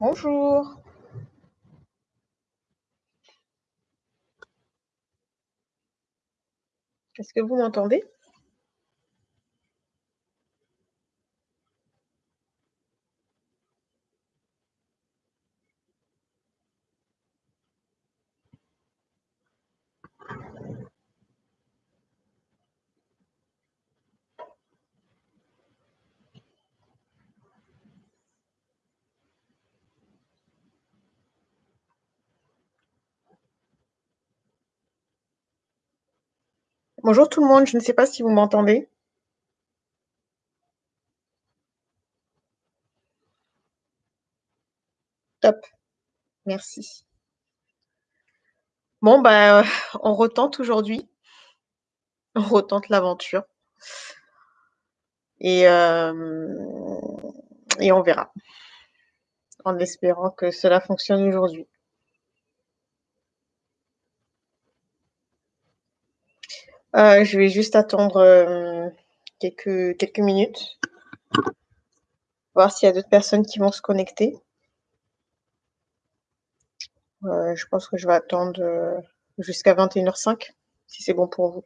Bonjour. Est-ce que vous m'entendez? Bonjour tout le monde, je ne sais pas si vous m'entendez. Top, merci. Bon, bah, on retente aujourd'hui. On retente l'aventure. Euh, et on verra. En espérant que cela fonctionne aujourd'hui. Euh, je vais juste attendre euh, quelques, quelques minutes. Voir s'il y a d'autres personnes qui vont se connecter. Euh, je pense que je vais attendre jusqu'à 21h05, si c'est bon pour vous.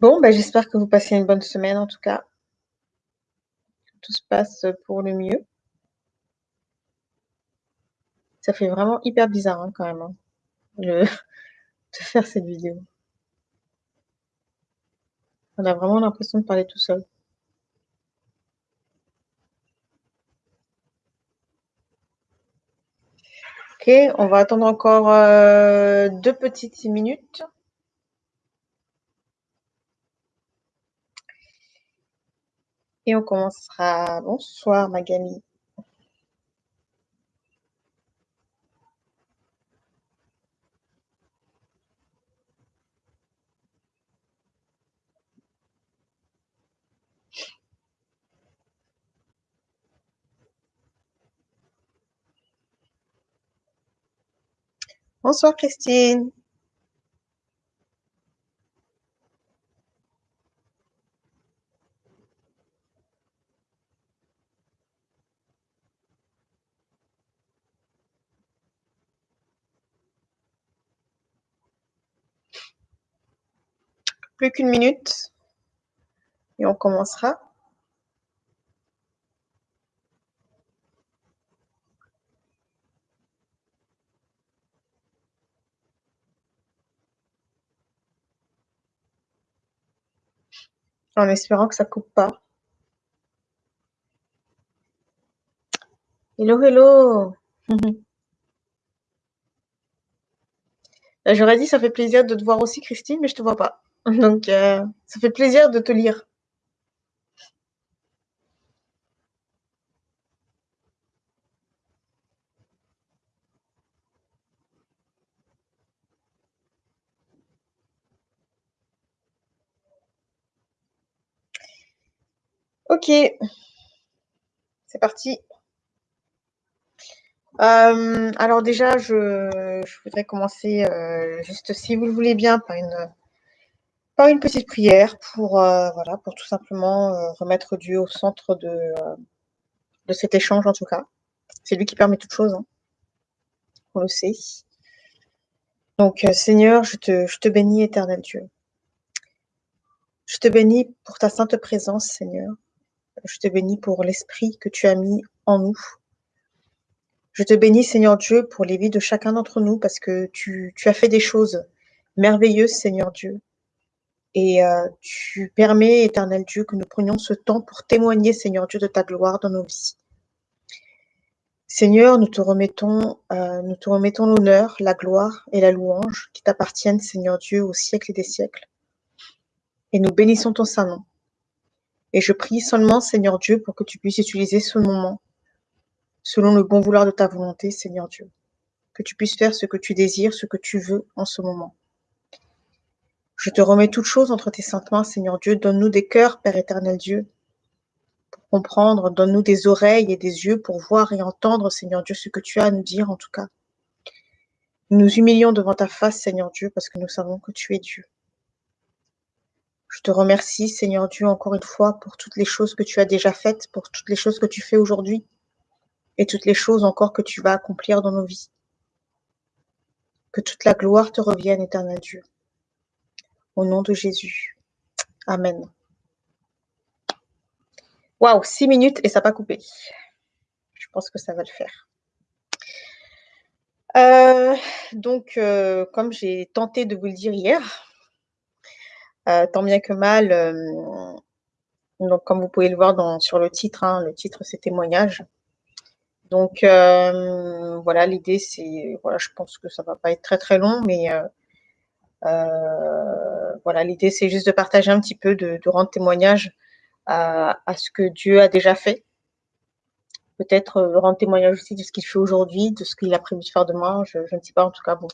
Bon, bah, j'espère que vous passez une bonne semaine en tout cas. Tout se passe pour le mieux. Ça fait vraiment hyper bizarre hein, quand même hein, de... de faire cette vidéo. On a vraiment l'impression de parler tout seul. Ok, on va attendre encore euh, deux petites minutes. Et on commencera. Bonsoir Magali. Bonsoir Christine. Plus qu'une minute et on commencera. En espérant que ça coupe pas. Hello, hello. J'aurais dit ça fait plaisir de te voir aussi Christine, mais je te vois pas. Donc euh, ça fait plaisir de te lire. Ok, c'est parti. Euh, alors déjà, je, voudrais commencer euh, juste, si vous le voulez bien, par une, par une petite prière pour, euh, voilà, pour tout simplement euh, remettre Dieu au centre de, euh, de cet échange en tout cas. C'est lui qui permet toute chose, hein. on le sait. Donc euh, Seigneur, je te, je te bénis éternel Dieu. Je te bénis pour ta sainte présence, Seigneur. Je te bénis pour l'esprit que tu as mis en nous. Je te bénis, Seigneur Dieu, pour les vies de chacun d'entre nous, parce que tu, tu, as fait des choses merveilleuses, Seigneur Dieu. Et euh, tu permets, éternel Dieu, que nous prenions ce temps pour témoigner, Seigneur Dieu, de ta gloire dans nos vies. Seigneur, nous te remettons, euh, nous te remettons l'honneur, la gloire et la louange qui t'appartiennent, Seigneur Dieu, au siècle et des siècles. Et nous bénissons ton saint nom. Et je prie seulement, Seigneur Dieu, pour que tu puisses utiliser ce moment selon le bon vouloir de ta volonté, Seigneur Dieu. Que tu puisses faire ce que tu désires, ce que tu veux en ce moment. Je te remets toutes choses entre tes saintes mains, Seigneur Dieu. Donne-nous des cœurs, Père éternel Dieu, pour comprendre. Donne-nous des oreilles et des yeux pour voir et entendre, Seigneur Dieu, ce que tu as à nous dire, en tout cas. Nous nous humilions devant ta face, Seigneur Dieu, parce que nous savons que tu es Dieu. Je te remercie, Seigneur Dieu, encore une fois, pour toutes les choses que tu as déjà faites, pour toutes les choses que tu fais aujourd'hui, et toutes les choses encore que tu vas accomplir dans nos vies. Que toute la gloire te revienne, éternel Dieu. Au nom de Jésus. Amen. Waouh, six minutes et ça n'a pas coupé. Je pense que ça va le faire. Euh, donc, euh, comme j'ai tenté de vous le dire hier, euh, tant bien que mal, donc comme vous pouvez le voir sur le titre, hein, le titre c'est témoignage. Donc voilà, l'idée c'est, voilà, je pense que ça va pas être très très long, mais voilà, l'idée c'est juste de partager un petit peu, de, rendre témoignage à, ce que Dieu a déjà fait. Peut-être euh, rendre témoignage aussi de ce qu'il fait aujourd'hui, de ce qu'il a prévu de faire demain. Je, ne sais pas, en tout cas, bon.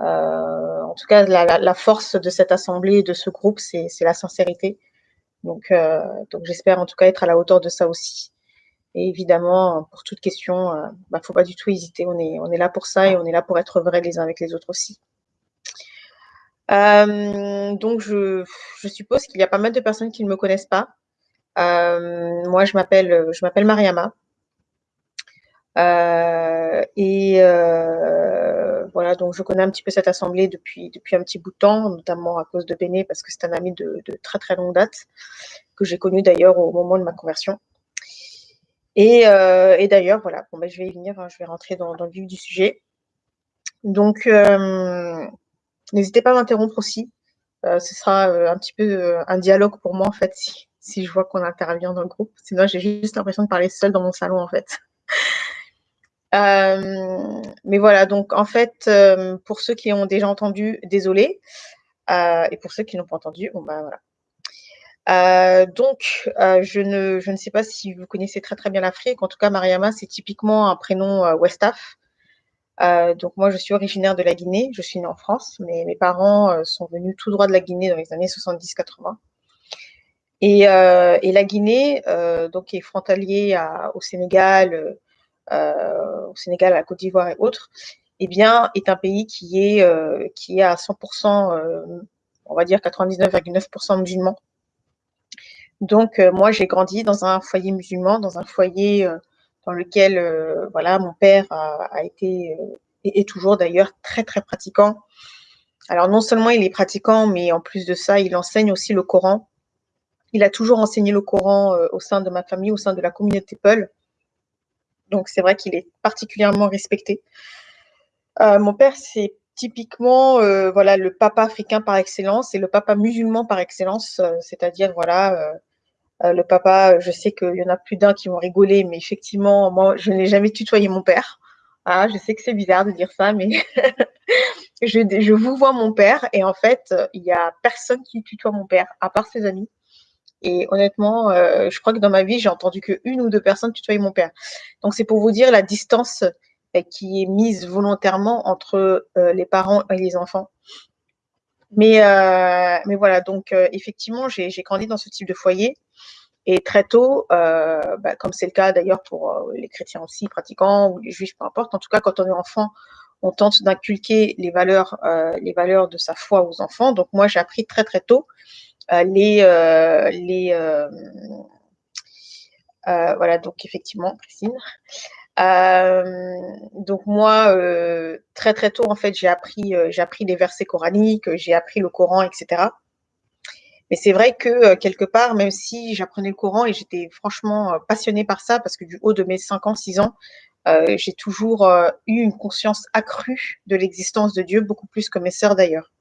Euh, en tout cas, la, force de cette assemblée, de ce groupe, c'est la sincérité. Donc, donc j'espère en tout cas être à la hauteur de ça aussi. Et évidemment, pour toute question, il ne bah, faut pas du tout hésiter. On est, on est là pour ça et on est là pour être vrais les uns avec les autres aussi. Euh, donc, je, suppose qu'il y a pas mal de personnes qui ne me connaissent pas. Euh, moi, je m'appelle, je m'appelle Mariama. Euh, et voilà, donc je connais un petit peu cette assemblée depuis, depuis un petit bout de temps, notamment à cause de Béné, parce que c'est un ami de, très très longue date, que j'ai connu d'ailleurs au moment de ma conversion. Et, et d'ailleurs, voilà, bon, ben, je vais y venir, hein, je vais rentrer dans, dans, le vif du sujet. Donc, N'hésitez pas à m'interrompre aussi. Euh, ce sera euh, un petit peu euh, un dialogue pour moi, en fait, si, je vois qu'on intervient dans le groupe. Sinon, j'ai juste l'impression de parler seule dans mon salon, en fait. mais voilà, donc en fait, pour ceux qui ont déjà entendu, désolé. et pour ceux qui n'ont pas entendu, bon ben voilà. donc, je, ne, je ne sais pas si vous connaissez très très bien l'Afrique. En tout cas, Mariama, c'est typiquement un prénom Westaf. Euh, donc moi, je suis originaire de la Guinée. Je suis née en France, mais mes parents euh, sont venus tout droit de la Guinée dans les années 70-80. Et, euh, et, la Guinée, donc, est frontalier au Sénégal, au Sénégal, à la Côte d'Ivoire et autres, eh bien, est un pays qui est, qui est à 100%, on va dire 99,9% musulman. Donc, moi, j'ai grandi dans un foyer musulman, dans un foyer dans lequel euh, voilà, mon père a, été euh, et est toujours d'ailleurs très très pratiquant. Alors non seulement il est pratiquant, mais en plus de ça, il enseigne aussi le Coran. Il a toujours enseigné le Coran euh, au sein de ma famille, au sein de la communauté Peul. Donc c'est vrai qu'il est particulièrement respecté. mon père, c'est typiquement voilà le papa africain par excellence et le papa musulman par excellence, c'est-à-dire voilà euh, le papa, je sais qu'il y en a plus d'un qui vont rigoler, mais effectivement, moi, je n'ai jamais tutoyé mon père. Ah, je sais que c'est bizarre de dire ça, mais je, vous vois mon père et en fait, il n'y a personne qui tutoie mon père, à part ses amis. Et honnêtement, euh, je crois que dans ma vie, j'ai entendu qu'une ou deux personnes tutoyer mon père. Donc, c'est pour vous dire la distance euh, qui est mise volontairement entre les parents et les enfants. Mais voilà, donc effectivement, j'ai grandi dans ce type de foyer. Et très tôt, euh, bah, comme c'est le cas d'ailleurs pour euh, les chrétiens aussi pratiquants ou les juifs, peu importe, en tout cas quand on est enfant, on tente d'inculquer les valeurs, euh, les valeurs de sa foi aux enfants. Donc moi, j'ai appris très très tôt les, les voilà donc effectivement, Christine. donc moi, très très tôt en fait, j'ai appris j'ai appris les versets coraniques, j'ai appris le Coran, etc. Mais c'est vrai que euh, quelque part, même si j'apprenais le Coran et j'étais franchement euh, passionnée par ça, parce que du haut de mes 5 ans, 6 ans, euh, j'ai toujours eu une conscience accrue de l'existence de Dieu, beaucoup plus que mes sœurs d'ailleurs.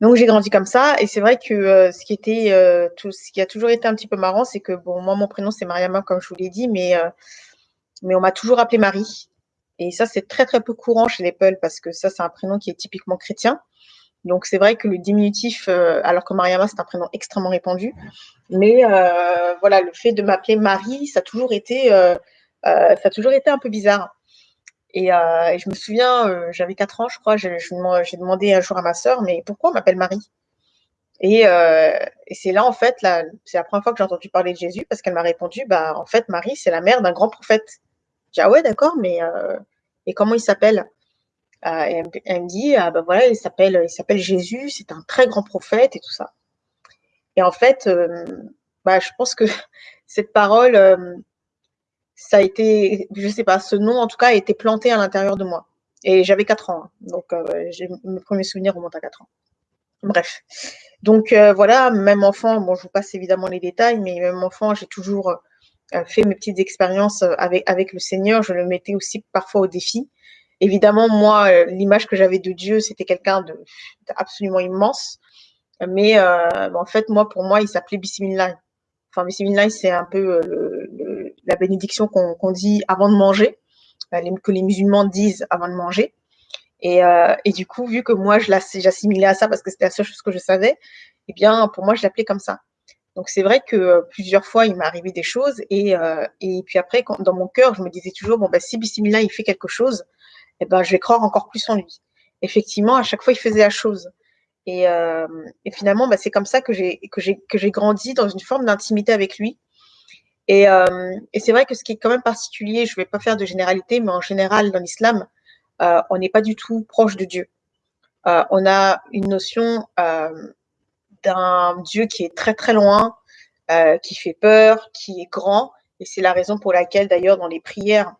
Donc j'ai grandi comme ça et c'est vrai que ce qui a toujours été un petit peu marrant, c'est que bon moi mon prénom c'est Mariama comme je vous l'ai dit, mais mais on m'a toujours appelé Marie et ça c'est très très peu courant chez les Peuls parce que ça c'est un prénom qui est typiquement chrétien. Donc c'est vrai que le diminutif, alors que Mariama c'est un prénom extrêmement répandu, mais voilà le fait de m'appeler Marie, ça a toujours été été un peu bizarre. Et, euh, je me souviens, euh, j'avais 4 ans, je crois, j'ai demandé un jour à ma sœur, mais pourquoi on m'appelle Marie? Et, euh, c'est là, en fait, c'est la première fois que j'ai entendu parler de Jésus, parce qu'elle m'a répondu, bah, en fait, Marie, c'est la mère d'un grand prophète. J'ai dit, ah ouais, d'accord, mais euh, comment il s'appelle? Euh, et elle, me dit, ah bah voilà, il s'appelle, Jésus, c'est un très grand prophète et tout ça. Et en fait, euh, bah, je pense que cette parole, ça a été, je sais pas, ce nom en tout cas a été planté à l'intérieur de moi. Et j'avais 4 ans, hein. donc euh, mes premiers souvenirs remontent à 4 ans. Bref. Donc euh, voilà, même enfant, bon, je vous passe évidemment les détails, mais même enfant, j'ai toujours euh, fait mes petites expériences avec le Seigneur. Je le mettais aussi parfois au défi. Évidemment, moi, l'image que j'avais de Dieu, c'était quelqu'un de absolument immense. Mais en fait, moi, pour moi, il s'appelait Bismillah. Enfin, Bismillah, c'est un peu le la bénédiction qu'on dit avant de manger, euh, que les musulmans disent avant de manger. Et, euh, du coup, vu que moi, j'assimilais à ça parce que c'était la seule chose que je savais, eh bien, pour moi, je l'appelais comme ça. Donc, c'est vrai que euh, plusieurs fois, il m'est arrivé des choses. Et, et puis après, quand, dans mon cœur, je me disais toujours, bon, bah, si Bismillah, il fait quelque chose, eh ben, je vais croire encore plus en lui. Effectivement, à chaque fois, il faisait la chose. Et, et finalement, bah, c'est comme ça que j'ai grandi dans une forme d'intimité avec lui. Et, euh, et c'est vrai que ce qui est quand même particulier, je ne vais pas faire de généralité, mais en général, dans l'islam, euh, on n'est pas du tout proche de Dieu. Euh, on a une notion euh, d'un Dieu qui est très très loin, euh, qui fait peur, qui est grand. Et c'est la raison pour laquelle, d'ailleurs, dans les prières,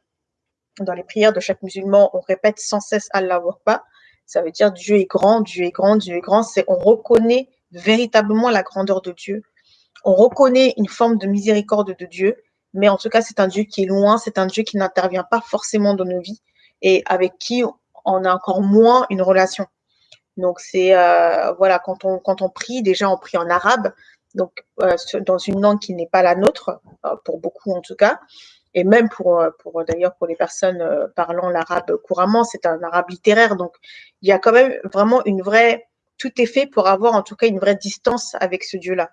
dans les prières de chaque musulman, on répète sans cesse Allah Akbar. Ça veut dire Dieu est grand, Dieu est grand, Dieu est grand. C'est on reconnaît véritablement la grandeur de Dieu on reconnaît une forme de miséricorde de Dieu, mais en tout cas, c'est un Dieu qui est loin, c'est un Dieu qui n'intervient pas forcément dans nos vies et avec qui on a encore moins une relation. Donc c'est euh, voilà quand on quand on prie déjà on prie en arabe donc euh, dans une langue qui n'est pas la nôtre euh, pour beaucoup en tout cas et même pour pour d'ailleurs pour les personnes parlant l'arabe couramment c'est un arabe littéraire donc il y a quand même vraiment une vraie tout est fait pour avoir en tout cas une vraie distance avec ce Dieu là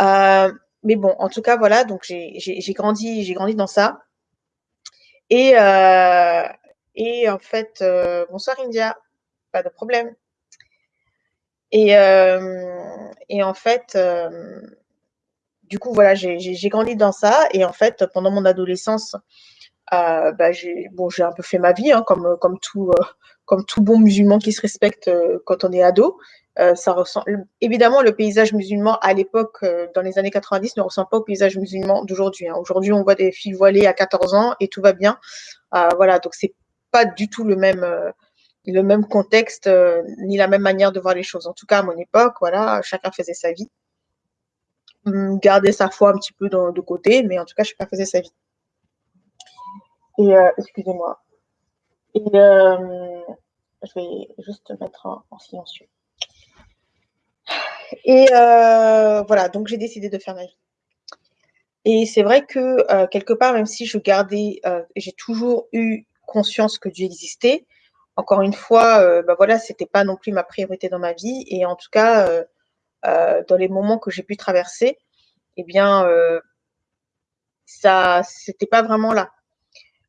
euh, mais bon, en tout cas, voilà, donc j'ai grandi, j'ai grandi dans ça. Et, euh, et en fait, euh, bonsoir India, pas de problème. Et, et en fait, du coup, voilà, j'ai grandi dans ça. Et en fait, pendant mon adolescence, bah, j'ai un peu fait ma vie, hein, comme, comme, tout, bon musulman qui se respecte quand on est ado. Euh, ça ressemble évidemment le paysage musulman à l'époque euh, dans les années 90 ne ressemble pas au paysage musulman d'aujourd'hui. Hein. Aujourd'hui, on voit des filles voilées à 14 ans et tout va bien. Euh, voilà, donc c'est pas du tout le même le même contexte ni la même manière de voir les choses. En tout cas, à mon époque, voilà, chacun faisait sa vie, hum, gardait sa foi un petit peu de côté, mais en tout cas, chacun faisait sa vie. Et excusez-moi. Et je vais juste mettre en silencieux. Et euh, voilà, donc j'ai décidé de faire ma vie. Et c'est vrai que euh, quelque part, même si je gardais, euh, j'ai toujours eu conscience que Dieu existait. Encore une fois, bah voilà, c'était pas non plus ma priorité dans ma vie. Et en tout cas, dans les moments que j'ai pu traverser, eh bien, ça, c'était pas vraiment là.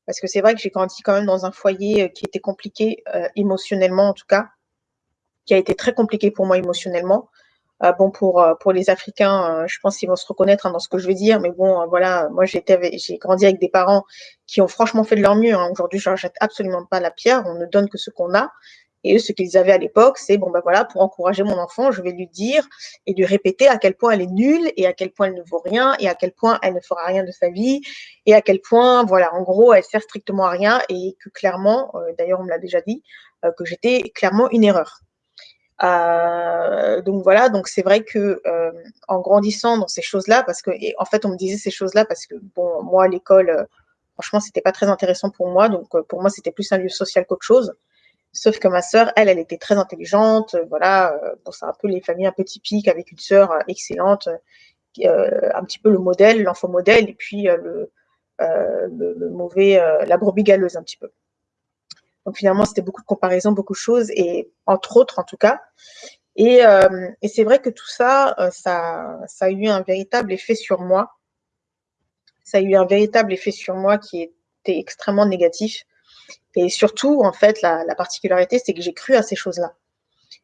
Parce que c'est vrai que j'ai grandi quand même dans un foyer qui était compliqué émotionnellement, en tout cas, qui a été très compliqué pour moi émotionnellement. Euh, bon, pour, euh, pour les Africains, euh, je pense qu'ils vont se reconnaître hein, dans ce que je vais dire, mais bon, voilà, moi j'ai grandi avec des parents qui ont franchement fait de leur mieux. Hein. Aujourd'hui, je ne jette absolument pas la pierre, on ne donne que ce qu'on a. Et eux, ce qu'ils avaient à l'époque, c'est bon, ben voilà, pour encourager mon enfant, je vais lui dire et lui répéter à quel point elle est nulle et à quel point elle ne vaut rien et à quel point elle ne fera rien de sa vie et à quel point, voilà, en gros, elle sert strictement à rien et que clairement, d'ailleurs, on me l'a déjà dit, que j'étais clairement une erreur. Euh, donc voilà, donc c'est vrai que euh, en grandissant dans ces choses-là, parce que en fait on me disait ces choses-là parce que bon moi l'école, euh, franchement c'était pas très intéressant pour moi, donc pour moi c'était plus un lieu social qu'autre chose. Sauf que ma sœur, elle, elle était très intelligente. Voilà, bon, c'est un peu les familles un peu typiques avec une sœur excellente, un petit peu le modèle, l'enfant modèle, et puis le, le, mauvais, la brebis galeuse un petit peu. Donc finalement, c'était beaucoup de comparaisons, beaucoup de choses, et entre autres, en tout cas. Et, et c'est vrai que tout ça, ça, ça a eu un véritable effet sur moi. Ça a eu un véritable effet sur moi qui était extrêmement négatif. Et surtout, en fait, la, la particularité, c'est que j'ai cru à ces choses-là.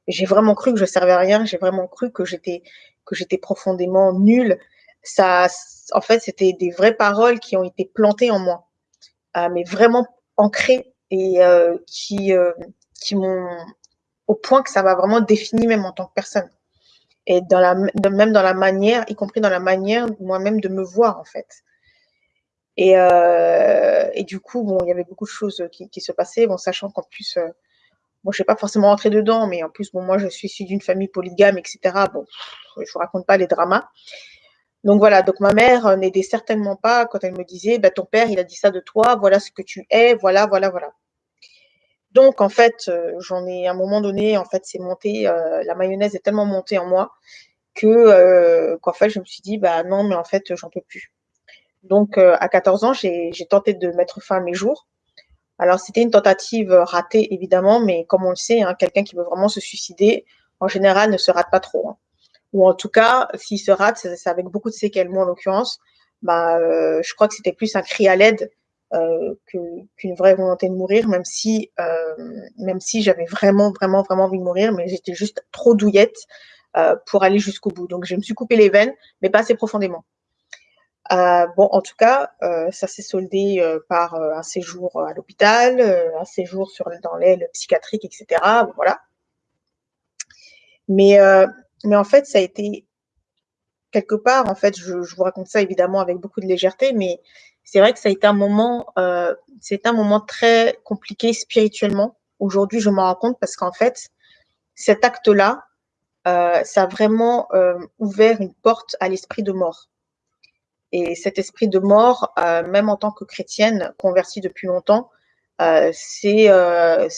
J'ai vraiment cru que je servais à rien. J'ai vraiment cru que j'étais que j'étais profondément nulle. Ça, en fait, c'était des vraies paroles qui ont été plantées en moi, euh, mais vraiment ancrées et euh, qui, euh, qui m'ont, au point que ça m'a vraiment défini même en tant que personne. Et même dans la manière, y compris dans la manière moi-même de me voir en fait. Et, euh, et du coup, bon, il y avait beaucoup de choses qui, se passaient, bon, sachant qu'en plus, euh, bon, je ne vais pas forcément rentrer dedans, mais en plus, bon, moi, je suis issue d'une famille polygame, etc. Bon, je vous raconte pas les dramas. Donc voilà, donc ma mère n'aidait certainement pas quand elle me disait, bah, ton père, il a dit ça de toi, voilà ce que tu es, voilà, voilà, voilà. Donc en fait, euh, j'en ai à un moment donné, en fait, c'est monté, euh, la mayonnaise est tellement montée en moi que euh, qu'en fait, je me suis dit, bah non, mais en fait, j'en peux plus. Donc à 14 ans, j'ai tenté de mettre fin à mes jours. Alors c'était une tentative ratée évidemment, mais comme on le sait, hein, quelqu'un qui veut vraiment se suicider, en général, ne se rate pas trop. Hein ou en tout cas, s'il se rate, c'est avec beaucoup de séquelles. Moi, en l'occurrence, bah, euh, je crois que c'était plus un cri à l'aide euh, qu'une vraie volonté de mourir, même si, euh, même si j'avais vraiment, vraiment, vraiment envie de mourir, mais j'étais juste trop douillette euh, pour aller jusqu'au bout. Donc, je me suis coupé les veines, mais pas assez profondément. Euh, bon, en tout cas, euh, ça s'est soldé par un séjour à l'hôpital, un séjour sur, dans l'aile psychiatrique, etc. voilà. Mais mais en fait, ça a été quelque part, en fait, je, vous raconte ça évidemment avec beaucoup de légèreté, mais c'est vrai que ça a été un moment, euh, c'est un moment très compliqué spirituellement. Aujourd'hui, je m'en rends compte parce qu'en fait, cet acte-là, euh, ça a vraiment euh, ouvert une porte à l'esprit de mort. Et cet esprit de mort, euh, même en tant que chrétienne convertie depuis longtemps, euh, c'est euh,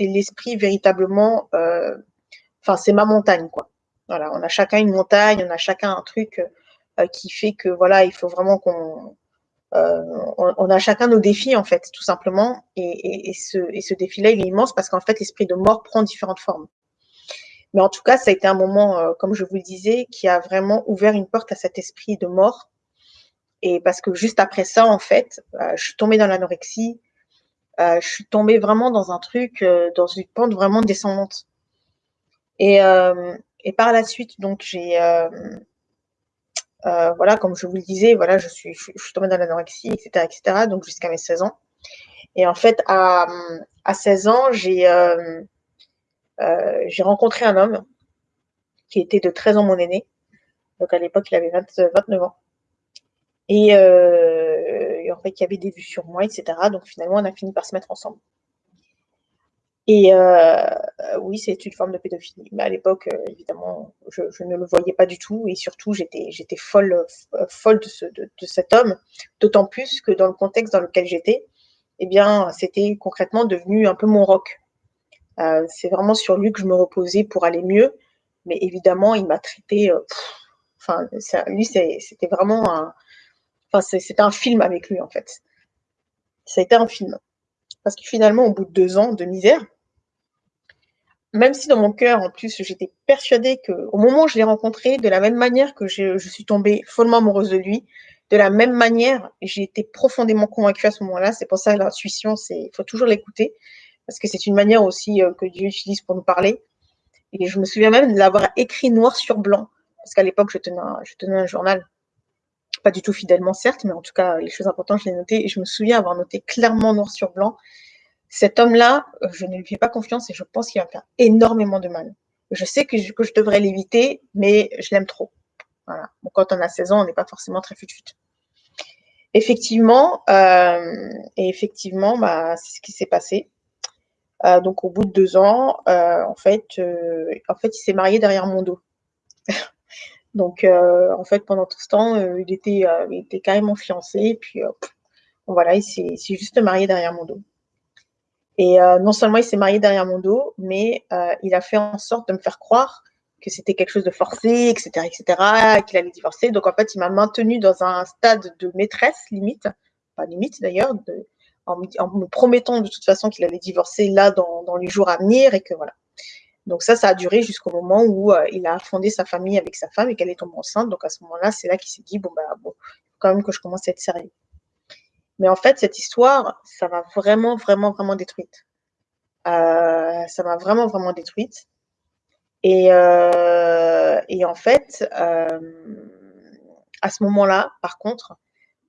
l'esprit véritablement, enfin c'est ma montagne quoi. Voilà, on a chacun une montagne, on a chacun un truc qui fait que voilà, il faut vraiment qu'on on, a chacun nos défis en fait, tout simplement. Et, ce, et ce défi-là, il est immense parce qu'en fait, l'esprit de mort prend différentes formes. Mais en tout cas, ça a été un moment, comme je vous le disais, qui a vraiment ouvert une porte à cet esprit de mort. Et parce que juste après ça, en fait, je suis tombée dans l'anorexie. je suis tombée vraiment dans un truc, dans une pente vraiment descendante. Et, par la suite, donc j'ai euh, euh, voilà, comme je vous le disais, voilà, je suis, tombée dans l'anorexie, etc., etc., donc jusqu'à mes 16 ans. Et en fait, à, à 16 ans, j'ai euh, j'ai rencontré un homme qui était de 13 ans mon aîné. Donc à l'époque, il avait 29 ans. Et, et, en fait, il y avait des vues sur moi, etc. Donc finalement, on a fini par se mettre ensemble. Et euh, oui, c'est une forme de pédophilie. Mais à l'époque, euh, évidemment, je, ne le voyais pas du tout. Et surtout, j'étais, folle, euh, folle de, cet homme. D'autant plus que dans le contexte dans lequel j'étais, eh bien, c'était concrètement devenu un peu mon rock. c'est vraiment sur lui que je me reposais pour aller mieux. Mais évidemment, il m'a traité. enfin, lui, c'était vraiment un. Enfin, c'était un film avec lui, en fait. Ça a été un film. Parce que finalement, au bout de deux ans de misère, même si dans mon cœur, en plus, j'étais persuadée que, au moment où je l'ai rencontré, de la même manière que je, suis tombée follement amoureuse de lui, de la même manière, j'ai été profondément convaincue à ce moment-là. C'est pour ça que l'intuition, il faut toujours l'écouter, parce que c'est une manière aussi euh, que Dieu utilise pour nous parler. Et je me souviens même de l'avoir écrit noir sur blanc, parce qu'à l'époque, je tenais un journal, pas du tout fidèlement, certes, mais en tout cas, les choses importantes, je les notais, et je me souviens avoir noté clairement noir sur blanc cet homme-là, euh, je ne lui fais pas confiance et je pense qu'il va me faire énormément de mal. Je sais que je, devrais l'éviter, mais je l'aime trop. Voilà. Quand on a 16 ans, on n'est pas forcément très fut-fut. Effectivement, euh, et effectivement, bah, c'est ce qui s'est passé. Euh, donc, au bout de deux ans, en fait, en fait, il s'est marié derrière mon dos. donc, euh, en fait, pendant tout ce temps, il était, il était carrément fiancé. Et puis, voilà, il s'est juste marié derrière mon dos. Et euh, non seulement il s'est marié derrière mon dos, mais euh, il a fait en sorte de me faire croire que c'était quelque chose de forcé, etc., etc., qu'il allait divorcer. Donc en fait, il m'a maintenu dans un stade de maîtresse limite, pas limite d'ailleurs, en, me promettant de toute façon qu'il allait divorcer là dans, dans, les jours à venir et que voilà. Donc ça, ça a duré jusqu'au moment où euh, il a fondé sa famille avec sa femme et qu'elle est tombée enceinte. Donc à ce moment-là, c'est là qu'il s'est dit bon bah bon, quand même que je commence à être sérieux. Mais en fait, cette histoire, ça m'a vraiment, vraiment, vraiment détruite. Euh, ça m'a vraiment, vraiment détruite. Et, euh, et en fait, euh, à ce moment-là, par contre,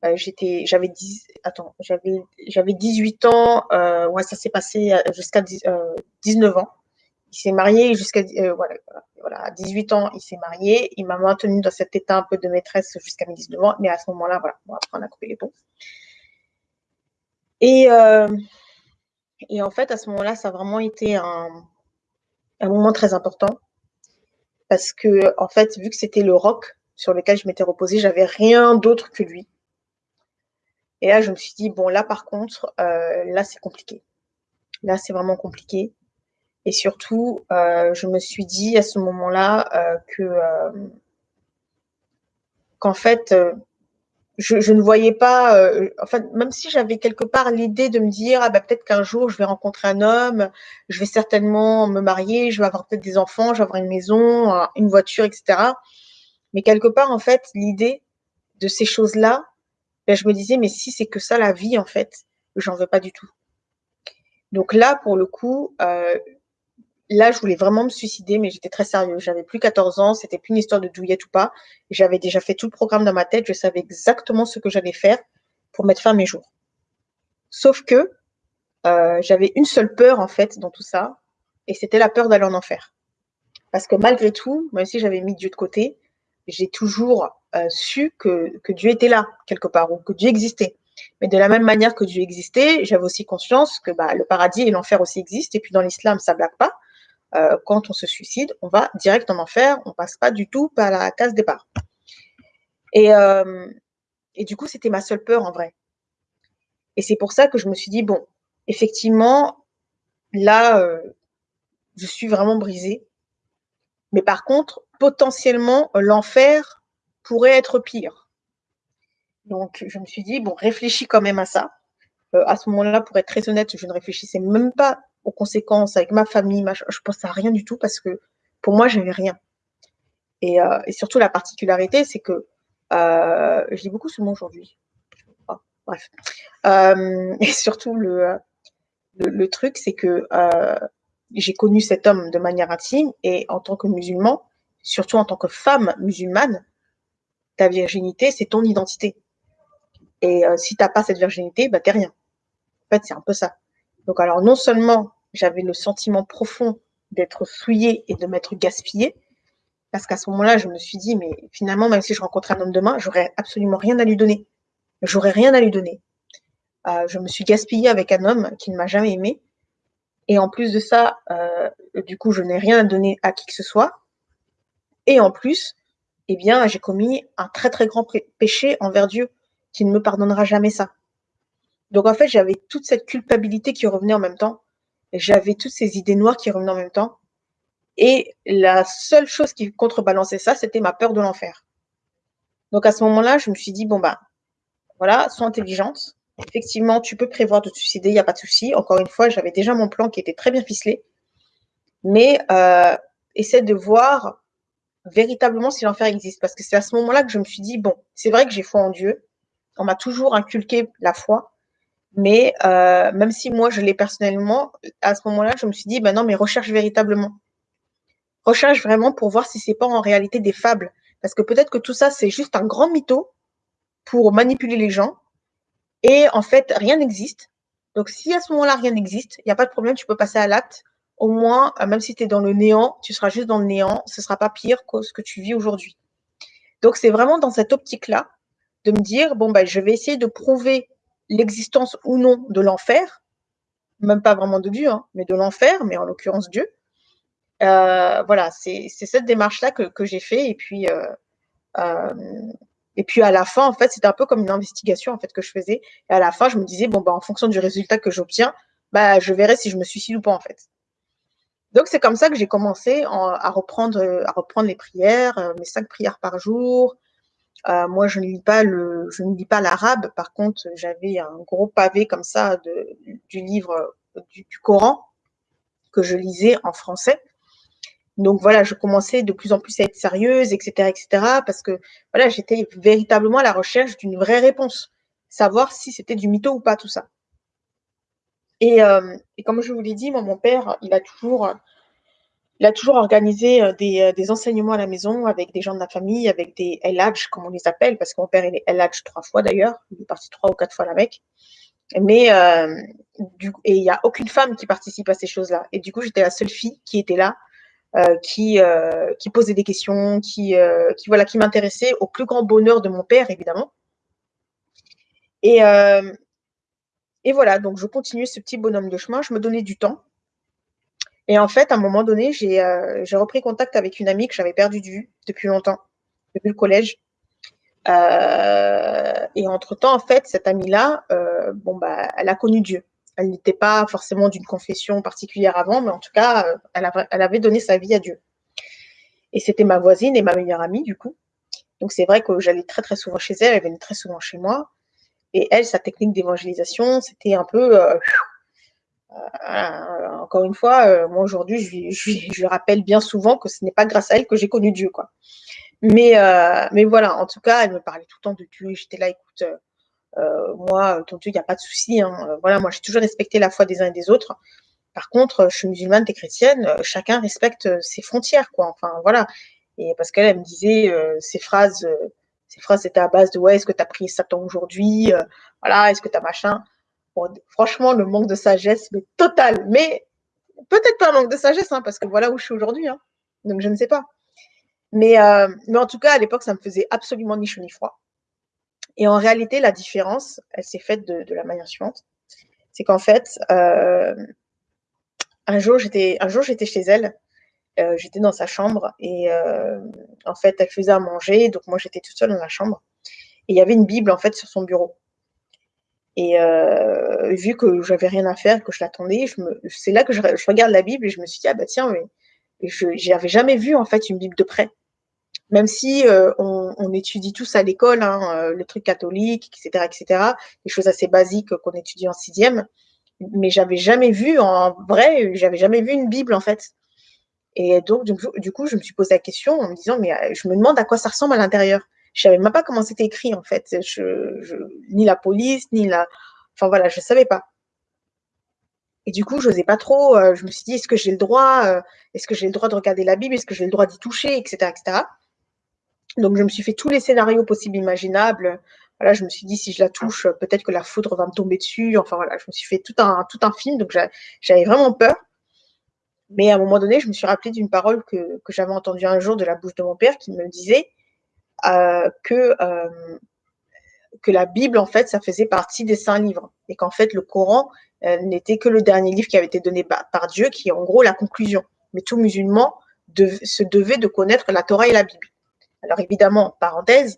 euh, j'étais, j'avais 10, attends, j'avais, j'avais 18 ans, ouais, ça s'est passé jusqu'à 19 ans. Il s'est marié jusqu'à, voilà, voilà, à 18 ans, il s'est marié. Il m'a maintenu dans cet état un peu de maîtresse jusqu'à mes 19 ans. Mais à ce moment-là, voilà, bon, après, on a coupé les ponts. Et, euh, et en fait, à ce moment-là, ça a vraiment été un, un moment très important parce que, en fait, vu que c'était le rock sur lequel je m'étais reposée, j'avais rien d'autre que lui. Et là, je me suis dit, bon, là, par contre, euh, là, c'est compliqué. Là, c'est vraiment compliqué. Et surtout, euh, je me suis dit à ce moment-là euh, que euh, qu'en fait, euh, je, je, ne voyais pas, euh, enfin, même si j'avais quelque part l'idée de me dire, ah bah, peut-être qu'un jour je vais rencontrer un homme, je vais certainement me marier, je vais avoir peut-être des enfants, je vais avoir une maison, une voiture, etc. Mais quelque part, en fait, l'idée de ces choses-là, ben, je me disais, mais si c'est que ça la vie, en fait, j'en veux pas du tout. Donc là, pour le coup, euh, là, je voulais vraiment me suicider, mais j'étais très sérieux. J'avais plus 14 ans, c'était plus une histoire de douillette ou pas. J'avais déjà fait tout le programme dans ma tête, je savais exactement ce que j'allais faire pour mettre fin à mes jours. Sauf que euh, j'avais une seule peur, en fait, dans tout ça, et c'était la peur d'aller en enfer. Parce que malgré tout, même si j'avais mis Dieu de côté, j'ai toujours euh, su que, que Dieu était là, quelque part, ou que Dieu existait. Mais de la même manière que Dieu existait, j'avais aussi conscience que bah, le paradis et l'enfer aussi existent. Et puis dans l'islam, ça blague pas. Euh, quand on se suicide, on va direct en enfer, on passe pas du tout par la case départ. Et, euh, et du coup, c'était ma seule peur en vrai. Et c'est pour ça que je me suis dit, bon, effectivement, là, euh, je suis vraiment brisée. Mais par contre, potentiellement, l'enfer pourrait être pire. Donc, je me suis dit, bon, réfléchis quand même à ça. Euh, à ce moment-là, pour être très honnête, je ne réfléchissais même pas aux conséquences avec ma famille, ma, je pense à rien du tout parce que pour moi, j'avais rien. Et, euh, et, surtout, la particularité, c'est que euh, je dis beaucoup ce mot aujourd'hui. bref. Euh, et surtout, le, le, truc, c'est que j'ai connu cet homme de manière intime et en tant que musulman, surtout en tant que femme musulmane, ta virginité, c'est ton identité. Et si tu n'as pas cette virginité, bah, t'es rien. En fait, c'est un peu ça. Donc, alors, non seulement j'avais le sentiment profond d'être souillée et de m'être gaspillée, parce qu'à ce moment-là, je me suis dit, mais finalement, même si je rencontrais un homme demain, j'aurais absolument rien à lui donner. J'aurais rien à lui donner. Euh, je me suis gaspillée avec un homme qui ne m'a jamais aimé. Et en plus de ça, euh, du coup, je n'ai rien à donner à qui que ce soit. Et en plus, eh bien, j'ai commis un très très grand péché envers Dieu, qui ne me pardonnera jamais ça. Donc en fait, j'avais toute cette culpabilité qui revenait en même temps. J'avais toutes ces idées noires qui revenaient en même temps. Et la seule chose qui contrebalançait ça, c'était ma peur de l'enfer. Donc à ce moment-là, je me suis dit, bon bah, voilà, sois intelligente. Effectivement, tu peux prévoir de te suicider, il n'y a pas de souci. Encore une fois, j'avais déjà mon plan qui était très bien ficelé. Mais euh, essaie de voir véritablement si l'enfer existe. Parce que c'est à ce moment-là que je me suis dit, bon, c'est vrai que j'ai foi en Dieu. On m'a toujours inculqué la foi. Mais euh, même si moi, je l'ai personnellement, à ce moment-là, je me suis dit, ben non, mais recherche véritablement. Recherche vraiment pour voir si c'est pas en réalité des fables. Parce que peut-être que tout ça, c'est juste un grand mytho pour manipuler les gens. Et en fait, rien n'existe. Donc, si à ce moment-là, rien n'existe, il n'y a pas de problème, tu peux passer à l'acte. Au moins, euh, même si tu es dans le néant, tu seras juste dans le néant. Ce sera pas pire que ce que tu vis aujourd'hui. Donc, c'est vraiment dans cette optique-là de me dire, bon, ben, je vais essayer de prouver l'existence ou non de l'enfer, même pas vraiment de Dieu, hein, mais de l'enfer, mais en l'occurrence Dieu. Euh, voilà, c'est cette démarche-là que, que j'ai fait. Et puis, euh, euh, et puis à la fin, en fait, c'était un peu comme une investigation en fait que je faisais. Et à la fin, je me disais bon bah en fonction du résultat que j'obtiens, bah, je verrai si je me suicide ou pas, en fait. Donc, c'est comme ça que j'ai commencé à, reprendre, à reprendre les prières, mes cinq prières par jour. Euh, moi, je ne lis pas le, je ne lis pas l'arabe. Par contre, j'avais un gros pavé comme ça de, du livre du, Coran que je lisais en français. Donc voilà, je commençais de plus en plus à être sérieuse, etc., etc., parce que voilà, j'étais véritablement à la recherche d'une vraie réponse, savoir si c'était du mytho ou pas tout ça. Et, euh, comme je vous l'ai dit, mon père, il a toujours, il a toujours organisé euh, des, euh, des, enseignements à la maison avec des gens de la famille, avec des LH, comme on les appelle, parce que mon père, il est LH trois fois d'ailleurs. Il est parti trois ou quatre fois Mecque. Mais euh, du, et il n'y a aucune femme qui participe à ces choses-là. Et du coup, j'étais la seule fille qui était là, qui, euh, qui posait des questions, qui, qui voilà, qui m'intéressait au plus grand bonheur de mon père, évidemment. Et, et voilà, donc je continuais ce petit bonhomme de chemin, je me donnais du temps. Et en fait, à un moment donné, j'ai euh, repris contact avec une amie que j'avais perdue de vue depuis longtemps, depuis le collège. Euh, et entre-temps, en fait, cette amie-là, euh, bon, bah, elle a connu Dieu. Elle n'était pas forcément d'une confession particulière avant, mais en tout cas, elle, avait, donné sa vie à Dieu. Et c'était ma voisine et ma meilleure amie, du coup. Donc c'est vrai que j'allais très très souvent chez elle, elle venait très souvent chez moi. Et elle, sa technique d'évangélisation, c'était un peu. Euh, encore une fois, euh, moi aujourd'hui, je, je, rappelle bien souvent que ce n'est pas grâce à elle que j'ai connu Dieu, quoi. Mais, mais voilà, en tout cas, elle me parlait tout le temps de Dieu. J'étais là, écoute, moi, ton Dieu, il n'y a pas de souci. Hein. Voilà, moi, j'ai toujours respecté la foi des uns et des autres. Par contre, je suis musulmane, t'es chrétienne, chacun respecte ses frontières, quoi. Enfin, voilà. Et parce qu'elle, elle me disait ces phrases ces phrases étaient à base de ouais, est-ce que tu as pris Satan aujourd'hui euh, Voilà, est-ce que tu as machin Franchement, le manque de sagesse, mais total. Mais peut-être pas un manque de sagesse, hein, parce que voilà où je suis aujourd'hui. Hein. Donc je ne sais pas. Mais, euh, mais en tout cas, à l'époque, ça me faisait absolument ni chaud ni froid. Et en réalité, la différence, elle s'est faite de, la manière suivante. C'est qu'en fait, euh, un jour, j'étais chez elle euh, j'étais dans sa chambre et en fait, elle faisait à manger, donc moi j'étais toute seule dans la chambre. Et il y avait une Bible en fait sur son bureau. Et euh, vu que j'avais rien à faire, que je l'attendais, c'est là que je, regarde la Bible et je me suis dit ah bah tiens, mais je n'avais jamais vu en fait une Bible de près. Même si on, étudie tous à l'école, hein, le truc catholique, etc., etc., des choses assez basiques qu'on étudie en sixième, mais j'avais jamais vu en vrai, j'avais jamais vu une Bible en fait. Et donc, du coup, je me suis posé la question en me disant, mais euh, je me demande à quoi ça ressemble à l'intérieur. Je savais même pas comment c'était écrit, en fait. Je, ni la police, ni la. Enfin, voilà, je savais pas. Et du coup, je n'osais pas trop. Euh, je me suis dit, est-ce que j'ai le droit euh, Est-ce que j'ai le droit de regarder la Bible Est-ce que j'ai le droit d'y toucher Etc. etc. Donc, je me suis fait tous les scénarios possibles, imaginables. Voilà, je me suis dit, si je la touche, peut-être que la foudre va me tomber dessus. Enfin, voilà, je me suis fait tout un, tout un film. Donc, j'avais vraiment peur. Mais à un moment donné, je me suis rappelé d'une parole que, que j'avais entendue un jour de la bouche de mon père qui me disait euh, que, euh, que la Bible, en fait, ça faisait partie des saints livres. Et qu'en fait, le Coran euh, n'était que le dernier livre qui avait été donné par, par, Dieu, qui est en gros la conclusion. Mais tout musulman se devait de connaître la Torah et la Bible. Alors évidemment, parenthèse,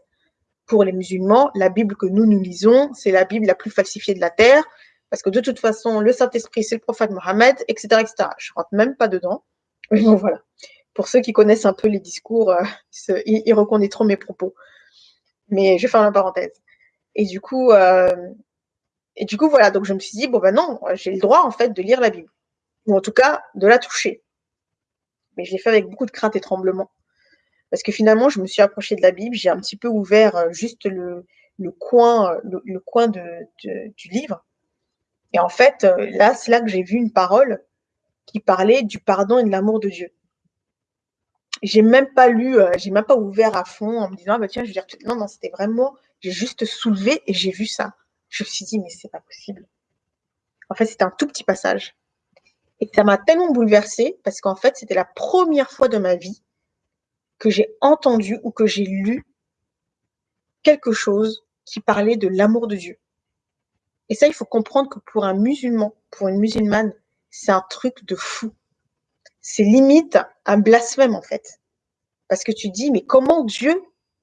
pour les musulmans, la Bible que nous, nous lisons, c'est la Bible la plus falsifiée de la terre, parce que de toute façon, le Saint-Esprit, c'est le prophète Mohammed, etc., etc. Je rentre même pas dedans. Mais bon, voilà. Pour ceux qui connaissent un peu les discours, euh, ils, reconnaîtront mes propos. Mais je faire la parenthèse. Et du coup, euh, et du coup, voilà. Donc, je me suis dit, bon, ben non, j'ai le droit, en fait, de lire la Bible. Ou en tout cas, de la toucher. Mais je l'ai fait avec beaucoup de crainte et tremblement. Parce que finalement, je me suis approchée de la Bible, j'ai un petit peu ouvert euh, juste le, coin, le, coin de, du livre. Et en fait, là, c'est là que j'ai vu une parole qui parlait du pardon et de l'amour de Dieu. J'ai même pas lu, euh, j'ai même pas ouvert à fond en me disant, ah bah tiens, je vais dire, non, non, c'était vraiment, j'ai juste soulevé et j'ai vu ça. Je me suis dit, mais c'est pas possible. En fait, c'était un tout petit passage. Et ça m'a tellement bouleversée parce qu'en fait, c'était la première fois de ma vie que j'ai entendu ou que j'ai lu quelque chose qui parlait de l'amour de Dieu. Et ça, il faut comprendre que pour un musulman, pour une musulmane, c'est un truc de fou. C'est limite un blasphème, en fait. Parce que tu dis, mais comment Dieu,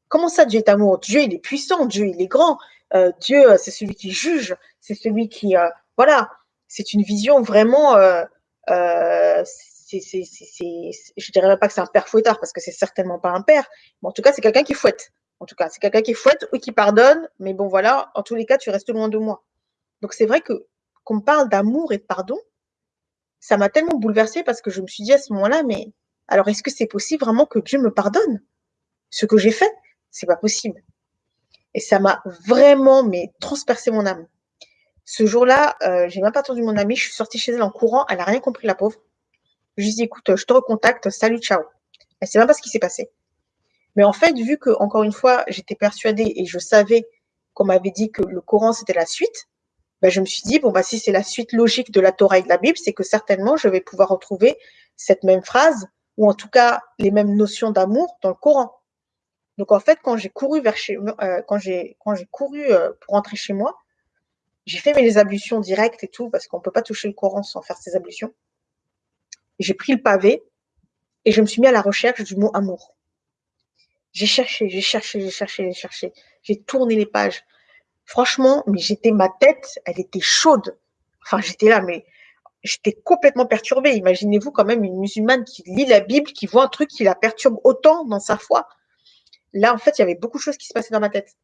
comment ça Dieu est amour Dieu, il est puissant, Dieu, il est grand. Euh, Dieu, c'est celui qui juge, c'est celui qui, euh, voilà. c'est une vision vraiment, euh, euh, c'est, c'est, c'est, je dirais pas que c'est un père fouettard parce que c'est certainement pas un père, mais en tout cas, c'est quelqu'un qui fouette. En tout cas, c'est quelqu'un qui fouette ou qui pardonne, mais bon, voilà, en tous les cas, tu restes loin de moi. Donc, c'est vrai que qu'on parle d'amour et de pardon, ça m'a tellement bouleversée parce que je me suis dit à ce moment-là, mais alors est-ce que c'est possible vraiment que Dieu me pardonne? Ce que j'ai fait C'est pas possible. Et ça m'a vraiment mais transpercé mon âme. Ce jour-là, euh, j'ai même pas attendu mon amie, je suis sortie chez elle en courant, elle a rien compris la pauvre. Je lui ai dit écoute, je te recontacte, salut, ciao. Elle sait même pas ce qui s'est passé. Mais en fait, vu que encore une fois, j'étais persuadée et je savais qu'on m'avait dit que le Coran c'était la suite, ben, je me suis dit, bon, bah, si c'est la suite logique de la Torah et de la Bible, c'est que certainement je vais pouvoir retrouver cette même phrase, ou en tout cas les mêmes notions d'amour dans le Coran. Donc en fait, quand j'ai couru vers chez euh, quand j'ai quand j'ai couru euh, pour rentrer chez moi, j'ai fait mes ablutions directes et tout, parce qu'on peut pas toucher le Coran sans faire ses ablutions. J'ai pris le pavé et je me suis mis à la recherche du mot amour. J'ai cherché, j'ai cherché, j'ai cherché, j'ai cherché. J'ai tourné les pages. Franchement, mais j'étais, ma tête, elle était chaude. Enfin, j'étais là, mais j'étais complètement perturbée. Imaginez-vous quand même une musulmane qui lit la Bible, qui voit un truc qui la perturbe autant dans sa foi. Là, en fait, il y avait beaucoup de choses qui se passaient dans ma tête.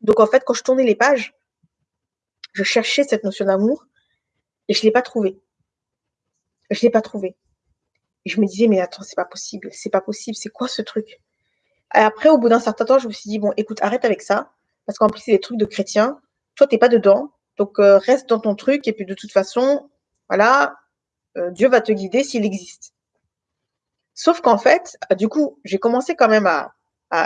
Donc, en fait, quand je tournais les pages, je cherchais cette notion d'amour et je l'ai pas trouvée. Je l'ai pas trouvée. Et je me disais, mais attends, c'est pas possible, c'est pas possible, c'est quoi ce truc? Et après, au bout d'un certain temps, je me suis dit, bon, écoute, arrête avec ça parce qu'en plus, c'est des trucs de chrétiens. Toi, tu n'es pas dedans. Donc, euh, reste dans ton truc. Et puis, de toute façon, voilà, euh, Dieu va te guider s'il existe. Sauf qu'en fait, euh, du coup, j'ai commencé quand même à,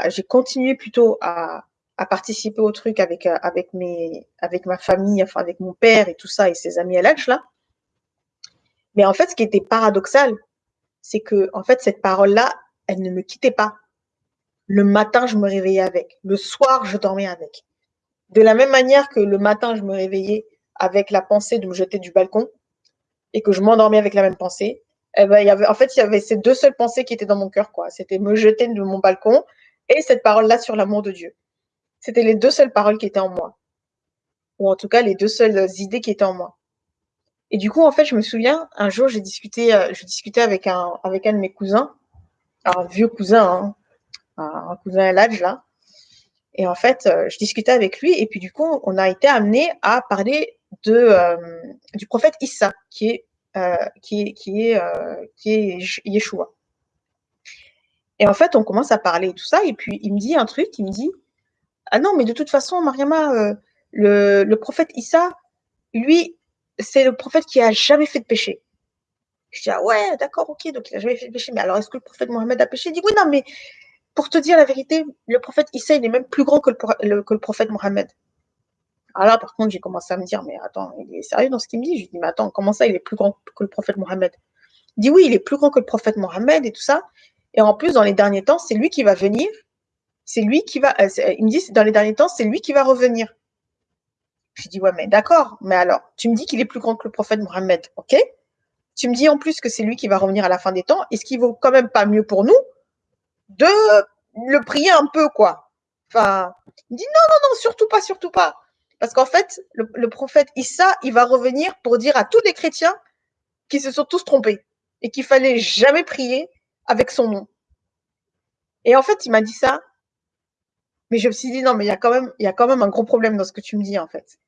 j'ai continué plutôt à, participer au truc avec, avec, mes, avec ma famille, enfin, avec mon père et tout ça et ses amis à l'âge, là. Mais en fait, ce qui était paradoxal, c'est que, en fait, cette parole-là, elle ne me quittait pas. Le matin, je me réveillais avec. Le soir, je dormais avec. De la même manière que le matin, je me réveillais avec la pensée de me jeter du balcon et que je m'endormais avec la même pensée, eh ben, en fait, il y avait ces deux seules pensées qui étaient dans mon cœur, quoi. C'était me jeter de mon balcon et cette parole-là sur l'amour de Dieu. C'était les deux seules paroles qui étaient en moi. Ou en tout cas, les deux seules idées qui étaient en moi. Et du coup, en fait, je me souviens, un jour, j'ai discuté, euh, je discutais avec un, avec un de mes cousins, un vieux cousin, hein, un, cousin à l'âge là. Et en fait, euh, je discutais avec lui et puis du coup, on a été amené à parler de euh, du prophète Issa, qui est euh, qui est qui est qui est Yeshua. Et en fait, on commence à parler et tout ça, et puis il me dit un truc, il me dit ah non, mais de toute façon, Mariama, le, le prophète Issa, lui, c'est le prophète qui a jamais fait de péché. Je dis ah ouais, d'accord, ok, donc il a jamais fait de péché. Mais alors, est-ce que le prophète Mohammed a péché? Il dit oui, non, mais pour te dire la vérité, le prophète Issa, il est même plus grand que le, prophète Mohammed. Alors là, par contre, j'ai commencé à me dire, mais attends, il est sérieux dans ce qu'il me dit? Je lui dis, mais attends, comment ça, il est plus grand que le prophète Mohammed? Il dit, oui, il est plus grand que le prophète Mohammed et tout ça. Et en plus, dans les derniers temps, c'est lui qui va venir. C'est lui qui va. Euh, il me dit, dans les derniers temps, c'est lui qui va revenir. Je dis, ouais, mais d'accord. Mais alors, tu me dis qu'il est plus grand que le prophète Mohammed, ok? Tu me dis en plus que c'est lui qui va revenir à la fin des temps. Est-ce qu'il vaut quand même pas mieux pour nous de le prier un peu, quoi. Enfin, il dit non, non, non, surtout pas, surtout pas. Parce qu'en fait, le, prophète Issa, il va revenir pour dire à tous les chrétiens qui se sont tous trompés et qu'il fallait jamais prier avec son nom. Et en fait, il m'a dit ça, mais je me suis dit non, mais il y a quand même, il y a quand même un gros problème dans ce que tu me dis en fait.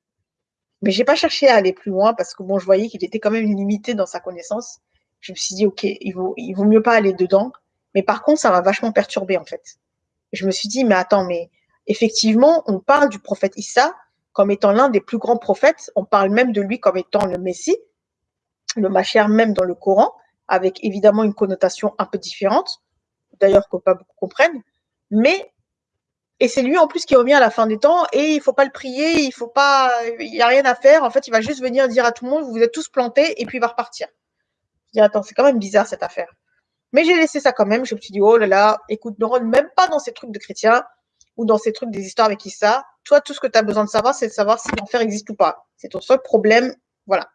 Mais j'ai pas cherché à aller plus loin parce que bon, je voyais qu'il était quand même limité dans sa connaissance. Je me suis dit ok, il vaut, il vaut mieux pas aller dedans. Mais par contre, ça m'a vachement perturbé en fait. Je me suis dit, mais attends, mais effectivement, on parle du prophète Issa comme étant l'un des plus grands prophètes. On parle même de lui comme étant le Messie, le Machère même dans le Coran, avec évidemment une connotation un peu différente, d'ailleurs que pas beaucoup comprennent. Mais et c'est lui en plus qui revient à la fin des temps et il faut pas le prier, il faut pas, il y a rien à faire. En fait, il va juste venir dire à tout le monde, vous vous êtes tous plantés et puis il va repartir. Je dis attends, c'est quand même bizarre cette affaire. Mais j'ai laissé ça quand même. Je me suis dit, oh là là, écoute, ne rentre même pas dans ces trucs de chrétiens ou dans ces trucs des histoires avec Issa. Toi, tout ce que tu as besoin de savoir, c'est de savoir si l'enfer existe ou pas. C'est ton seul problème. Voilà.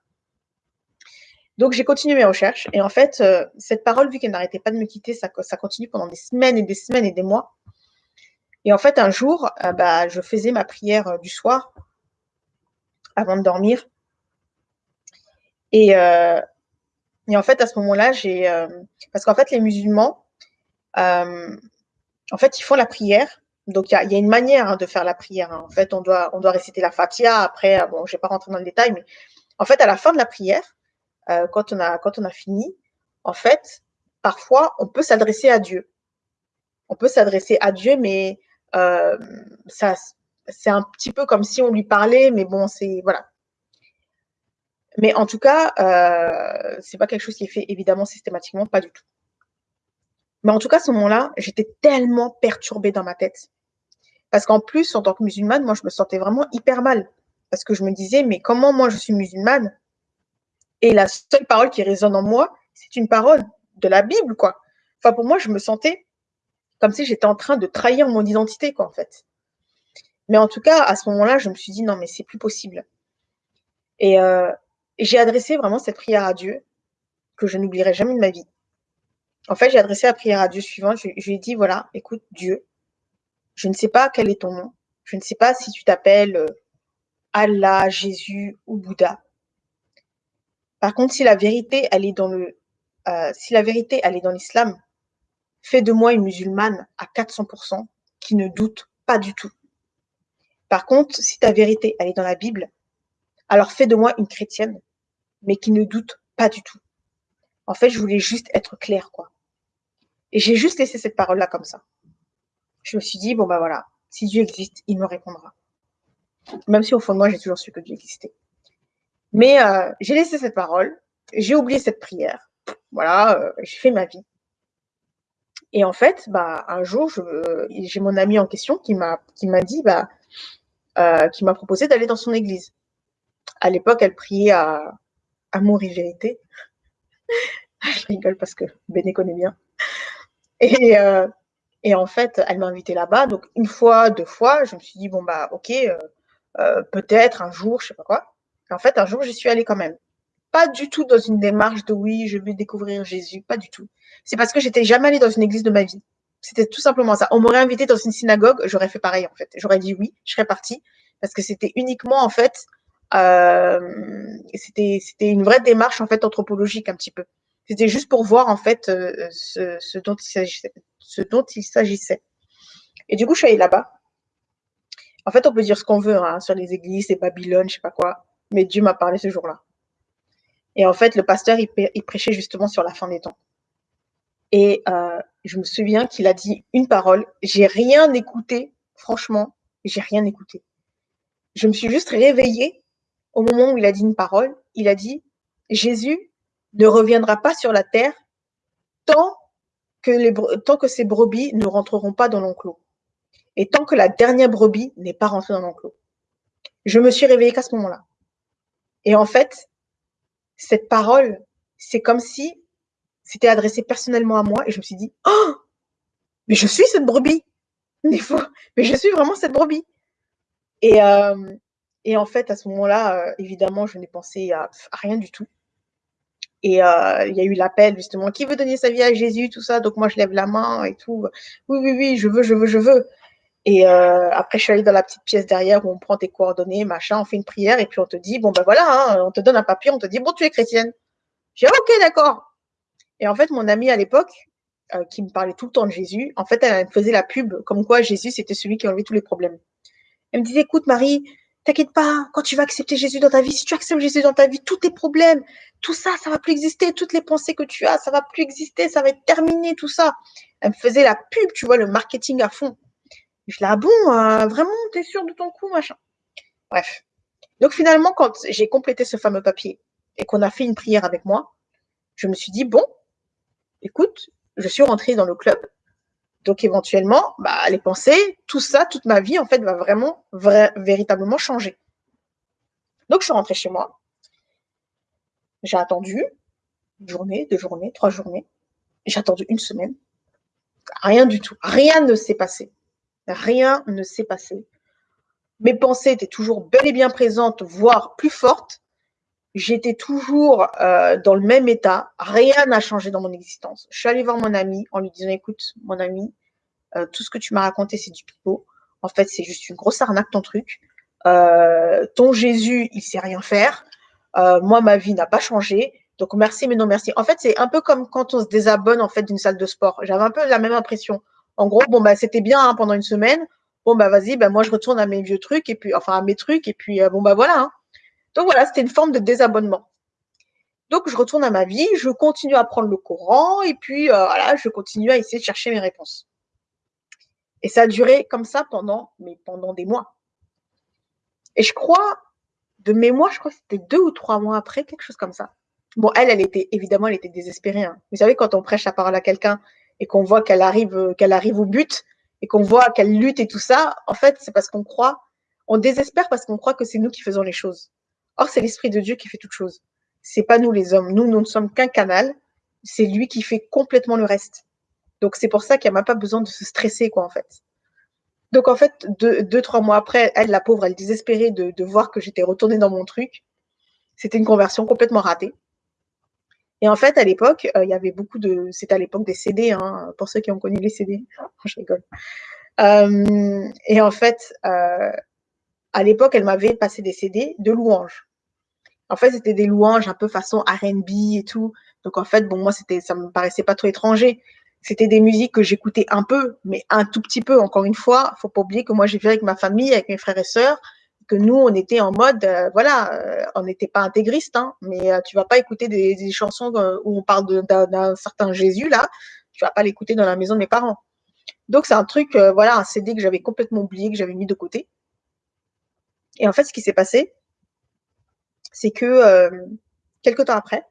Donc, j'ai continué mes recherches. Et en fait, euh, cette parole, vu qu'elle n'arrêtait pas de me quitter, ça, continue pendant des semaines et des semaines et des mois. Et en fait, un jour, euh, bah, je faisais ma prière euh, du soir avant de dormir. Et, et en fait, à ce moment-là, j'ai. Euh, parce qu'en fait, les musulmans, euh, en fait, ils font la prière. Donc, il y a, une manière hein, de faire la prière. Hein. En fait, on doit, réciter la Fatiha. Après, bon, je vais pas rentrer dans le détail, mais en fait, à la fin de la prière, euh, quand, on a, fini, en fait, parfois, on peut s'adresser à Dieu. On peut s'adresser à Dieu, mais euh, ça, c'est un petit peu comme si on lui parlait, mais bon, c'est voilà. Mais en tout cas, euh, c'est pas quelque chose qui est fait évidemment systématiquement, pas du tout. Mais en tout cas, à ce moment-là, j'étais tellement perturbée dans ma tête. Parce qu'en plus, en tant que musulmane, moi, je me sentais vraiment hyper mal. Parce que je me disais, mais comment moi, je suis musulmane? Et la seule parole qui résonne en moi, c'est une parole de la Bible, quoi. Enfin, pour moi, je me sentais comme si j'étais en train de trahir mon identité, quoi, en fait. Mais en tout cas, à ce moment-là, je me suis dit, non, mais c'est plus possible. Et, euh, j'ai adressé vraiment cette prière à Dieu, que je n'oublierai jamais de ma vie. En fait, j'ai adressé la prière à Dieu suivante. Je, je, lui ai dit, voilà, écoute, Dieu, je ne sais pas quel est ton nom. Je ne sais pas si tu t'appelles euh, Allah, Jésus ou Bouddha. Par contre, si la vérité, elle est dans le, euh, si la vérité, elle est dans l'islam, fais de moi une musulmane à 400% qui ne doute pas du tout. Par contre, si ta vérité, elle est dans la Bible, alors fais de moi une chrétienne, mais qui ne doute pas du tout. En fait, je voulais juste être claire, quoi. Et j'ai juste laissé cette parole-là comme ça. Je me suis dit, bon, bah voilà, si Dieu existe, il me répondra. Même si au fond de moi, j'ai toujours su que Dieu existait. Mais euh, j'ai laissé cette parole, j'ai oublié cette prière. Voilà, euh, j'ai fait ma vie. Et en fait, bah, un jour, j'ai mon ami en question qui m'a dit, bah, euh, qui m'a proposé d'aller dans son église. À l'époque, elle priait à Amour et Vérité. je rigole parce que Béné connaît bien. Et, euh, et en fait, elle m'a invité là-bas. Donc, une fois, deux fois, je me suis dit, bon, bah, ok, euh, euh peut-être un jour, je sais pas quoi. Et en fait, un jour, j'y suis allée quand même. Pas du tout dans une démarche de oui, je vais découvrir Jésus, pas du tout. C'est parce que j'étais jamais allée dans une église de ma vie. C'était tout simplement ça. On m'aurait invité dans une synagogue, j'aurais fait pareil en fait. J'aurais dit oui, je serais partie parce que c'était uniquement en fait, c'était c'était une vraie démarche en fait anthropologique un petit peu. C'était juste pour voir en fait euh, ce, ce, dont il s'agissait. Et du coup, je suis allée là-bas. En fait, on peut dire ce qu'on veut hein, sur les églises, et Babylone, je sais pas quoi, mais Dieu m'a parlé ce jour-là. Et en fait, le pasteur, il, il, prêchait justement sur la fin des temps. Et euh, je me souviens qu'il a dit une parole. J'ai rien écouté, franchement, j'ai rien écouté. Je me suis juste réveillée au moment où il a dit une parole. Il a dit Jésus ne reviendra pas sur la terre tant que, tant que ces brebis ne rentreront pas dans l'enclos et tant que la dernière brebis n'est pas rentrée dans l'enclos. Je me suis réveillée qu'à ce moment-là. Et en fait, cette parole, c'est comme si c'était adressé personnellement à moi et je me suis dit, oh, mais je suis cette brebis. Mais, mais je suis vraiment cette brebis. Et, euh, et en fait, à ce moment-là, euh, évidemment, je n'ai pensé à, rien du tout. Et euh, il y a eu l'appel, justement, qui veut donner sa vie à Jésus, tout ça. Donc moi, je lève la main et tout. Oui, oui, oui, je veux, je veux, je veux. Et euh, après, je suis allée dans la petite pièce derrière où on prend tes coordonnées, machin, on fait une prière et puis on te dit, bon ben voilà, hein, on te donne un papier, on te dit, bon, tu es chrétienne. J'ai ok, d'accord. Et en fait, mon amie à l'époque, qui me parlait tout le temps de Jésus, en fait, elle me faisait la pub comme quoi Jésus, c'était celui qui enlevait tous les problèmes. Elle me disait, écoute, Marie, t'inquiète pas, quand tu vas accepter Jésus dans ta vie, si tu acceptes Jésus dans ta vie, tous tes problèmes, tout ça, ça va plus exister, toutes les pensées que tu as, ça va plus exister, ça va être terminé, tout ça. Elle me faisait la pub, tu vois, le marketing à fond. Je dis, ah bon, euh, vraiment, t'es sûr de ton coup, machin. Bref. Donc finalement, quand j'ai complété ce fameux papier et qu'on a fait une prière avec moi, je me suis dit, bon, écoute, je suis rentrée dans le club. Donc éventuellement, bah, les pensées, tout ça, toute ma vie, en fait, va vraiment, vrai, véritablement changer. Donc je suis rentrée chez moi. J'ai attendu une journée, deux journées, trois journées. J'ai attendu une semaine. Rien du tout. Rien ne s'est passé. Rien ne s'est passé. Mes pensées étaient toujours bel et bien présentes, voire plus fortes j'étais toujours euh, dans le même état, rien n'a changé dans mon existence. Je suis allée voir mon ami en lui disant, écoute, mon ami, euh, tout ce que tu m'as raconté, c'est du pipeau. En fait, c'est juste une grosse arnaque ton truc. Euh, ton Jésus, il sait rien faire. Moi, ma vie n'a pas changé. Donc, merci, mais non, merci. En fait, c'est un peu comme quand on se désabonne, en fait, d'une salle de sport. J'avais un peu la même impression. En gros, bon, bah, c'était bien hein, pendant une semaine. Bon, bah, vas-y, bah, moi, je retourne à mes vieux trucs et puis, enfin, à mes trucs et puis, bon, bah, voilà. Hein. Donc, voilà, c'était une forme de désabonnement. Donc, je retourne à ma vie, je continue à prendre le courant et puis, euh, voilà, je continue à essayer de chercher mes réponses. Et ça a duré comme ça pendant, mais pendant des mois. Et je crois, de mémoire, je crois que c'était deux ou trois mois après, quelque chose comme ça. Bon, elle, elle était, évidemment, elle était désespérée. Hein. Vous savez, quand on prêche la parole à quelqu'un et qu'on voit qu'elle arrive, qu'elle arrive au but et qu'on voit qu'elle lutte et tout ça, en fait, c'est parce qu'on croit, on désespère parce qu'on croit que c'est nous qui faisons les choses. Or, c'est l'Esprit de Dieu qui fait toutes choses. C'est pas nous les hommes. Nous, nous ne sommes qu'un canal. C'est lui qui fait complètement le reste. Donc, c'est pour ça qu'il n'y a même pas besoin de se stresser, quoi, en fait. Donc, en fait, deux, trois mois après, elle, la pauvre, elle désespérait de, de voir que j'étais retournée dans mon truc. C'était une conversion complètement ratée. Et en fait, à l'époque, euh, il y avait beaucoup de. C'était à l'époque des CD, hein, pour ceux qui ont connu les CD. je rigole. Euh, et en fait, euh, à l'époque, elle m'avait passé des CD de louanges. En fait, c'était des louanges un peu façon R&B et tout. Donc en fait, bon, moi, c'était, ça me paraissait pas trop étranger. C'était des musiques que j'écoutais un peu, mais un tout petit peu. Encore une fois, faut pas oublier que moi, j'ai vécu avec ma famille, avec mes frères et sœurs, que nous, on était en mode, euh, voilà, euh, on n'était pas intégriste, hein, mais euh, tu vas pas écouter des, chansons où on parle d'un certain Jésus là, tu vas pas l'écouter dans la maison de mes parents. Donc c'est un truc, voilà, un CD que j'avais complètement oublié, que j'avais mis de côté. Et en fait, ce qui s'est passé, c'est que euh, quelque temps après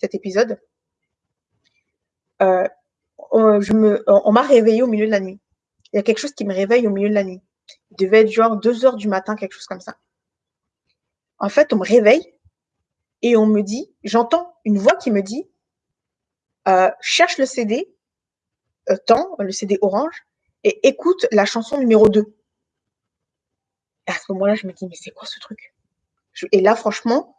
cet épisode, euh, on, on, m'a réveillé au milieu de la nuit. Il y a quelque chose qui me réveille au milieu de la nuit. Il devait être genre 2 heures du matin, quelque chose comme ça. En fait, on me réveille et on me dit, j'entends une voix qui me dit, euh, cherche le CD, euh, temps, le CD orange, et écoute la chanson numéro 2. Et à ce moment-là, je me dis, mais c'est quoi ce truc? Et là, franchement,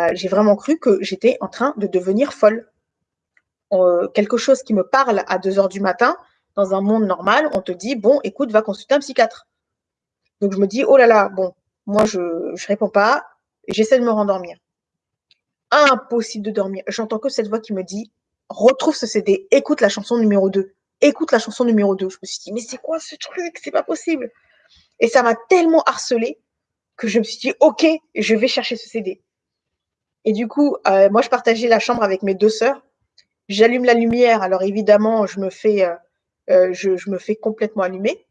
euh, j'ai vraiment cru que j'étais en train de devenir folle. Euh, quelque chose qui me parle à 2 heures du matin, dans un monde normal, on te dit, bon, écoute, va consulter un psychiatre. Donc je me dis, oh là là, bon, moi je ne réponds pas, j'essaie de me rendormir. Impossible de dormir. J'entends que cette voix qui me dit, retrouve ce CD, écoute la chanson numéro 2, écoute la chanson numéro 2. Je me suis dit, mais c'est quoi ce truc? C'est pas possible. Et ça m'a tellement harcelé que je me suis dit, OK, je vais chercher ce CD. Et du coup, euh, moi, je partageais la chambre avec mes deux sœurs. J'allume la lumière. Alors, évidemment, je me fais, euh, euh, je, me fais complètement allumer.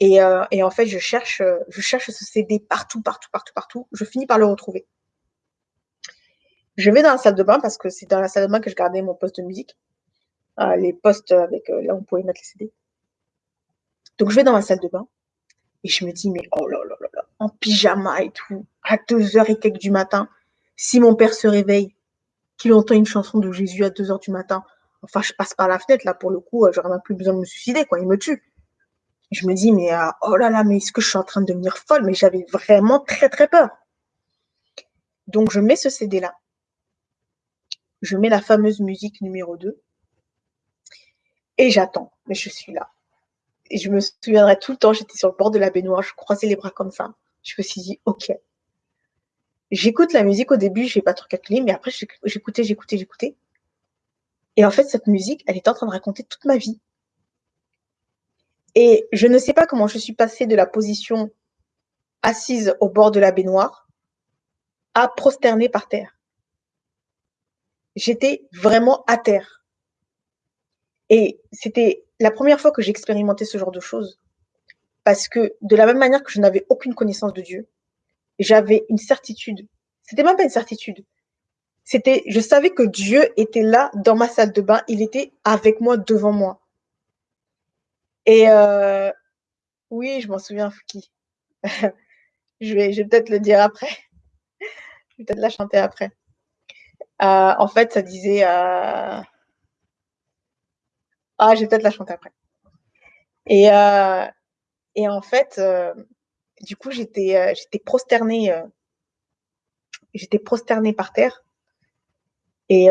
Et, et, en fait, je cherche, je cherche ce CD partout, partout, partout, partout. Je finis par le retrouver. Je vais dans la salle de bain parce que c'est dans la salle de bain que je gardais mon poste de musique. les postes avec là, on pouvait mettre les CD. Donc, je vais dans la salle de bain et je me dis, mais oh là là là là, en pyjama et tout, à 2h et quelques du matin, si mon père se réveille, qu'il entend une chanson de Jésus à 2h du matin, enfin, je passe par la fenêtre, là, pour le coup, euh, j'aurais même plus besoin de me suicider, quoi, il me tue. Je me dis, mais euh, oh là là, mais est-ce que je suis en train de devenir folle? Mais j'avais vraiment très, très peur. Donc, je mets ce CD-là. Je mets la fameuse musique numéro 2. Et j'attends. Mais je suis là. Et je me souviendrai tout le temps, j'étais sur le bord de la baignoire, je croisais les bras comme ça. Je me suis dit, OK. J'écoute la musique au début, je n'ai pas trop calculé, mais après, j'écoutais, j'écoutais, j'écoutais. Et en fait, cette musique, elle est en train de raconter toute ma vie. Et je ne sais pas comment je suis passée de la position assise au bord de la baignoire à prosterner par terre. J'étais vraiment à terre. Et c'était la première fois que j'ai expérimenté ce genre de choses, parce que de la même manière que je n'avais aucune connaissance de Dieu, j'avais une certitude. C'était même pas une certitude. C'était, je savais que Dieu était là dans ma salle de bain. Il était avec moi, devant moi. Et euh, oui, je m'en souviens, Fouki. je vais, je vais peut-être le dire après. je vais peut-être la chanter après. Euh, en fait, ça disait. Euh, ah, je vais peut-être la chanter après. Et, euh, et en fait, euh, du coup, j'étais euh, prosternée, j'étais prosternée par terre. Et,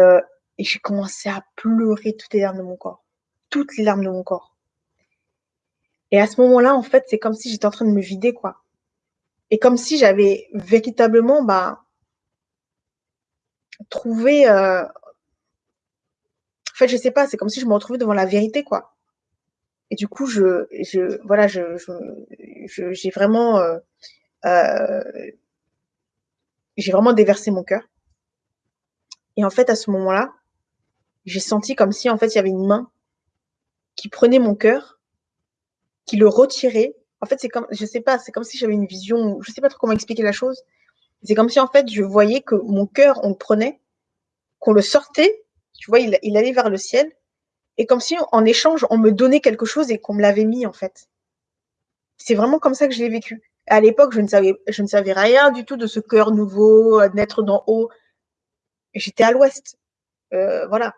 j'ai commencé à pleurer toutes les larmes de mon corps. Toutes les larmes de mon corps. Et à ce moment-là, en fait, c'est comme si j'étais en train de me vider, quoi. Et comme si j'avais véritablement, bah, en fait, je sais pas, c'est comme si je me retrouvais devant la vérité, quoi. Et du coup, je, je voilà, je, je, j'ai vraiment, euh, euh, j'ai vraiment déversé mon cœur. Et en fait, à ce moment-là, j'ai senti comme si en fait il y avait une main qui prenait mon cœur, qui le retirait. En fait, c'est comme, je sais pas, c'est comme si j'avais une vision, je sais pas trop comment expliquer la chose. C'est comme si en fait je voyais que mon cœur, on le prenait, qu'on le sortait, tu vois, il, allait vers le ciel, et comme si en échange on me donnait quelque chose et qu'on me l'avait mis en fait. C'est vraiment comme ça que je l'ai vécu. À l'époque, je ne savais, je ne savais rien du tout de ce cœur nouveau, naître d'en haut. J'étais à l'ouest, euh, voilà.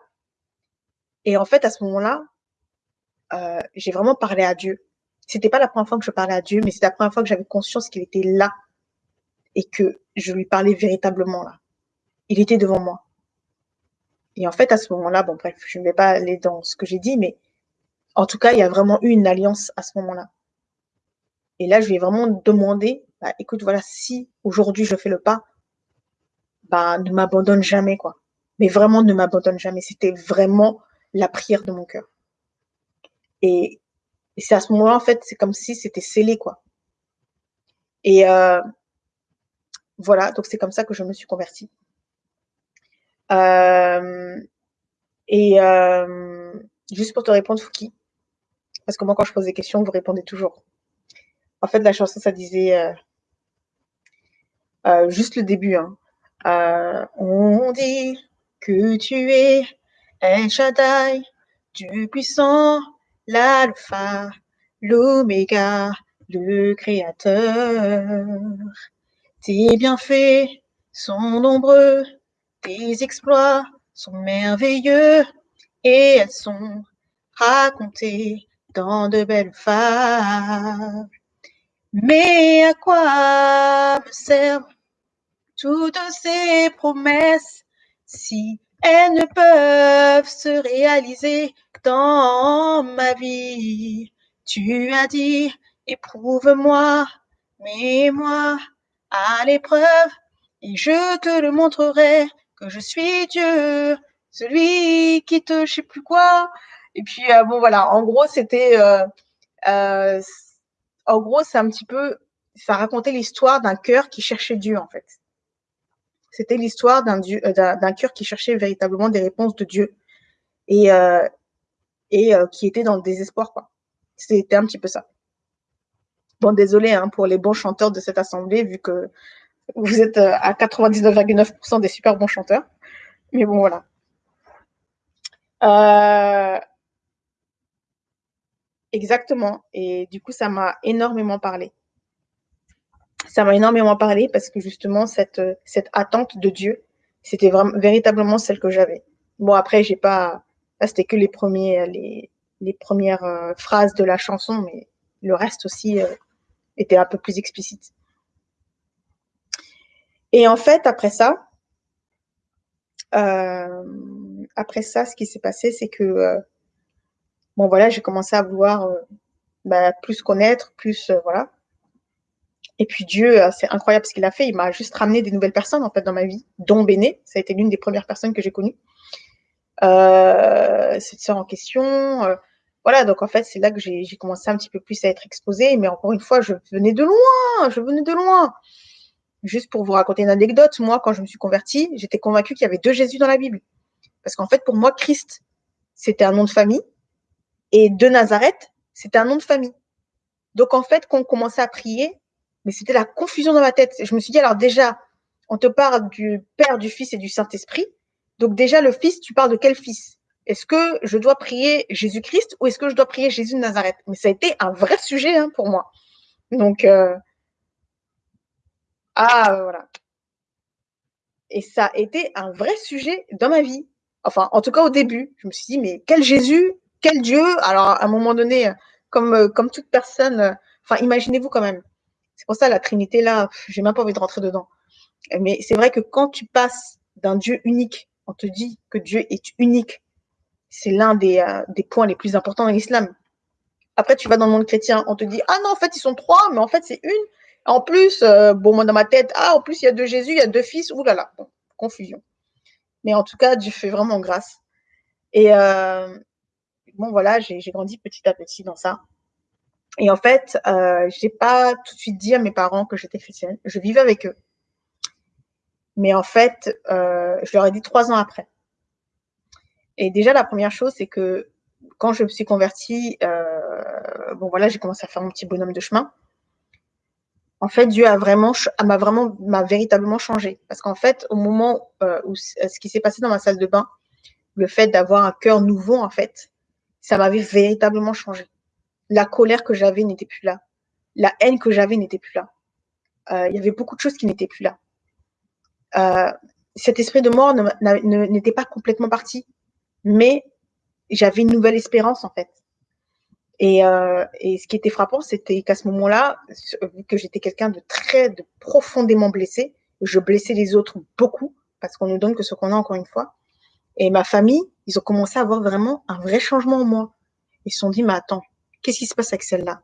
Et en fait, à ce moment-là, euh, j'ai vraiment parlé à Dieu. C'était pas la première fois que je parlais à Dieu, mais c'est la première fois que j'avais conscience qu'il était là et que je lui parlais véritablement là. Il était devant moi. Et en fait, à ce moment-là, bon bref, je ne vais pas aller dans ce que j'ai dit, mais en tout cas, il y a vraiment eu une alliance à ce moment-là. Et là, je lui ai vraiment demandé, bah, écoute, voilà, si aujourd'hui je fais le pas, bah, ne m'abandonne jamais, quoi. Mais vraiment, ne m'abandonne jamais. C'était vraiment la prière de mon cœur. Et, c'est à ce moment-là, en fait, c'est comme si c'était scellé, quoi. Et euh, voilà, donc c'est comme ça que je me suis convertie. Euh, et euh, juste pour te répondre, Fouki, parce que moi, quand je pose des questions, vous répondez toujours. En fait, la chanson, ça disait juste le début. Hein. on dit que tu es El Shaddai, du puissant, l'alpha, l'oméga, le créateur. Tes bienfaits sont nombreux, tes exploits sont merveilleux et elles sont racontées dans de belles fables. Mais à quoi me servent toutes ces promesses si elles ne peuvent se réaliser dans ma vie? Tu as dit, éprouve-moi, mets-moi à l'épreuve, et je te le montrerai que je suis Dieu, celui qui te je sais plus quoi. Et puis euh, bon voilà, en gros c'était, euh, euh, en gros c'est un petit peu, ça racontait l'histoire d'un cœur qui cherchait Dieu en fait. C'était l'histoire d'un d'un cœur qui cherchait véritablement des réponses de Dieu et et qui était dans le désespoir quoi. C'était un petit peu ça. Bon, désolé hein, pour les bons chanteurs de cette assemblée, vu que vous êtes à 99,9% des super bons chanteurs. Mais bon, voilà. Exactement. Et du coup, ça m'a énormément parlé ça m'a énormément parlé parce que justement, cette, cette attente de Dieu, c'était véritablement celle que j'avais. Bon, après, j'ai pas, là, c'était que les premières euh, phrases de la chanson, mais le reste aussi euh, était un peu plus explicite. Et en fait, après ça, euh, après ça, ce qui s'est passé, c'est que, bon, voilà, j'ai commencé à vouloir bah, plus connaître, plus, voilà. Et puis Dieu, euh, c'est incroyable ce qu'il a fait. Il m'a juste ramené des nouvelles personnes en fait dans ma vie, dont Béné. Ça a été l'une des premières personnes que j'ai connues. Euh, cette sœur en question. Euh, voilà, donc en fait, c'est là que j'ai commencé un petit peu plus à être exposée. Mais encore une fois, je venais de loin. Je venais de loin. Juste pour vous raconter une anecdote, moi, quand je me suis convertie, j'étais convaincue qu'il y avait deux Jésus dans la Bible. Parce qu'en fait, pour moi, Christ, c'était un nom de famille. Et de Nazareth, c'était un nom de famille. Donc en fait, quand on commençait à prier, mais c'était la confusion dans ma tête. Je me suis dit, alors déjà, on te parle du Père, du Fils et du Saint-Esprit. Donc déjà, le Fils, tu parles de quel Fils? Est-ce que je dois prier Jésus-Christ ou est-ce que je dois prier Jésus de Nazareth? Mais ça a été un vrai sujet hein, pour moi. Donc, euh... ah, voilà. Et ça a été un vrai sujet dans ma vie. Enfin, en tout cas au début. Je me suis dit, mais quel Jésus Quel Dieu? Alors, à un moment donné, comme, euh, comme toute personne, euh, enfin, imaginez-vous quand même, c'est pour ça la Trinité là, j'ai même pas envie de rentrer dedans. Mais c'est vrai que quand tu passes d'un Dieu unique, on te dit que Dieu est unique. C'est l'un des, euh, des points les plus importants dans l'islam. Après, tu vas dans le monde chrétien, on te dit ah non en fait ils sont trois, mais en fait c'est une. En plus, euh, bon moi dans ma tête, ah en plus il y a deux Jésus, il y a deux fils, oulala, là là, confusion. Mais en tout cas, Dieu fait vraiment grâce. Et euh, bon, voilà, j'ai grandi petit à petit dans ça. Et en fait, euh, je n'ai pas tout de suite dit à mes parents que j'étais chrétienne. Je vivais avec eux. Mais en fait, je leur ai dit trois ans après. Et déjà, la première chose, c'est que quand je me suis convertie, bon voilà, j'ai commencé à faire mon petit bonhomme de chemin. En fait, Dieu a vraiment, m'a vraiment, m'a véritablement changé. Parce qu'en fait, au moment euh, où ce qui s'est passé dans ma salle de bain, le fait d'avoir un cœur nouveau, en fait, ça m'avait véritablement changé. La colère que j'avais n'était plus là. La haine que j'avais n'était plus là. Euh, il y avait beaucoup de choses qui n'étaient plus là. Euh, cet esprit de mort n'était pas complètement parti, mais j'avais une nouvelle espérance en fait. Et, euh, et ce qui était frappant, c'était qu'à ce moment-là, vu que j'étais quelqu'un de très, de profondément blessé, je blessais les autres beaucoup parce qu'on ne donne que ce qu'on a encore une fois. Et ma famille, ils ont commencé à avoir vraiment un vrai changement en moi. Ils se sont dit, mais attends, qu'est-ce qui se passe avec celle-là?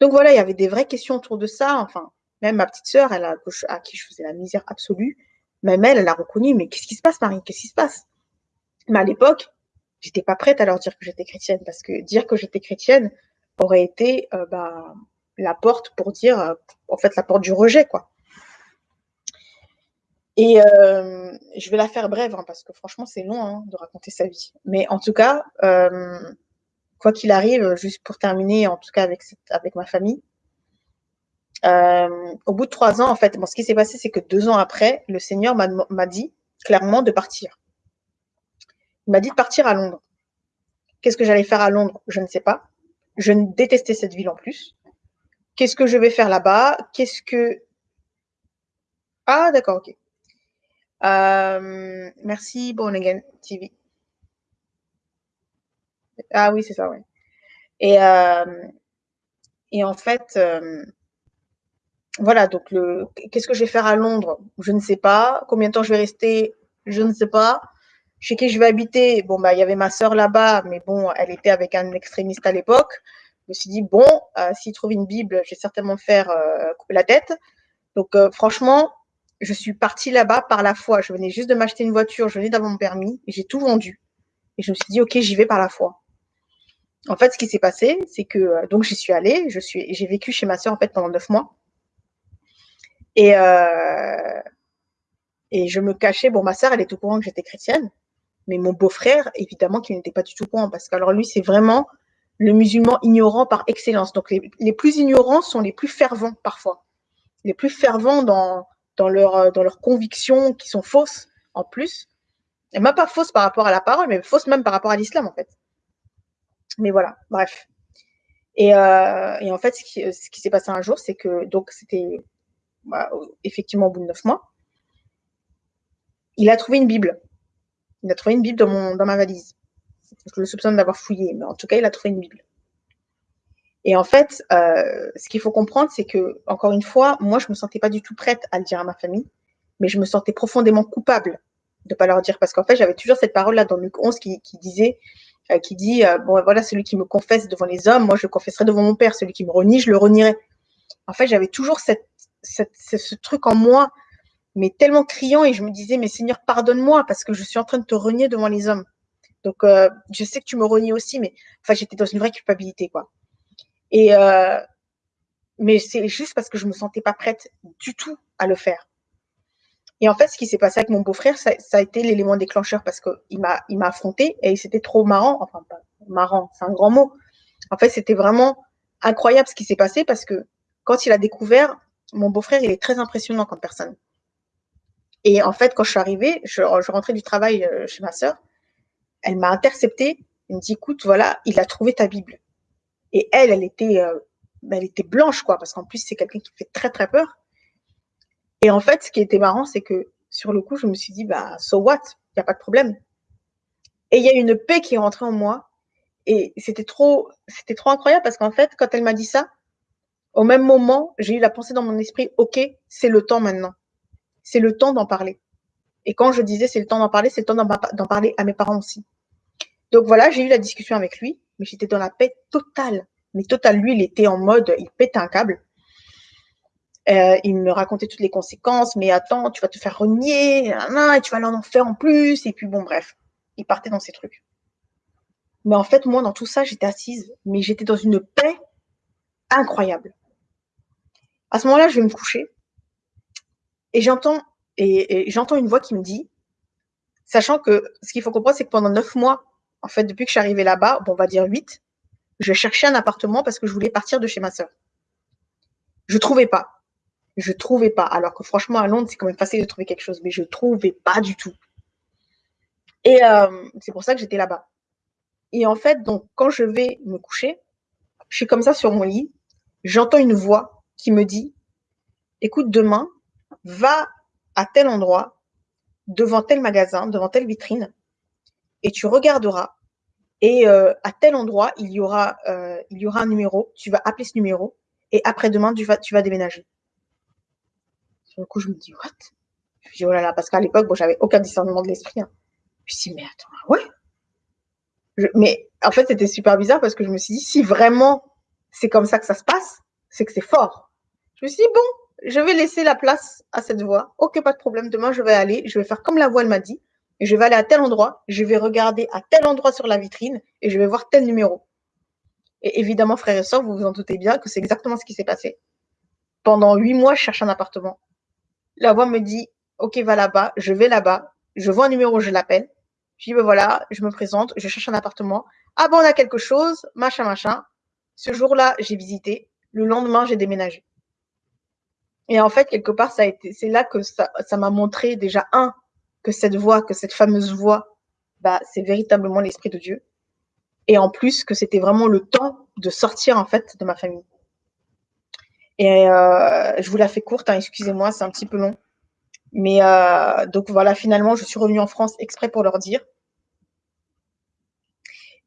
Donc voilà, il y avait des vraies questions autour de ça. Enfin, même ma petite sœur, elle a, à qui je faisais la misère absolue, même elle, elle a reconnu, mais qu'est-ce qui se passe, Marie Qu'est-ce qui se passe? Mais à l'époque, j'étais pas prête à leur dire que j'étais chrétienne, parce que dire que j'étais chrétienne aurait été euh, bah, la porte pour dire, euh, en fait, la porte du rejet, quoi. Et euh, je vais la faire brève, hein, parce que franchement, c'est long hein, de raconter sa vie. Mais en tout cas, quoi qu'il arrive, juste pour terminer, en tout cas avec, avec ma famille, euh, au bout de trois ans, en fait, bon, ce qui s'est passé, c'est que deux ans après, le Seigneur m'a dit clairement de partir. Il m'a dit de partir à Londres. Qu'est-ce que j'allais faire à Londres Je ne sais pas. Je détestais cette ville en plus. Qu'est-ce que je vais faire là-bas? Qu'est-ce que... Ah, d'accord, ok. Euh, merci, Born Again TV. Ah oui, c'est ça, ouais. Et, euh, et en fait, euh, voilà, donc le, qu'est-ce que je vais faire à Londres? Je ne sais pas. Combien de temps je vais rester? Je ne sais pas. Chez qui je vais habiter Bon, bah, il y avait ma sœur là-bas, mais bon, elle était avec un extrémiste à l'époque. Je me suis dit, bon, euh, s'il trouve une Bible, je vais certainement faire euh, couper la tête. Donc, euh, franchement, je suis partie là-bas par la foi. Je venais juste de m'acheter une voiture, je venais d'avoir mon permis, j'ai tout vendu. Et je me suis dit, OK, j'y vais par la foi. En fait, ce qui s'est passé, c'est que donc j'y suis allée, je suis, j'ai vécu chez ma sœur en fait pendant neuf mois. Et, euh, et je me cachais. Bon, ma sœur, elle est au courant que j'étais chrétienne, mais mon beau-frère, évidemment, qui n'était pas du tout courant, parce qu'alors lui, c'est vraiment le musulman ignorant par excellence. Donc, les, plus ignorants sont les plus fervents parfois. Les plus fervents dans, dans, leur, dans leurs convictions qui sont fausses en plus. Et même pas fausses par rapport à la parole, mais fausses même par rapport à l'islam en fait. Mais voilà, bref. Et, euh, et en fait, ce qui, ce qui s'est passé un jour, c'est que donc c'était bah, effectivement au bout de neuf mois, il a trouvé une Bible. Il a trouvé une Bible dans, mon, dans ma valise. Je le soupçonne d'avoir fouillé, mais en tout cas, il a trouvé une Bible. Et en fait, euh, ce qu'il faut comprendre, c'est que, encore une fois, moi, je ne me sentais pas du tout prête à le dire à ma famille, mais je me sentais profondément coupable de ne pas leur dire. Parce qu'en fait, j'avais toujours cette parole-là dans Luc 11 qui, dit, euh, qui dit euh, Bon, voilà, celui qui me confesse devant les hommes, moi, je le confesserai devant mon Père. Celui qui me renie, je le renierai. En fait, j'avais toujours cette, ce truc en moi, mais tellement criant, et je me disais, mais Seigneur, pardonne-moi, parce que je suis en train de te renier devant les hommes. Donc, euh, je sais que tu me renies aussi, mais enfin, j'étais dans une vraie culpabilité, quoi. Et, euh, mais c'est juste parce que je me sentais pas prête du tout à le faire. Et en fait, ce qui s'est passé avec mon beau-frère, ça, a été l'élément déclencheur parce qu'il m'a, il m'a affronté et c'était trop marrant. Enfin, pas marrant, c'est un grand mot. En fait, c'était vraiment incroyable ce qui s'est passé parce que quand il a découvert mon beau-frère, il est très impressionnant comme personne. Et en fait, quand je suis arrivée, je, rentrais du travail euh, chez ma sœur, elle m'a interceptée, elle me dit, écoute, voilà, il a trouvé ta Bible. Et elle, elle était, euh, elle était blanche, quoi, parce qu'en plus, c'est quelqu'un qui fait très, très peur. Et en fait, ce qui était marrant, c'est que sur le coup, je me suis dit, bah, so what? Il n'y a pas de problème. Et il y a une paix qui est rentrée en moi. Et c'était trop, c'était trop incroyable parce qu'en fait, quand elle m'a dit ça, au même moment, j'ai eu la pensée dans mon esprit, OK, c'est le temps maintenant. C'est le temps d'en parler. Et quand je disais c'est le temps d'en parler, c'est le temps d'en parler à mes parents aussi. Donc voilà, j'ai eu la discussion avec lui, mais j'étais dans la paix totale. Mais totale, lui, il était en mode, il pétait un câble. Euh, il me racontait toutes les conséquences, mais attends, tu vas te faire renier, et tu vas aller en enfer en plus, et puis bon, bref, il partait dans ces trucs. Mais en fait, moi, dans tout ça, j'étais assise, mais j'étais dans une paix incroyable. À ce moment-là, je vais me coucher, et j'entends et, j'entends une voix qui me dit, sachant que ce qu'il faut comprendre, c'est que pendant neuf mois, en fait, depuis que je suis arrivée là-bas, bon, on va dire huit, je cherchais un appartement parce que je voulais partir de chez ma sœur. Je trouvais pas. Je trouvais pas. Alors que franchement, à Londres, c'est quand même facile de trouver quelque chose, mais je trouvais pas du tout. Et euh, c'est pour ça que j'étais là-bas. Et en fait, donc, quand je vais me coucher, je suis comme ça sur mon lit, j'entends une voix qui me dit, écoute, demain, va à tel endroit, devant tel magasin, devant telle vitrine, et tu regarderas. Et euh, à tel endroit, il y, aura, euh, il y aura un numéro. Tu vas appeler ce numéro. Et après-demain, tu vas, tu vas déménager. Sur le coup, je me dis, what? Je me dis, oh là là, parce qu'à l'époque, bon, j'avais aucun discernement de l'esprit. Hein. Je me dit, mais attends, ah ouais? Mais en fait, c'était super bizarre parce que je me suis dit, si vraiment c'est comme ça que ça se passe, c'est que c'est fort. Je me suis dit, bon, je vais laisser la place à cette voix. Ok, pas de problème. Demain, je vais aller, je vais faire comme la voix, elle m'a dit. Je vais aller à tel endroit, je vais regarder à tel endroit sur la vitrine et je vais voir tel numéro. Et évidemment, frères et sœurs, vous vous en doutez bien que c'est exactement ce qui s'est passé. Pendant huit mois, je cherche un appartement. La voix me dit, OK, va là-bas, je vais là-bas, je vois un numéro, je l'appelle. Je dis, ben voilà, je me présente, je cherche un appartement. Ah bon, on a quelque chose, machin, machin. Ce jour-là, j'ai visité. Le lendemain, j'ai déménagé. Et en fait, quelque part, ça a été, c'est là que ça, m'a montré déjà un que cette voix, que cette fameuse voix, bah, c'est véritablement l'esprit de Dieu. Et en plus, que c'était vraiment le temps de sortir en fait de ma famille. Et euh, je vous la fais courte, hein, excusez-moi, c'est un petit peu long. Mais euh, donc voilà, finalement, je suis revenue en France exprès pour leur dire.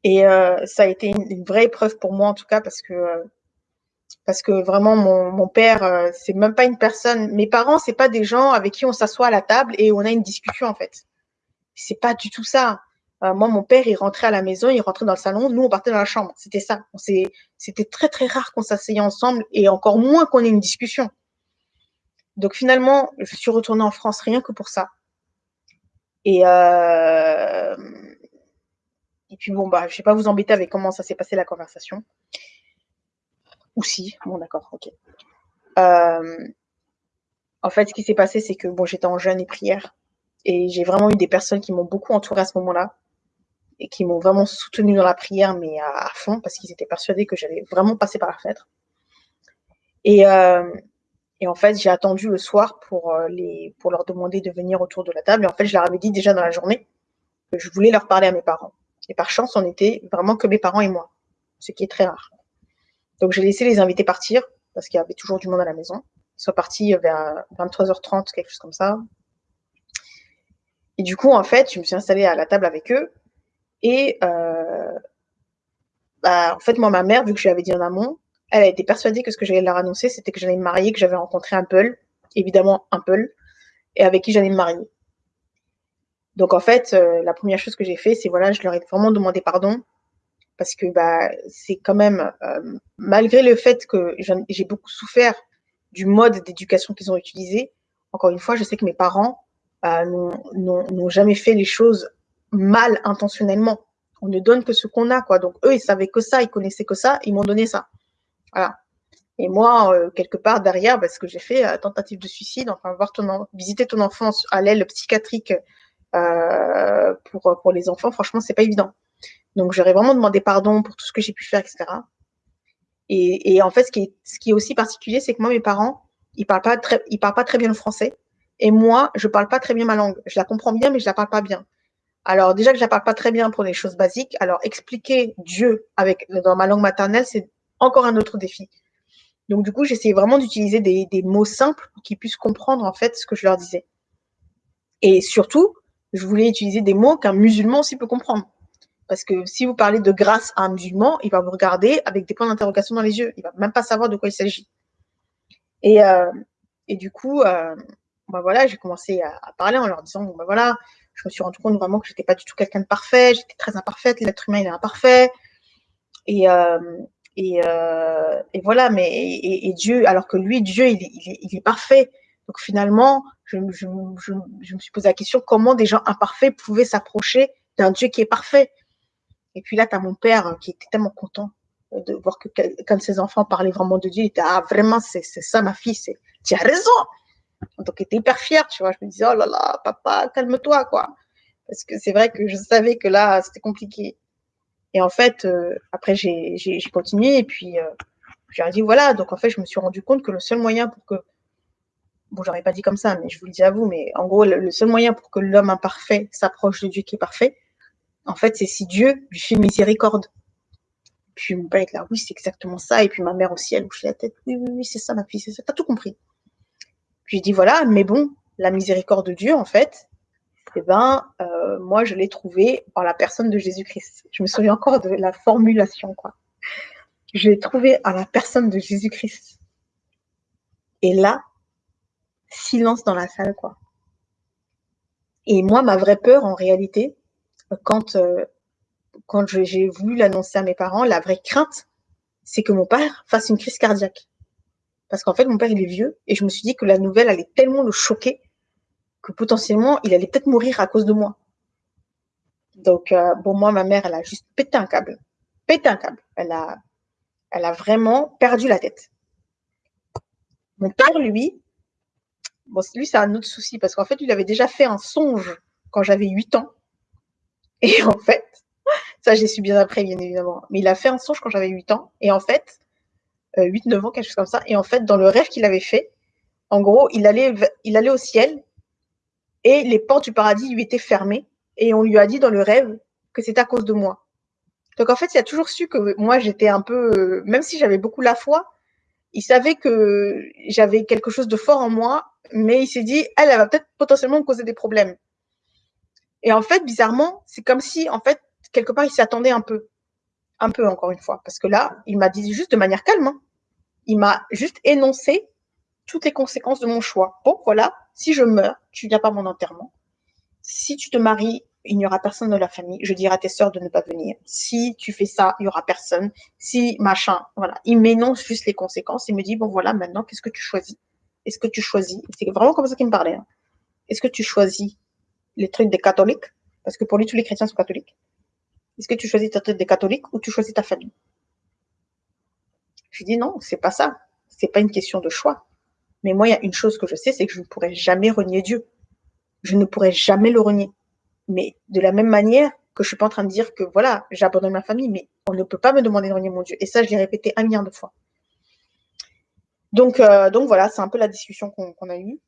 Et euh, ça a été une, une, vraie épreuve pour moi en tout cas parce que parce que vraiment mon, père euh, c'est même pas une personne. Mes parents c'est pas des gens avec qui on s'assoit à la table et on a une discussion en fait. C'est pas du tout ça. Euh, moi mon père il rentrait à la maison il rentrait dans le salon nous on partait dans la chambre. C'était ça. C'était très très rare qu'on s'asseyait ensemble et encore moins qu'on ait une discussion. Donc finalement je suis retournée en France rien que pour ça. Et euh... puis bon bah je vais pas vous embêter avec comment ça s'est passé la conversation ou si, bon d'accord, ok. Euh, en fait, ce qui s'est passé, c'est que bon, j'étais en jeûne et prière. Et j'ai vraiment eu des personnes qui m'ont beaucoup entouré à ce moment-là. Et qui m'ont vraiment soutenu dans la prière, mais à, fond, parce qu'ils étaient persuadés que j'allais vraiment passer par la fenêtre. Et, euh, et en fait, j'ai attendu le soir pour, euh, les, pour leur demander de venir autour de la table. Et en fait, je leur avais dit déjà dans la journée que je voulais leur parler à mes parents. Et par chance, on était vraiment que mes parents et moi, ce qui est très rare. Donc j'ai laissé les invités partir parce qu'il y avait toujours du monde à la maison. Ils sont partis vers 23h30, quelque chose comme ça. Et du coup, en fait, je me suis installée à la table avec eux. Et euh, bah, en fait, moi, ma mère, vu que je lui avais dit en amont, elle a été persuadée que ce que j'allais leur annoncer, c'était que j'allais me marier, que j'avais rencontré un Peul, évidemment un Peul, et avec qui j'allais me marier. Donc en fait, euh, la première chose que j'ai fait, c'est voilà, je leur ai vraiment demandé pardon parce que bah, c'est quand même, euh, malgré le fait que j'ai beaucoup souffert du mode d'éducation qu'ils ont utilisé, encore une fois, je sais que mes parents euh, n'ont jamais fait les choses mal intentionnellement. On ne donne que ce qu'on a, quoi. Donc eux, ils savaient que ça, ils connaissaient que ça, ils m'ont donné ça. Voilà. Et moi, euh, quelque part derrière, parce que j'ai fait tentative de suicide, enfin voir ton visiter ton enfance à l'aile psychiatrique pour pour les enfants, franchement, c'est pas évident. Donc, j'aurais vraiment demandé pardon pour tout ce que j'ai pu faire, etc. Et, en fait, ce qui est, ce qui est aussi particulier, c'est que moi, mes parents, ils parlent pas très, ils parlent pas très bien le français. Et moi, je parle pas très bien ma langue. Je la comprends bien, mais je la parle pas bien. Alors, déjà que je la parle pas très bien pour les choses basiques, alors expliquer Dieu avec, dans ma langue maternelle, c'est encore un autre défi. Donc, du coup, j'essayais vraiment d'utiliser des, des mots simples pour qu'ils puissent comprendre, en fait, ce que je leur disais. Et surtout, je voulais utiliser des mots qu'un musulman aussi peut comprendre. Parce que si vous parlez de grâce à un musulman, il va vous regarder avec des points d'interrogation dans les yeux. Il va même pas savoir de quoi il s'agit. Et, euh, et du coup, euh, bah voilà, j'ai commencé à, parler en leur disant, bah voilà, je me suis rendu compte vraiment que j'étais pas du tout quelqu'un de parfait, j'étais très imparfaite, l'être humain il est imparfait. Et, euh, Et, voilà, mais et, Dieu, alors que lui, Dieu, il est parfait. Donc finalement, je, je, je, je, me suis posé la question comment des gens imparfaits pouvaient s'approcher d'un Dieu qui est parfait? Et puis là, tu as mon père qui était tellement content de voir que quand ses enfants parlaient vraiment de Dieu, il était ah vraiment c'est ça ma fille, c'est tu as raison. Donc il était hyper fier, tu vois. Je me disais oh là là papa calme-toi quoi, parce que c'est vrai que je savais que là c'était compliqué. Et en fait euh, après j'ai continué et puis euh, j'ai dit voilà donc en fait je me suis rendu compte que le seul moyen pour que bon j'aurais pas dit comme ça mais je vous le dis à vous mais en gros le seul moyen pour que l'homme imparfait s'approche de Dieu qui est parfait en fait c'est si Dieu lui fait miséricorde puis mon père est là, oui, c'est exactement ça. Et puis ma mère aussi, elle bouge la tête. Oui, oui, oui, c'est ça, ma fille, c'est ça. T'as tout compris. Puis je dis, voilà, mais bon, la miséricorde de Dieu, en fait, eh ben, euh, moi, je l'ai trouvée par la personne de Jésus-Christ. Je me souviens encore de la formulation, quoi. Je l'ai trouvée à la personne de Jésus-Christ. Et là, silence dans la salle, quoi. Et moi, ma vraie peur, en réalité, quand euh, j'ai voulu l'annoncer à mes parents, la vraie crainte, c'est que mon père fasse une crise cardiaque. Parce qu'en fait, mon père, il est vieux, et je me suis dit que la nouvelle allait tellement le choquer que potentiellement, il allait peut-être mourir à cause de moi. Donc, euh, bon, moi, ma mère, elle a juste pété un câble. Pété un câble. Elle a, vraiment perdu la tête. Mon père, lui, lui, c'est un autre souci, parce qu'en fait, il avait déjà fait un songe quand j'avais 8 ans. Et en fait, ça, j'ai su bien après, bien évidemment. Mais il a fait un songe quand j'avais 8 ans. Et en fait, 8-9 euh, ans, quelque chose comme ça. Et en fait, dans le rêve qu'il avait fait, en gros, il allait, il allait au ciel et les portes du paradis lui étaient fermées. Et on lui a dit dans le rêve que c'est à cause de moi. Donc en fait, il a toujours su que moi, j'étais un peu, euh, même si j'avais beaucoup la foi, il savait que j'avais quelque chose de fort en moi, mais il s'est dit, elle, elle va peut-être potentiellement me causer des problèmes. Et en fait, bizarrement, c'est comme si, en fait, quelque part, il s'attendait un peu. Un peu, encore une fois. Parce que là, il m'a dit juste de manière calme. Hein. Il m'a juste énoncé toutes les conséquences de mon choix. Bon, voilà, si je meurs, tu viens pas mon enterrement. Si tu te maries, il n'y aura personne de la famille. Je dirai à tes sœurs de ne pas venir. Si tu fais ça, il y aura personne. Si machin, voilà. Il m'énonce juste les conséquences. Il me dit, bon voilà, maintenant, qu'est-ce que tu choisis? Est-ce que tu choisis? C'est vraiment comme ça qu'il me parlait. Hein. Est-ce que tu choisis les trucs des catholiques Parce que pour lui, tous les chrétiens sont catholiques. Est-ce que tu choisis ta tête des catholiques ou tu choisis ta famille? Je dis non, c'est pas ça. C'est pas une question de choix. Mais moi, il y a une chose que je sais, c'est que je ne pourrai jamais renier Dieu. Je ne pourrai jamais le renier. Mais de la même manière que je suis pas en train de dire que voilà, j'abandonne ma famille, mais on ne peut pas me demander de renier mon Dieu. Et ça, je l'ai répété un milliard de fois. Donc, euh, donc voilà, c'est un peu la discussion qu'on a eue.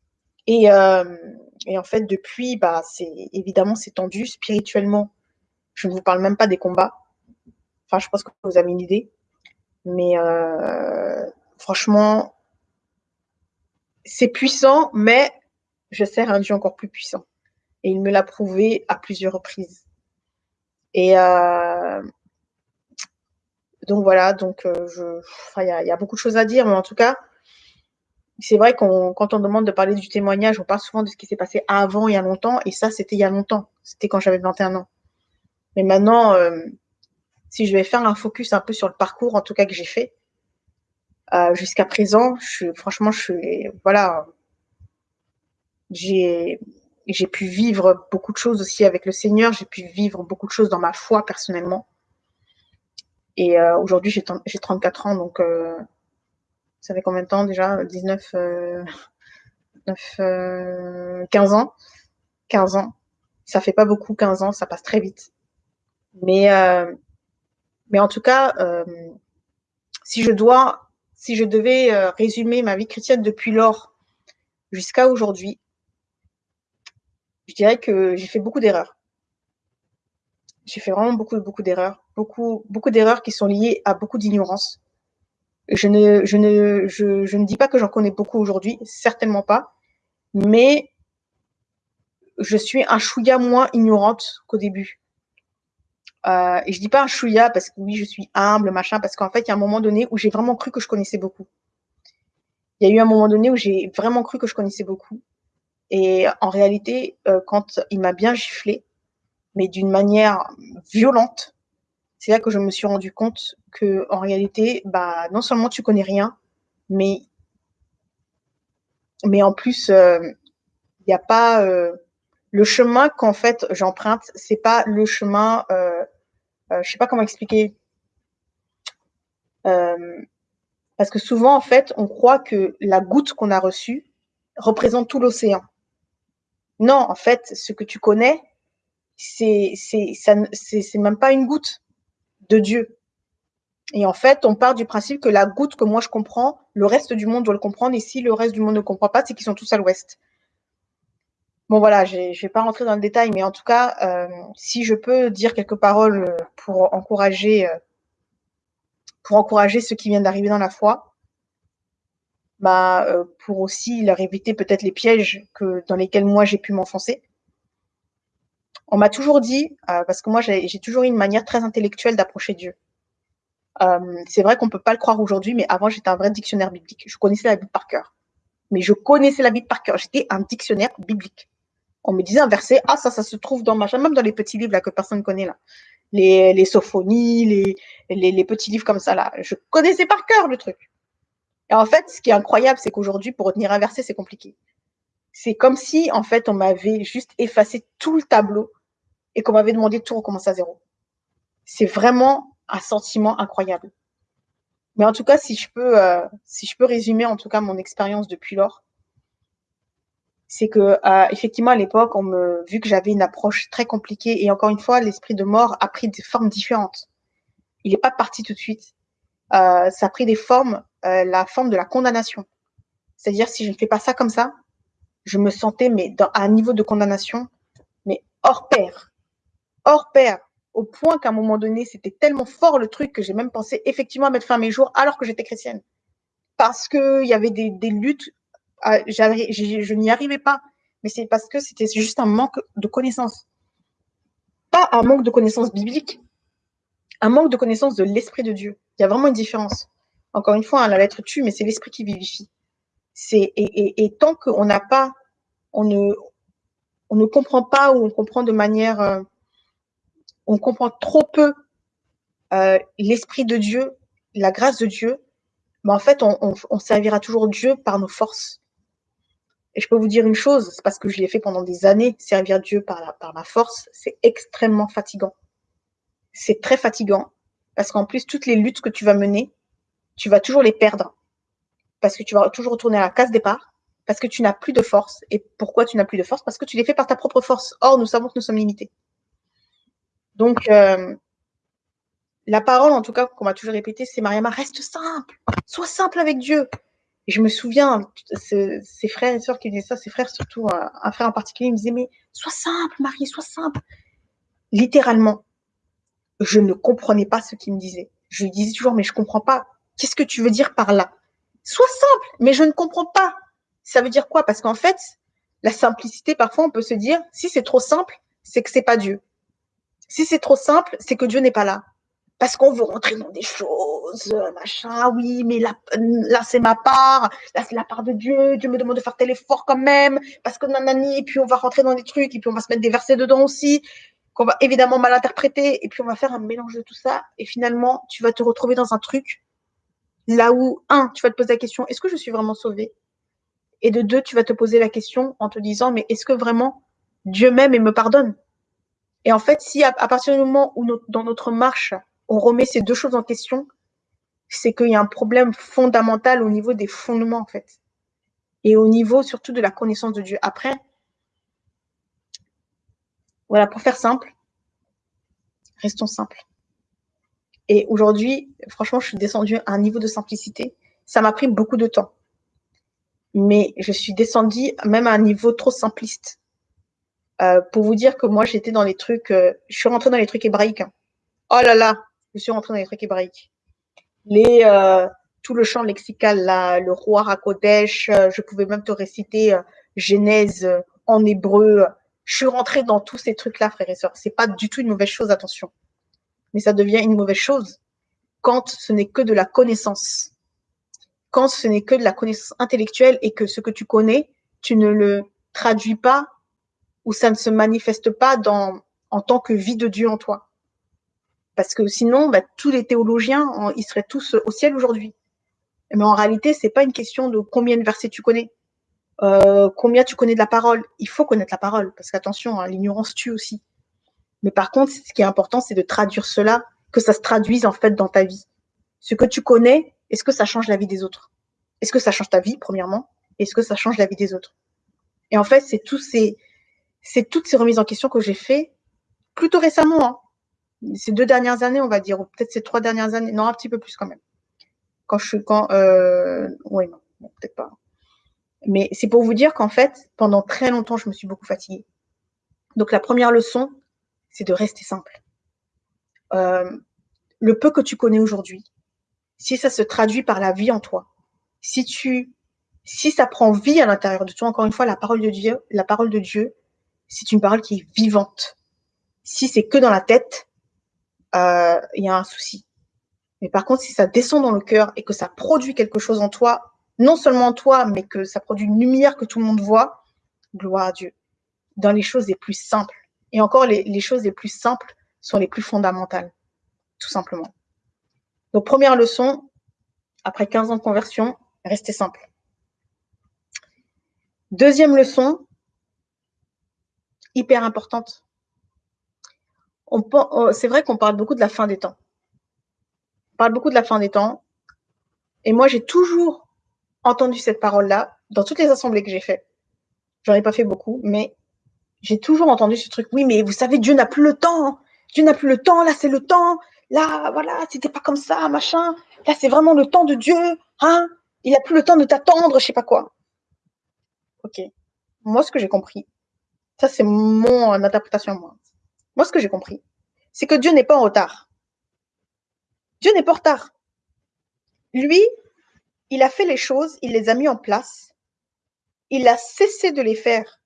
Et, euh, et, en fait, depuis, bah, c'est évidemment c'est tendu spirituellement. Je ne vous parle même pas des combats. Enfin, je pense que vous avez une idée. Mais euh, franchement, c'est puissant, mais je sers un Dieu encore plus puissant. Et il me l'a prouvé à plusieurs reprises. Et euh, donc voilà, donc euh, il y, a beaucoup de choses à dire, mais en tout cas, c'est vrai qu'on, quand on demande de parler du témoignage, on parle souvent de ce qui s'est passé avant, il y a longtemps, et ça, c'était il y a longtemps. C'était quand j'avais 21 ans. Mais maintenant, euh, si je vais faire un focus un peu sur le parcours, en tout cas que j'ai fait, euh, jusqu'à présent, je, franchement, je suis, voilà, j'ai, j'ai pu vivre beaucoup de choses aussi avec le Seigneur, j'ai pu vivre beaucoup de choses dans ma foi personnellement. Et euh, aujourd'hui, j'ai, j'ai 34 ans, donc euh, ça fait combien de temps déjà? 19, 9, 15 ans? 15 ans. Ça fait pas beaucoup, 15 ans, ça passe très vite. Mais, euh, mais en tout cas, euh, si je dois, si je devais euh, résumer ma vie chrétienne depuis lors jusqu'à aujourd'hui, je dirais que j'ai fait beaucoup d'erreurs. J'ai fait vraiment beaucoup, beaucoup d'erreurs, beaucoup, beaucoup d'erreurs qui sont liées à beaucoup d'ignorance. Je ne, je ne, je, je ne dis pas que j'en connais beaucoup aujourd'hui, certainement pas, mais je suis un chouïa moins ignorante qu'au début. Euh, et je dis pas un chouïa parce que oui, je suis humble, machin, parce qu'en fait, il y a un moment donné où j'ai vraiment cru que je connaissais beaucoup. Il y a eu un moment donné où j'ai vraiment cru que je connaissais beaucoup. Et en réalité, euh, quand il m'a bien giflé, mais d'une manière violente, c'est là que je me suis rendu compte que en réalité, bah, non seulement tu connais rien, mais, mais en plus, euh, il n'y a pas euh, le chemin qu'en fait j'emprunte, c'est pas le chemin, euh, euh, je sais pas comment expliquer. Euh, parce que souvent, en fait, on croit que la goutte qu'on a reçue représente tout l'océan. Non, en fait, ce que tu connais, c'est même pas une goutte de Dieu. Et en fait, on part du principe que la goutte que moi je comprends, le reste du monde doit le comprendre. Et si le reste du monde ne comprend pas, c'est qu'ils sont tous à l'ouest. Bon voilà, je ne vais pas rentrer dans le détail, mais en tout cas, euh, si je peux dire quelques paroles pour encourager, euh, pour encourager ceux qui viennent d'arriver dans la foi, bah, euh, pour aussi leur éviter peut-être les pièges que, dans lesquels moi j'ai pu m'enfoncer. On m'a toujours dit, euh, parce que moi j'ai toujours eu une manière très intellectuelle d'approcher Dieu. Euh, c'est vrai qu'on peut pas le croire aujourd'hui, mais avant j'étais un vrai dictionnaire biblique. Je connaissais la Bible par cœur. Mais je connaissais la Bible par cœur. J'étais un dictionnaire biblique on me disait un verset, ah ça, ça se trouve dans machin, même dans les petits livres là que personne ne connaît là, les, les sophonies, les, les, les, petits livres comme ça là, je connaissais par cœur le truc. Et en fait, ce qui est incroyable, c'est qu'aujourd'hui, pour retenir un verset, c'est compliqué. C'est comme si, en fait, on m'avait juste effacé tout le tableau et qu'on m'avait demandé de tout recommencer à zéro. C'est vraiment un sentiment incroyable. Mais en tout cas, si je peux, euh, si je peux résumer en tout cas mon expérience depuis lors, c'est que euh, effectivement à l'époque, on me vu que j'avais une approche très compliquée et encore une fois, l'esprit de mort a pris des formes différentes. Il n'est pas parti tout de suite. Euh, ça a pris des formes, euh, la forme de la condamnation. C'est-à-dire si je ne fais pas ça comme ça, je me sentais mais dans, à un niveau de condamnation, mais hors pair, hors pair, au point qu'à un moment donné, c'était tellement fort le truc que j'ai même pensé effectivement à mettre fin à mes jours alors que j'étais chrétienne, parce que il y avait des, luttes ah, je n'y arrivais pas. Mais c'est parce que c'était juste un manque de connaissances. Pas un manque de connaissances bibliques, un manque de connaissances de l'Esprit de Dieu. Il y a vraiment une différence. Encore une fois, hein, la lettre tue, mais c'est l'Esprit qui vivifie. Et, et, et, tant qu'on n'a pas, on ne, comprend pas ou on comprend de manière, euh, on comprend trop peu euh, l'Esprit de Dieu, la grâce de Dieu, mais en fait, on servira toujours Dieu par nos forces. Et je peux vous dire une chose, c'est parce que je l'ai fait pendant des années, servir Dieu par, la, par ma force, c'est extrêmement fatigant. C'est très fatigant, parce qu'en plus, toutes les luttes que tu vas mener, tu vas toujours les perdre. Parce que tu vas toujours retourner à la case départ, parce que tu n'as plus de force. Et pourquoi tu n'as plus de force? Parce que tu les fais par ta propre force. Or, nous savons que nous sommes limités. Donc, euh, la parole, en tout cas, qu'on m'a toujours répété, c'est Mariama, reste simple. Sois simple avec Dieu. Et je me souviens, ses frères et sœurs qui disaient ça, ses frères surtout, un, frère en particulier, il me disait, mais sois simple, Marie, sois simple. Littéralement, je ne comprenais pas ce qu'il me disait. Je lui disais toujours, mais je comprends pas. Qu'est-ce que tu veux dire par là? Sois simple, mais je ne comprends pas. Ça veut dire quoi? Parce qu'en fait, la simplicité, parfois, on peut se dire, si c'est trop simple, c'est que c'est pas Dieu. Si c'est trop simple, c'est que Dieu n'est pas là. Parce qu'on veut rentrer dans des choses, euh, machin, oui, mais là, là c'est ma part, là c'est la part de Dieu, Dieu me demande de faire tel effort quand même, parce que nanani, et puis on va rentrer dans des trucs, et puis on va se mettre des versets dedans aussi, qu'on va évidemment mal interpréter, et puis on va faire un mélange de tout ça, et finalement, tu vas te retrouver dans un truc là où, un, tu vas te poser la question, est-ce que je suis vraiment sauvée? Et de deux, tu vas te poser la question en te disant, mais est-ce que vraiment Dieu m'aime et me pardonne? Et en fait, si à, partir du moment où dans notre marche, on remet ces deux choses en question, c'est qu'il y a un problème fondamental au niveau des fondements, en fait. Et au niveau surtout de la connaissance de Dieu. Après, voilà, pour faire simple, restons simples. Et aujourd'hui, franchement, je suis descendue à un niveau de simplicité. Ça m'a pris beaucoup de temps. Mais je suis descendue même à un niveau trop simpliste. Euh, pour vous dire que moi, j'étais dans les trucs, euh, je suis rentrée dans les trucs hébraïques. Hein. Oh là là, je suis rentrée dans les trucs hébraïques. Les, euh, tout le champ lexical, là, le roi Rakodesh, je pouvais même te réciter Genèse en hébreu. Je suis rentrée dans tous ces trucs-là, frères et sœurs. C'est pas du tout une mauvaise chose, attention. Mais ça devient une mauvaise chose quand ce n'est que de la connaissance. Quand ce n'est que de la connaissance intellectuelle et que ce que tu connais, tu ne le traduis pas ou ça ne se manifeste pas en tant que vie de Dieu en toi. Parce que sinon, bah, tous les théologiens, ils seraient tous au ciel aujourd'hui. Mais en réalité, c'est pas une question de combien de versets tu connais, euh, combien tu connais de la parole. Il faut connaître la parole, parce qu'attention, hein, l'ignorance tue aussi. Mais par contre, ce qui est important, c'est de traduire cela, que ça se traduise en fait dans ta vie. Ce que tu connais, est-ce que ça change la vie des autres? Est-ce que ça change ta vie, premièrement? Est-ce que ça change la vie des autres? Et en fait, c'est tous ces, c'est toutes ces remises en question que j'ai fait plutôt récemment. Hein ces deux dernières années, on va dire, ou peut-être ces trois dernières années, non, un petit peu plus quand même. Quand je suis, quand, euh, oui, non, peut-être pas. Mais c'est pour vous dire qu'en fait, pendant très longtemps, je me suis beaucoup fatiguée. Donc la première leçon, c'est de rester simple. Euh, le peu que tu connais aujourd'hui, si ça se traduit par la vie en toi, si tu, si ça prend vie à l'intérieur de toi, encore une fois, la parole de Dieu, la parole de Dieu, c'est une parole qui est vivante. Si c'est que dans la tête, euh, il y a un souci. Mais par contre, si ça descend dans le cœur et que ça produit quelque chose en toi, non seulement en toi, mais que ça produit une lumière que tout le monde voit, gloire à Dieu. Dans les choses les plus simples. Et encore, les, choses les plus simples sont les plus fondamentales, tout simplement. Donc, première leçon, après 15 ans de conversion, restez simple. Deuxième leçon, hyper importante, Oh, c'est vrai qu'on parle beaucoup de la fin des temps. On parle beaucoup de la fin des temps. Et moi, j'ai toujours entendu cette parole-là dans toutes les assemblées que j'ai faites. J'en ai pas fait beaucoup, mais j'ai toujours entendu ce truc. Oui, mais vous savez, Dieu n'a plus le temps. Dieu n'a plus le temps. Là, c'est le temps. Là, voilà, c'était pas comme ça, machin. Là, c'est vraiment le temps de Dieu. Hein Il n'a plus le temps de t'attendre, je sais pas quoi. Ok. Moi, ce que j'ai compris, ça, c'est mon interprétation, moi. Moi, ce que j'ai compris, c'est que Dieu n'est pas en retard. Dieu n'est pas en retard. Lui, il a fait les choses, il les a mis en place, il a cessé de les faire.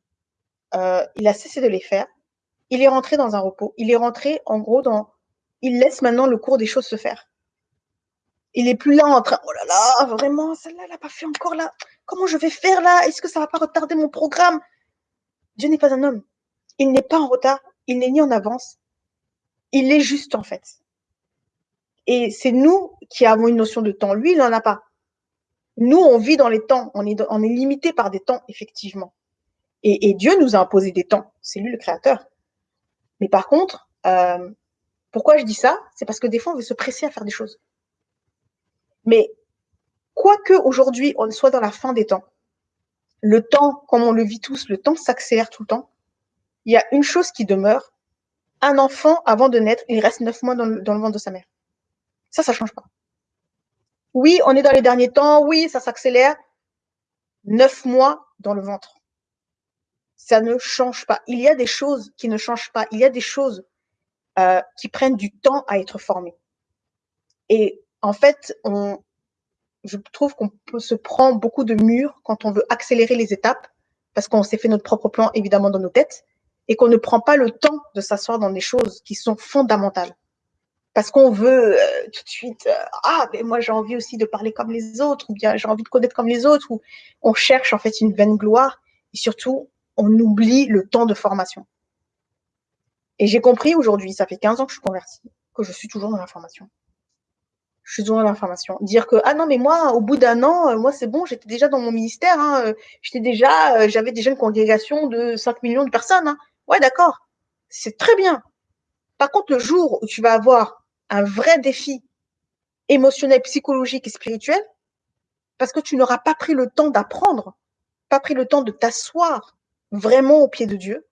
Euh, il a cessé de les faire. Il est rentré dans un repos. Il est rentré, en gros, dans. Il laisse maintenant le cours des choses se faire. Il n'est plus là en train. Oh là là, vraiment, celle-là, elle n'a pas fait encore là. Comment je vais faire là? Est-ce que ça va pas retarder mon programme? Dieu n'est pas un homme. Il n'est pas en retard il n'est ni en avance, il est juste en fait. Et c'est nous qui avons une notion de temps. Lui, il n'en a pas. Nous, on vit dans les temps. On est limité par des temps, effectivement. Et, Dieu nous a imposé des temps. C'est lui le créateur. Mais par contre, euh, pourquoi je dis ça? C'est parce que des fois, on veut se presser à faire des choses. Mais quoique aujourd'hui, on soit dans la fin des temps, le temps, comme on le vit tous, le temps s'accélère tout le temps il y a une chose qui demeure. Un enfant, avant de naître, il reste neuf mois dans le, ventre de sa mère. Ça, ça ne change pas. Oui, on est dans les derniers temps. Oui, ça s'accélère. Neuf mois dans le ventre. Ça ne change pas. Il y a des choses qui ne changent pas. Il y a des choses euh, qui prennent du temps à être formées. Et en fait, on, je trouve qu'on se prend beaucoup de murs quand on veut accélérer les étapes, parce qu'on s'est fait notre propre plan, évidemment, dans nos têtes et qu'on ne prend pas le temps de s'asseoir dans des choses qui sont fondamentales. Parce qu'on veut euh, tout de suite, euh, ah, mais moi j'ai envie aussi de parler comme les autres, ou bien j'ai envie de connaître comme les autres, ou on cherche en fait une vaine gloire, et surtout, on oublie le temps de formation. Et j'ai compris aujourd'hui, ça fait 15 ans que je suis convertie, que je suis toujours dans l'information. Je suis toujours dans l'information. Dire que, ah non, mais moi, au bout d'un an, euh, moi c'est bon, j'étais déjà dans mon ministère, hein, j'étais déjà, j'avais déjà une congrégation de 5 millions de personnes. Hein. Ouais, d'accord. C'est très bien. Par contre, le jour où tu vas avoir un vrai défi émotionnel, psychologique et spirituel, parce que tu n'auras pas pris le temps d'apprendre, pas pris le temps de t'asseoir vraiment au pied de Dieu,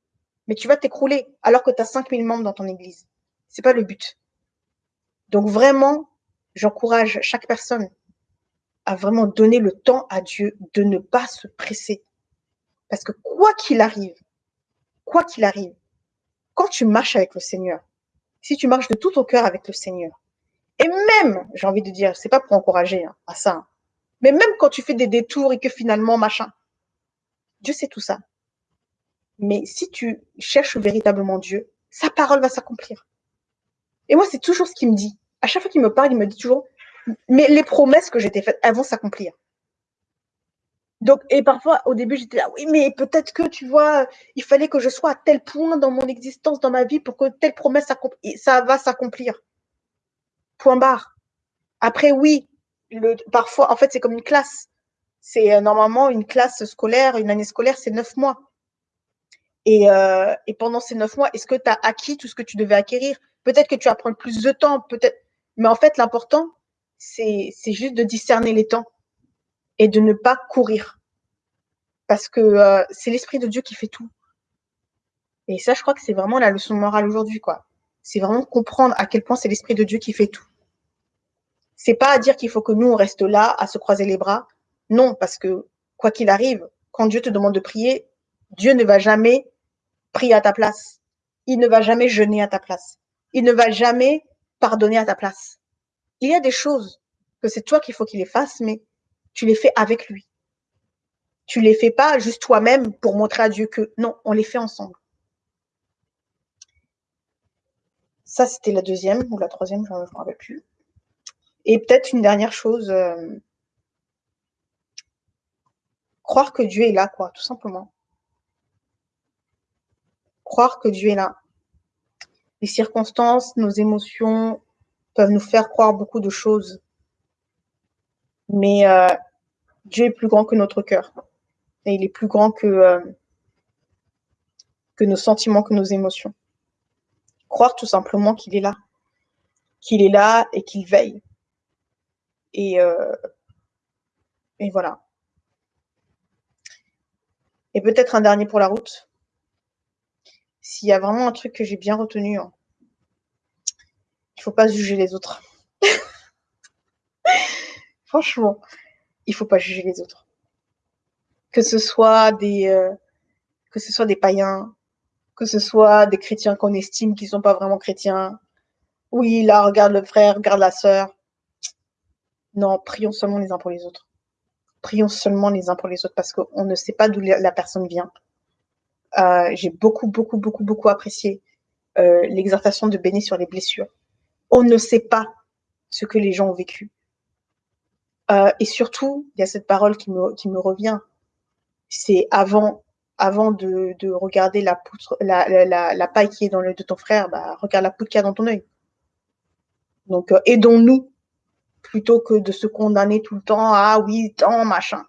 mais tu vas t'écrouler alors que tu as 5000 membres dans ton église. C'est pas le but. Donc vraiment, j'encourage chaque personne à vraiment donner le temps à Dieu de ne pas se presser. Parce que quoi qu'il arrive, quoi qu'il arrive, quand tu marches avec le Seigneur, si tu marches de tout ton cœur avec le Seigneur, et même, j'ai envie de dire, c'est pas pour encourager hein, à ça, hein, mais même quand tu fais des détours et que finalement, machin, Dieu sait tout ça. Mais si tu cherches véritablement Dieu, sa parole va s'accomplir. Et moi, c'est toujours ce qu'il me dit. À chaque fois qu'il me parle, il me dit toujours, mais les promesses que j'étais faites, elles vont s'accomplir. Donc, et parfois, au début, j'étais là, oui, mais peut-être que, tu vois, il fallait que je sois à tel point dans mon existence, dans ma vie, pour que telle promesse, ça va s'accomplir. point barre. Après, oui, le, parfois, en fait, c'est comme une classe. C'est euh, normalement une classe scolaire, une année scolaire, c'est neuf mois. Et, euh, et pendant ces neuf mois, est-ce que tu as acquis tout ce que tu devais acquérir? Peut-être que tu vas prendre plus de temps, peut-être. Mais en fait, l'important, c'est juste de discerner les temps et de ne pas courir. Parce que euh, c'est l'Esprit de Dieu qui fait tout. Et ça, je crois que c'est vraiment la leçon morale aujourd'hui, quoi. C'est vraiment comprendre à quel point c'est l'Esprit de Dieu qui fait tout. C'est pas à dire qu'il faut que nous, on reste là, à se croiser les bras. Non, parce que quoi qu'il arrive, quand Dieu te demande de prier, Dieu ne va jamais prier à ta place. Il ne va jamais jeûner à ta place. Il ne va jamais pardonner à ta place. Il y a des choses que c'est toi qu'il faut qu'il les fasse, mais tu les fais avec lui. Tu les fais pas juste toi-même pour montrer à Dieu que non, on les fait ensemble. Ça, c'était la deuxième ou la troisième, je ne me rappelle plus. Et peut-être une dernière chose, euh, croire que Dieu est là, quoi, tout simplement. Croire que Dieu est là. Les circonstances, nos émotions peuvent nous faire croire beaucoup de choses. Mais euh, Dieu est plus grand que notre cœur. Et il est plus grand que, euh, que nos sentiments, que nos émotions. Croire tout simplement qu'il est là. Qu'il est là et qu'il veille. Et, euh, et voilà. Et peut-être un dernier pour la route. S'il y a vraiment un truc que j'ai bien retenu, hein, il ne faut pas juger les autres. Franchement, il ne faut pas juger les autres. Que ce soit des, euh, que ce soit des païens, que ce soit des chrétiens qu'on estime qui ne sont pas vraiment chrétiens. Oui, là, regarde le frère, regarde la sœur. Non, prions seulement les uns pour les autres. Prions seulement les uns pour les autres parce qu'on ne sait pas d'où la personne vient. Euh, j'ai beaucoup, beaucoup, beaucoup, beaucoup apprécié euh, l'exhortation de Béni sur les blessures. On ne sait pas ce que les gens ont vécu. Euh, et surtout, il y a cette parole qui me, qui me revient. C'est avant, avant de, de regarder la, poutre, la, paille qui est dans l'œil de ton frère, bah, regarde la poutre qui est dans ton œil. Donc, aidons-nous plutôt que de se condamner tout le temps ah oui, tant, machin.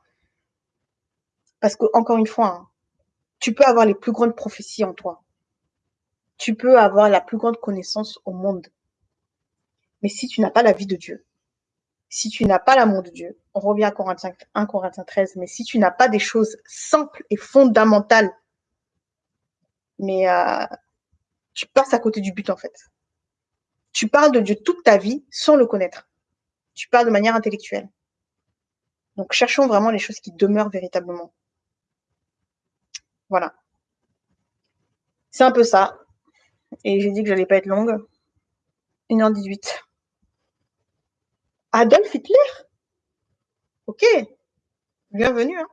Parce que, encore une fois, hein, tu peux avoir les plus grandes prophéties en toi. Tu peux avoir la plus grande connaissance au monde. Mais si tu n'as pas la vie de Dieu, si tu n'as pas l'amour de Dieu, on revient à Corinthiens 1 Corinthiens 13, mais si tu n'as pas des choses simples et fondamentales, mais euh, tu passes à côté du but en fait. Tu parles de Dieu toute ta vie sans le connaître tu parles de manière intellectuelle. Donc, cherchons vraiment les choses qui demeurent véritablement. Voilà. C'est un peu ça. Et j'ai dit que j'allais pas être longue. 1h18. Adolf Hitler? Ok. Bienvenue. Hein.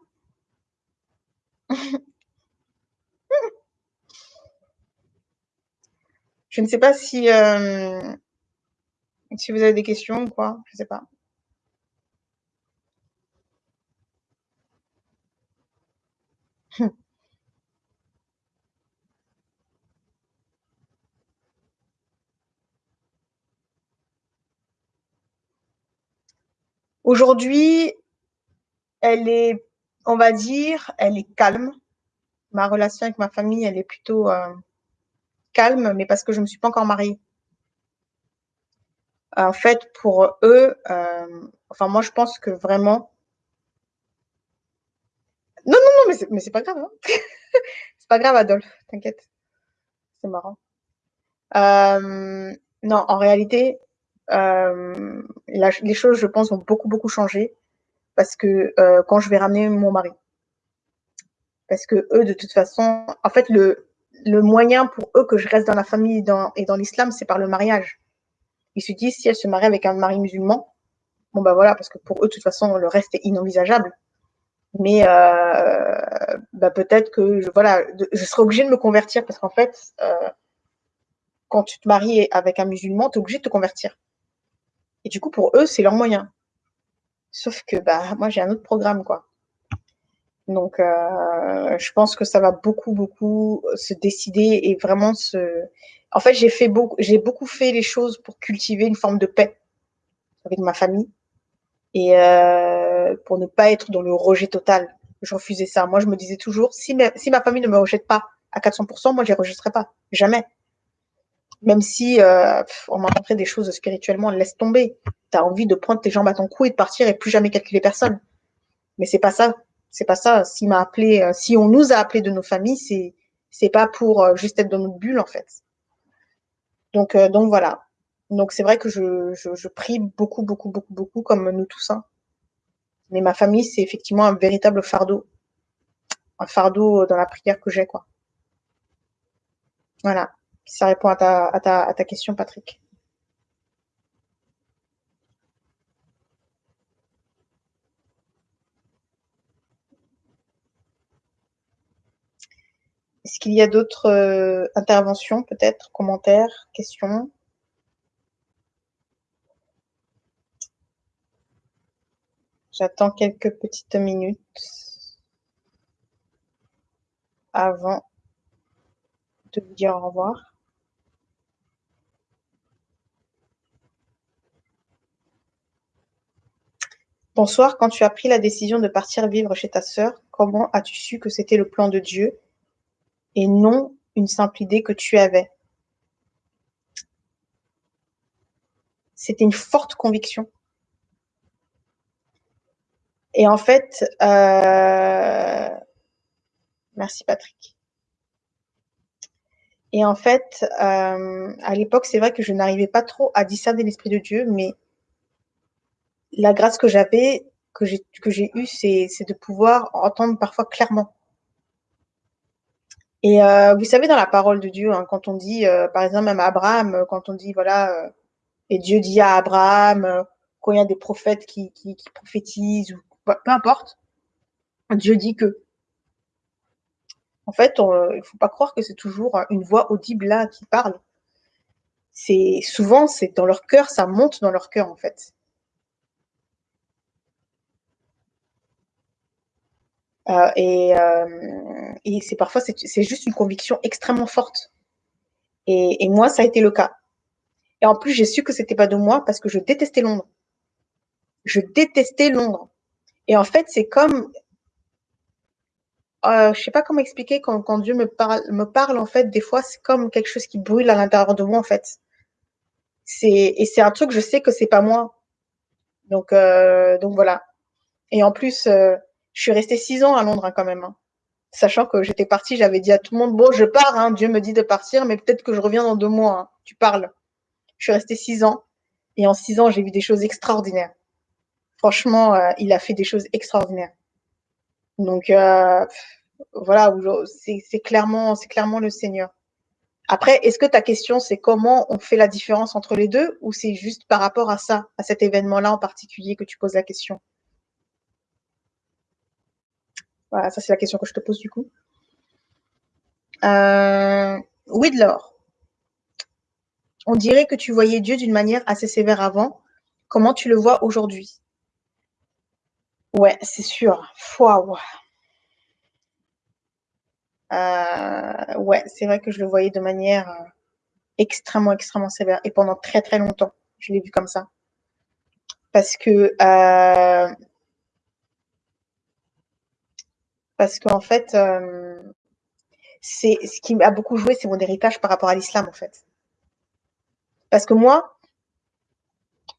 Je ne sais pas si euh, si vous avez des questions ou quoi, je ne sais pas. Aujourd'hui, elle est, on va dire, elle est calme. Ma relation avec ma famille, elle est plutôt euh, calme, mais parce que je ne me suis pas encore mariée en fait, pour eux, euh, enfin, moi, je pense que vraiment. Non, non, non, mais c'est pas grave. Hein. c'est pas grave, Adolphe, t'inquiète. C'est marrant. Euh, non, en réalité, euh, les choses, je pense, vont beaucoup, beaucoup changer parce que quand je vais ramener mon mari. Parce que eux, de toute façon, en fait, le, le moyen pour eux que je reste dans la famille et dans l'islam, c'est par le mariage. Ils se disent, si elle se marie avec un mari musulman, bon ben voilà, parce que pour eux, de toute façon, le reste est inenvisageable. Mais euh, bah, peut-être que je, voilà, je serai obligée de me convertir parce qu'en fait, euh, quand tu te maries avec un musulman, tu es de te convertir. Et du coup, pour eux, c'est leur moyen. Sauf que bah, moi, j'ai un autre programme, quoi. Donc, euh, je pense que ça va beaucoup, beaucoup se décider et vraiment se, en fait, j'ai fait beaucoup, j'ai beaucoup fait les choses pour cultiver une forme de paix avec ma famille et euh, pour ne pas être dans le rejet total. Je refusais ça. Moi, je me disais toujours, si, si ma famille ne me rejette pas à 400%, moi, je les rejetterai pas. Jamais. Même si euh, on m'a montré des choses spirituellement, laisse tomber. Tu as envie de prendre tes jambes à ton cou et de partir et plus jamais calculer personne. Mais c'est pas ça. C'est pas ça. Si m'a appelé, euh, si on nous a appelé de nos familles, c'est c'est pas pour euh, juste être dans notre bulle en fait. Donc euh, donc voilà. Donc c'est vrai que je, je, je, prie beaucoup beaucoup beaucoup beaucoup comme nous tous. Hein. Mais ma famille c'est effectivement un véritable fardeau, un fardeau dans la prière que j'ai quoi. Voilà. Ça répond à ta question, Patrick. Est-ce qu'il y a d'autres euh, interventions, peut-être, commentaires, questions? J'attends quelques petites minutes avant de vous dire au revoir. Bonsoir, quand tu as pris la décision de partir vivre chez ta sœur, comment as-tu su que c'était le plan de Dieu et non une simple idée que tu avais? C'était une forte conviction. Et en fait, euh... merci Patrick. Et en fait, euh, à l'époque, c'est vrai que je n'arrivais pas trop à discerner l'Esprit de Dieu, mais la grâce que j'avais, que j'ai eue, c'est de pouvoir entendre parfois clairement. Et euh, vous savez, dans la parole de Dieu, hein, quand on dit, euh, par exemple, même à Abraham, quand on dit, voilà, euh, et Dieu dit à Abraham, euh, quand il y a des prophètes qui prophétisent, ou peu importe, Dieu dit que. En fait, il ne faut pas croire que c'est toujours une voix audible là qui parle. C'est souvent, c'est dans leur cœur, ça monte dans leur cœur en fait. Euh, et, euh, et c'est parfois, c'est juste une conviction extrêmement forte. Et, et, moi, ça a été le cas. Et en plus, j'ai su que c'était pas de moi parce que je détestais Londres. Je détestais Londres. Et en fait, c'est comme, euh, je sais pas comment expliquer quand, quand Dieu me parle, me parle en fait, des fois, c'est comme quelque chose qui brûle à l'intérieur de moi en fait. C'est et c'est un truc, je sais que c'est pas moi. Donc euh, donc voilà. Et en plus, euh, je suis restée six ans à Londres hein, quand même. Hein. Sachant que j'étais partie, j'avais dit à tout le monde, bon, je pars, hein, Dieu me dit de partir, mais peut-être que je reviens dans deux mois. Hein. Tu parles. Je suis restée six ans. Et en six ans, j'ai vu des choses extraordinaires. Franchement, euh, il a fait des choses extraordinaires. Donc, euh, voilà, c'est clairement, c'est clairement le Seigneur. Après, est-ce que ta question, c'est comment on fait la différence entre les deux ou c'est juste par rapport à ça, à cet événement-là en particulier que tu poses la question? Voilà, ça c'est la question que je te pose du coup. Euh, on dirait que tu voyais Dieu d'une manière assez sévère avant. Comment tu le vois aujourd'hui? Ouais, c'est sûr. Waouh. Euh, ouais, c'est vrai que je le voyais de manière euh, extrêmement, extrêmement sévère. Et pendant très, très longtemps, je l'ai vu comme ça. Parce que euh, parce qu'en fait, euh, c'est ce qui a beaucoup joué, c'est mon héritage par rapport à l'islam, en fait. Parce que moi,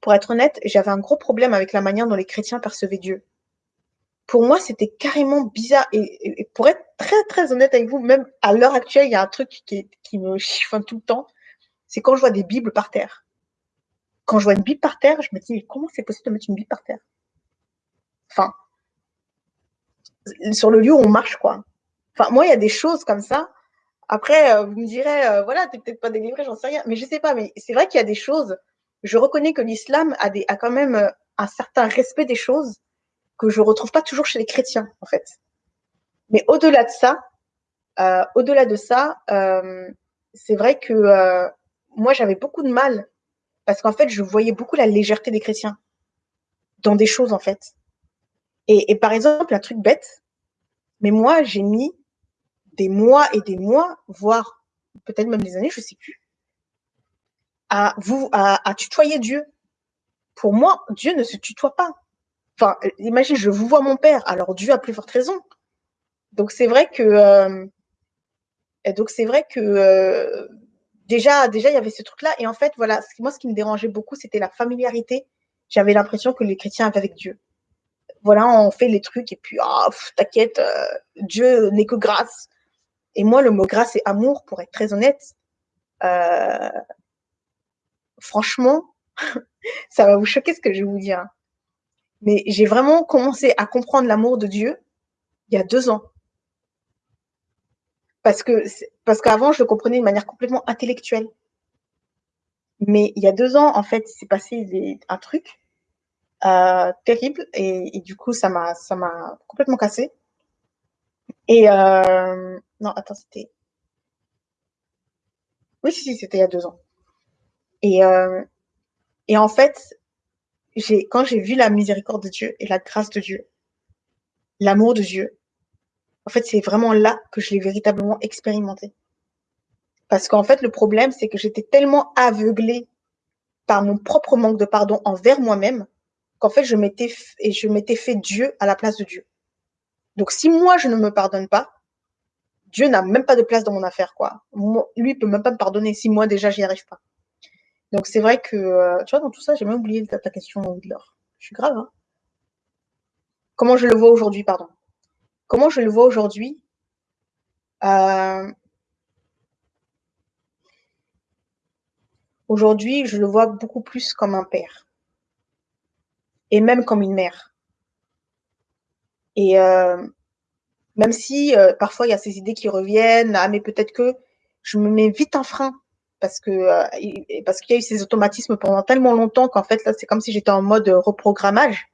pour être honnête, j'avais un gros problème avec la manière dont les chrétiens percevaient Dieu. Pour moi, c'était carrément bizarre. Et, pour être très, très honnête avec vous, même à l'heure actuelle, il y a un truc qui, qui me chiffonne tout le temps. C'est quand je vois des Bibles par terre. Quand je vois une Bible par terre, je me dis, mais comment c'est possible de mettre une Bible par terre? Enfin, sur le lieu où on marche, quoi. Enfin, moi, il y a des choses comme ça. Après, euh, vous me direz, euh, voilà, t'es peut-être pas délivré, j'en sais rien. Mais je sais pas, mais c'est vrai qu'il y a des choses. Je reconnais que l'islam a, quand même euh, un certain respect des choses que je retrouve pas toujours chez les chrétiens, en fait. Mais au-delà de ça, au-delà de ça, c'est vrai que moi, j'avais beaucoup de mal parce qu'en fait, je voyais beaucoup la légèreté des chrétiens dans des choses, en fait. Et, par exemple, un truc bête, mais moi, j'ai mis des mois et des mois, voire peut-être même des années, je sais plus, à vous, à, à tutoyer Dieu. pour moi, Dieu ne se tutoie pas. Enfin, imagine, je vous vois mon père, alors Dieu a plus forte raison. Donc c'est vrai que euh, donc c'est vrai que euh, déjà déjà il y avait ce truc là et en fait voilà moi ce qui me dérangeait beaucoup c'était la familiarité. J'avais l'impression que les chrétiens avaient avec Dieu. Voilà, on fait les trucs et puis ah t'inquiète, euh, Dieu n'est que grâce. Et moi le mot grâce et amour pour être très honnête, franchement, ça va vous choquer ce que je vais vous dire. Hein. Mais j'ai vraiment commencé à comprendre l'amour de Dieu il y a deux ans. Parce que parce qu'avant, je le comprenais de manière complètement intellectuelle. Mais il y a deux ans, en fait, il s'est passé un truc euh, terrible et, du coup, ça m'a complètement cassé. Et euh, non, attends, c'était oui, si, si c'était il y a deux ans. Et euh, et en fait, quand j'ai vu la miséricorde de Dieu et la grâce de Dieu, l'amour de Dieu, en fait, c'est vraiment là que je l'ai véritablement expérimenté. Parce qu'en fait, le problème, c'est que j'étais tellement aveuglée par mon propre manque de pardon envers moi-même qu'en fait, je m'étais et je m'étais fait Dieu à la place de Dieu. Donc, si moi je ne me pardonne pas, Dieu n'a même pas de place dans mon affaire, quoi. Lui, il peut même pas me pardonner si moi déjà j'y arrive pas. Donc c'est vrai que, euh, tu vois, dans tout ça, j'ai même oublié ta, ta question, l'or. Je suis grave, hein. Comment je le vois aujourd'hui, pardon. Comment je le vois aujourd'hui euh, Aujourd'hui, je le vois beaucoup plus comme un père et même comme une mère. Et euh, même si euh, parfois il y a ces idées qui reviennent, ah mais peut-être que je me mets vite un frein parce que parce qu'il y a eu ces automatismes pendant tellement longtemps qu'en fait là c'est comme si j'étais en mode reprogrammage.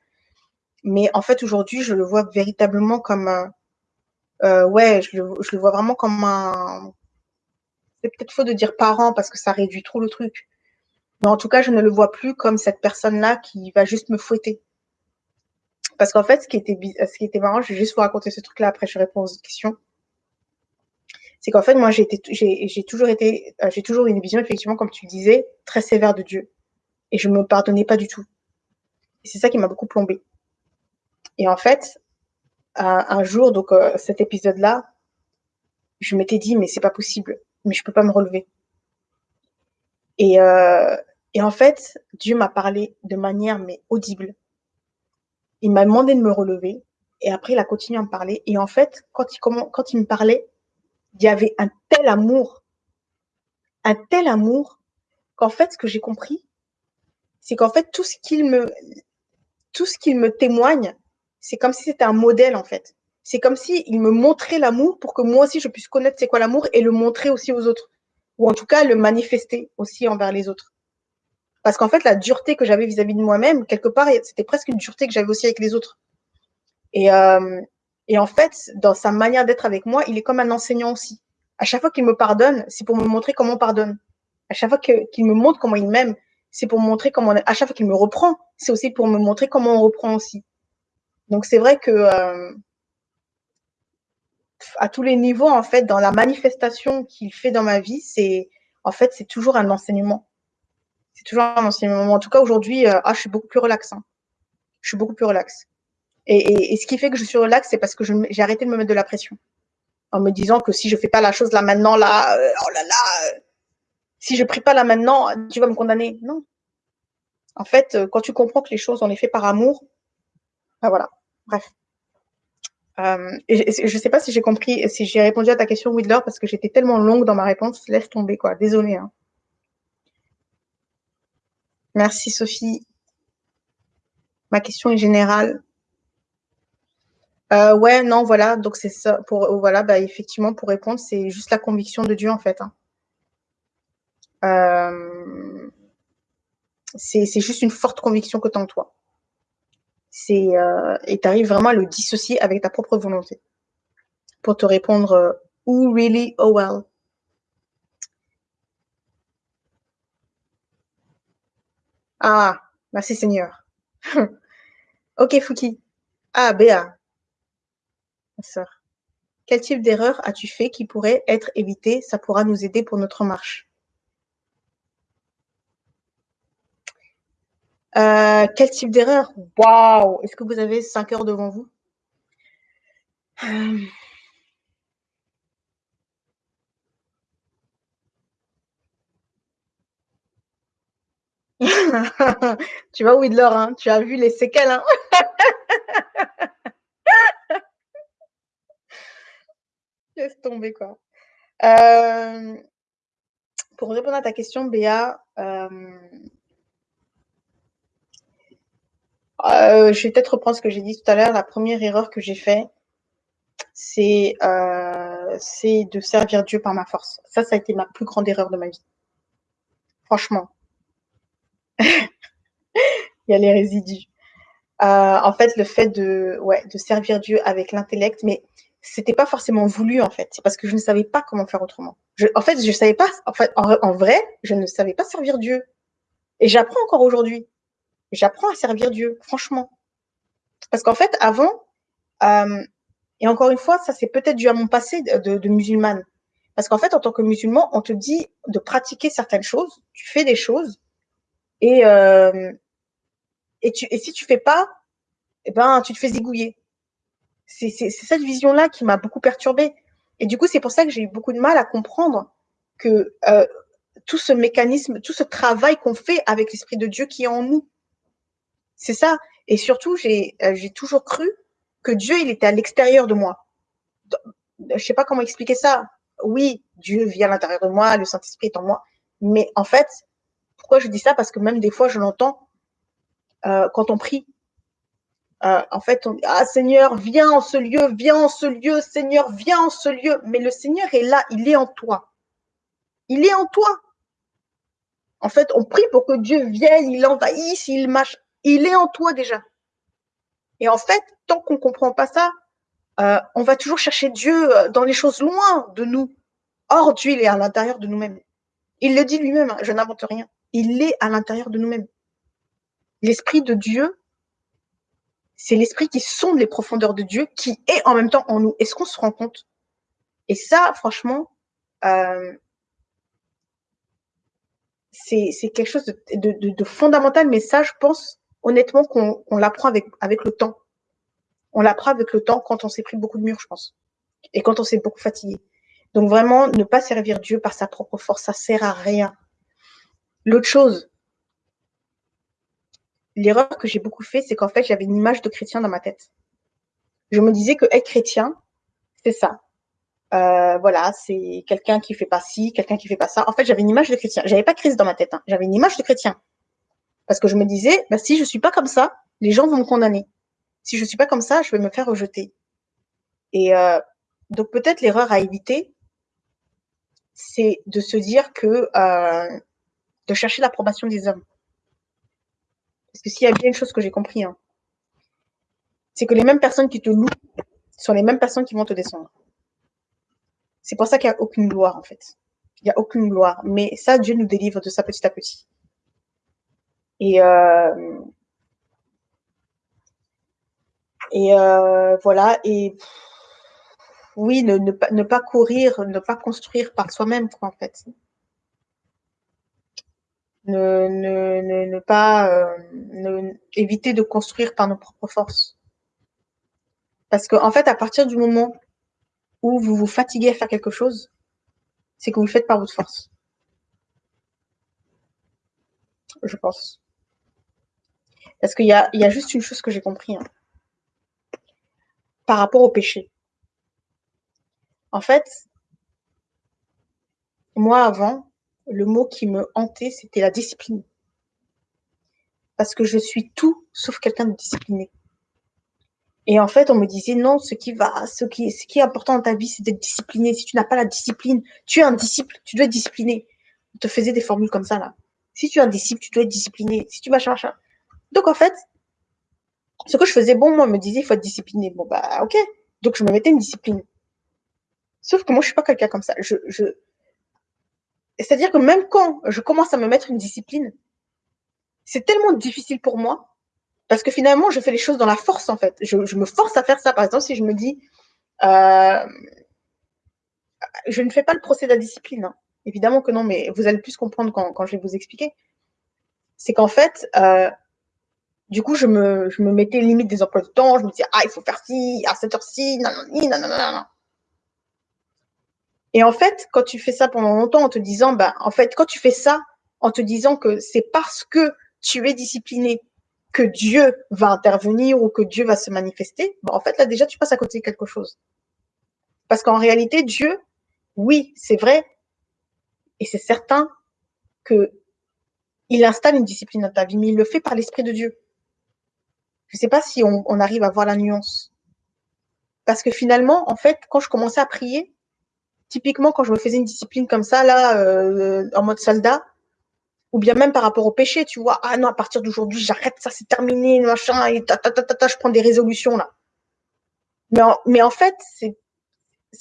Mais en fait aujourd'hui je le vois véritablement comme euh, ouais, je le, vois vraiment comme un. C'est peut-être faux de dire parent parce que ça réduit trop le truc. Mais en tout cas, je ne le vois plus comme cette personne-là qui va juste me fouetter. Parce qu'en fait, ce qui était, ce qui était marrant, je vais juste vous raconter ce truc-là après je réponds aux questions. C'est qu'en fait, moi, j'ai toujours été, euh, j'ai toujours une vision, effectivement, comme tu disais, très sévère de Dieu. Et je me pardonnais pas du tout. Et c'est ça qui m'a beaucoup plombé. Et en fait, un jour, donc euh, cet épisode-là, je m'étais dit, mais c'est pas possible, mais je peux pas me relever. Et, euh, et en fait, Dieu m'a parlé de manière mais audible. Il m'a demandé de me relever et après il a continué à me parler. Et en fait, quand il, me parlait, il y avait un tel amour, un tel amour qu'en fait, ce que j'ai compris, c'est qu'en fait, tout ce qu'il me, tout ce qu'il me témoigne, c'est comme si c'était un modèle en fait. C'est comme si il me montrait l'amour pour que moi aussi je puisse connaître c'est quoi l'amour et le montrer aussi aux autres. Ou en tout cas le manifester aussi envers les autres. Parce qu'en fait, la dureté que j'avais vis-à-vis de moi-même, quelque part, c'était presque une dureté que j'avais aussi avec les autres. Et, euh, et en fait, dans sa manière d'être avec moi, il est comme un enseignant aussi. À chaque fois qu'il me pardonne, c'est pour me montrer comment on pardonne. À chaque fois qu'il me montre comment il m'aime, c'est pour me montrer comment. À chaque fois qu'il me reprend, c'est aussi pour me montrer comment on reprend aussi. Donc c'est vrai que euh, à tous les niveaux, en fait, dans la manifestation qu'il fait dans ma vie, c'est en fait c'est toujours un enseignement. C'est toujours un enseignement. En tout cas aujourd'hui, euh, je suis beaucoup plus relax. Hein. Je suis beaucoup plus relax. Et, et, ce qui fait que je suis relax, c'est parce que j'ai arrêté de me mettre de la pression, en me disant que si je fais pas la chose là maintenant, là, euh, oh là là, si je prie pas là maintenant, tu vas me condamner. Non. En fait, quand tu comprends que les choses on les fait par amour, ben voilà. Bref. Euh, je ne sais pas si j'ai compris, si j'ai répondu à ta question, Widler, parce que j'étais tellement longue dans ma réponse. Laisse tomber, quoi. Désolée. Hein. Merci, Sophie. Ma question est générale. Euh, ouais, non, voilà. Donc, c'est ça. Pour, voilà, bah, effectivement, pour répondre, c'est juste la conviction de Dieu, en fait. Hein. Euh, c'est juste une forte conviction que tu en toi euh, et tu arrives vraiment à le dissocier avec ta propre volonté pour te répondre euh, oh really oh well ah merci Seigneur. Ok Fouki. Ah Béa. Ma soeur quel type d'erreur as-tu fait qui pourrait être évité ça pourra nous aider pour notre marche. Euh, quel type d'erreur? Waouh! Est-ce que vous avez 5 heures devant vous? Euh. Tu vois, Widler, hein? Tu as vu les séquelles. Hein? Laisse tomber, quoi. Euh, pour répondre à ta question, Béa, euh, euh, je vais peut-être reprendre ce que j'ai dit tout à l'heure. La première erreur que j'ai faite, c'est de servir Dieu par ma force. Ça, ça a été ma plus grande erreur de ma vie. Franchement. Il y a les résidus. en fait, le fait de, ouais, de servir Dieu avec l'intellect, mais c'était pas forcément voulu en fait. C'est parce que je ne savais pas comment faire autrement. en fait, je savais pas. En fait, en, vrai, je ne savais pas servir Dieu. Et j'apprends encore aujourd'hui. J'apprends à servir Dieu, franchement. Parce qu'en fait, avant, euh, et encore une fois, ça c'est peut-être dû à mon passé de, musulmane. Parce qu'en fait, en tant que musulman, on te dit de pratiquer certaines choses, tu fais des choses, et, euh, et, si tu fais pas, eh ben, tu te fais zigouiller c'est cette vision-là qui m'a beaucoup perturbée. Et du coup, c'est pour ça que j'ai eu beaucoup de mal à comprendre que euh, tout ce mécanisme, tout ce travail qu'on fait avec l'Esprit de Dieu qui est en nous. C'est ça. Et surtout, j'ai euh, toujours cru que Dieu, il était à l'extérieur de moi. Je sais pas comment expliquer ça. Oui, Dieu vit à l'intérieur de moi, le Saint-Esprit est en moi. Mais en fait, pourquoi je dis ça? Parce que même des fois, je l'entends euh, quand on prie. Euh, en fait, on dit, ah Seigneur, viens en ce lieu, viens en ce lieu, Seigneur, viens en ce lieu. Mais le Seigneur est là, il est en toi. Il est en toi. En fait, on prie pour que Dieu vienne, il envahisse, il mâche. Il est en toi déjà. Et en fait, tant qu'on ne comprend pas ça, euh, on va toujours chercher Dieu dans les choses loin de nous. Or, Dieu, il est à l'intérieur de nous-mêmes. Il le dit lui-même, hein, je n'invente rien. Il est à l'intérieur de nous-mêmes. L'Esprit de Dieu c'est l'esprit qui sonde les profondeurs de Dieu, qui est en même temps en nous. Est-ce qu'on se rend compte? Et ça, franchement, euh, c'est quelque chose de, fondamental, mais ça, je pense honnêtement qu'on l'apprend avec, avec le temps. On l'apprend avec le temps quand on s'est pris beaucoup de murs, je pense. Et quand on s'est beaucoup fatigué. Donc vraiment, ne pas servir Dieu par sa propre force, ça sert à rien. L'autre chose, l'erreur que j'ai beaucoup fait, c'est qu'en fait, j'avais une image de chrétien dans ma tête. Je me disais que être chrétien, c'est ça. Euh, voilà, c'est quelqu'un qui fait pas ci, quelqu'un qui fait pas ça. En fait, j'avais une image de chrétien. J'avais pas crise dans ma tête. Hein. J'avais une image de chrétien. Parce que je me disais, bah, si je suis pas comme ça, les gens vont me condamner. Si je suis pas comme ça, je vais me faire rejeter. Et euh, donc peut-être l'erreur à éviter, c'est de se dire que euh, de chercher l'approbation des hommes. Parce que s'il y a bien une chose que j'ai compris, hein, c'est que les mêmes personnes qui te louent sont les mêmes personnes qui vont te descendre. C'est pour ça qu'il n'y a aucune gloire, en fait. Il n'y a aucune gloire. Mais ça, Dieu nous délivre de ça petit à petit. Et, euh, et euh, voilà. Et oui, ne, ne, ne, pas courir, ne pas construire par soi-même, quoi, en fait ne, ne, ne, pas euh, éviter de construire par nos propres forces. Parce qu'en en fait, à partir du moment où vous vous fatiguez à faire quelque chose, c'est que vous le faites par votre force. Je pense. Parce qu'il y a, y a juste une chose que j'ai compris. Hein. Par rapport au péché. En fait, moi avant, le mot qui me hantait, c'était la discipline. Parce que je suis tout sauf quelqu'un de discipliné. Et en fait, on me disait non, ce qui va, ce qui, ce qui est important dans ta vie, c'est d'être discipliné. Si tu n'as pas la discipline, tu es un disciple, tu dois être discipliné. On te faisait des formules comme ça là. Si tu es un disciple, tu dois être discipliné. Si tu vas chercher. Donc en fait, ce que je faisais, bon, moi, on me disait il faut être discipliné. Bon bah ok. Donc je me mettais une discipline. Sauf que moi, je suis pas quelqu'un comme ça. Je, c'est-à-dire que même quand je commence à me mettre une discipline, c'est tellement difficile pour moi parce que finalement, je fais les choses dans la force en fait. Je, me force à faire ça. Par exemple, si je me dis, euh, je ne fais pas le procès de la discipline. Hein. Évidemment que non, mais vous allez plus comprendre quand, je vais vous expliquer. C'est qu'en fait, euh, Du coup, je me, mettais limite des emplois de temps. Je me disais, ah, il faut faire ci, à cette heure-ci, non, non. Et en fait, quand tu fais ça pendant longtemps en te disant, bah, en fait, quand tu fais ça en te disant que c'est parce que tu es discipliné que Dieu va intervenir ou que Dieu va se manifester, bah, en fait, là, déjà, tu passes à côté de quelque chose. Parce qu'en réalité, Dieu, oui, c'est vrai, et c'est certain que il installe une discipline dans ta vie, mais il le fait par l'Esprit de Dieu. Je ne sais pas si on, on, arrive à voir la nuance. Parce que finalement, en fait, quand je commençais à prier, typiquement quand je me faisais une discipline comme ça, là, euh, en mode soldat, ou bien même par rapport au péché, tu vois, ah non, à partir d'aujourd'hui, j'arrête, ça c'est terminé, machin, et ta, ta, ta, ta, je prends des résolutions là. Mais en, fait, c'est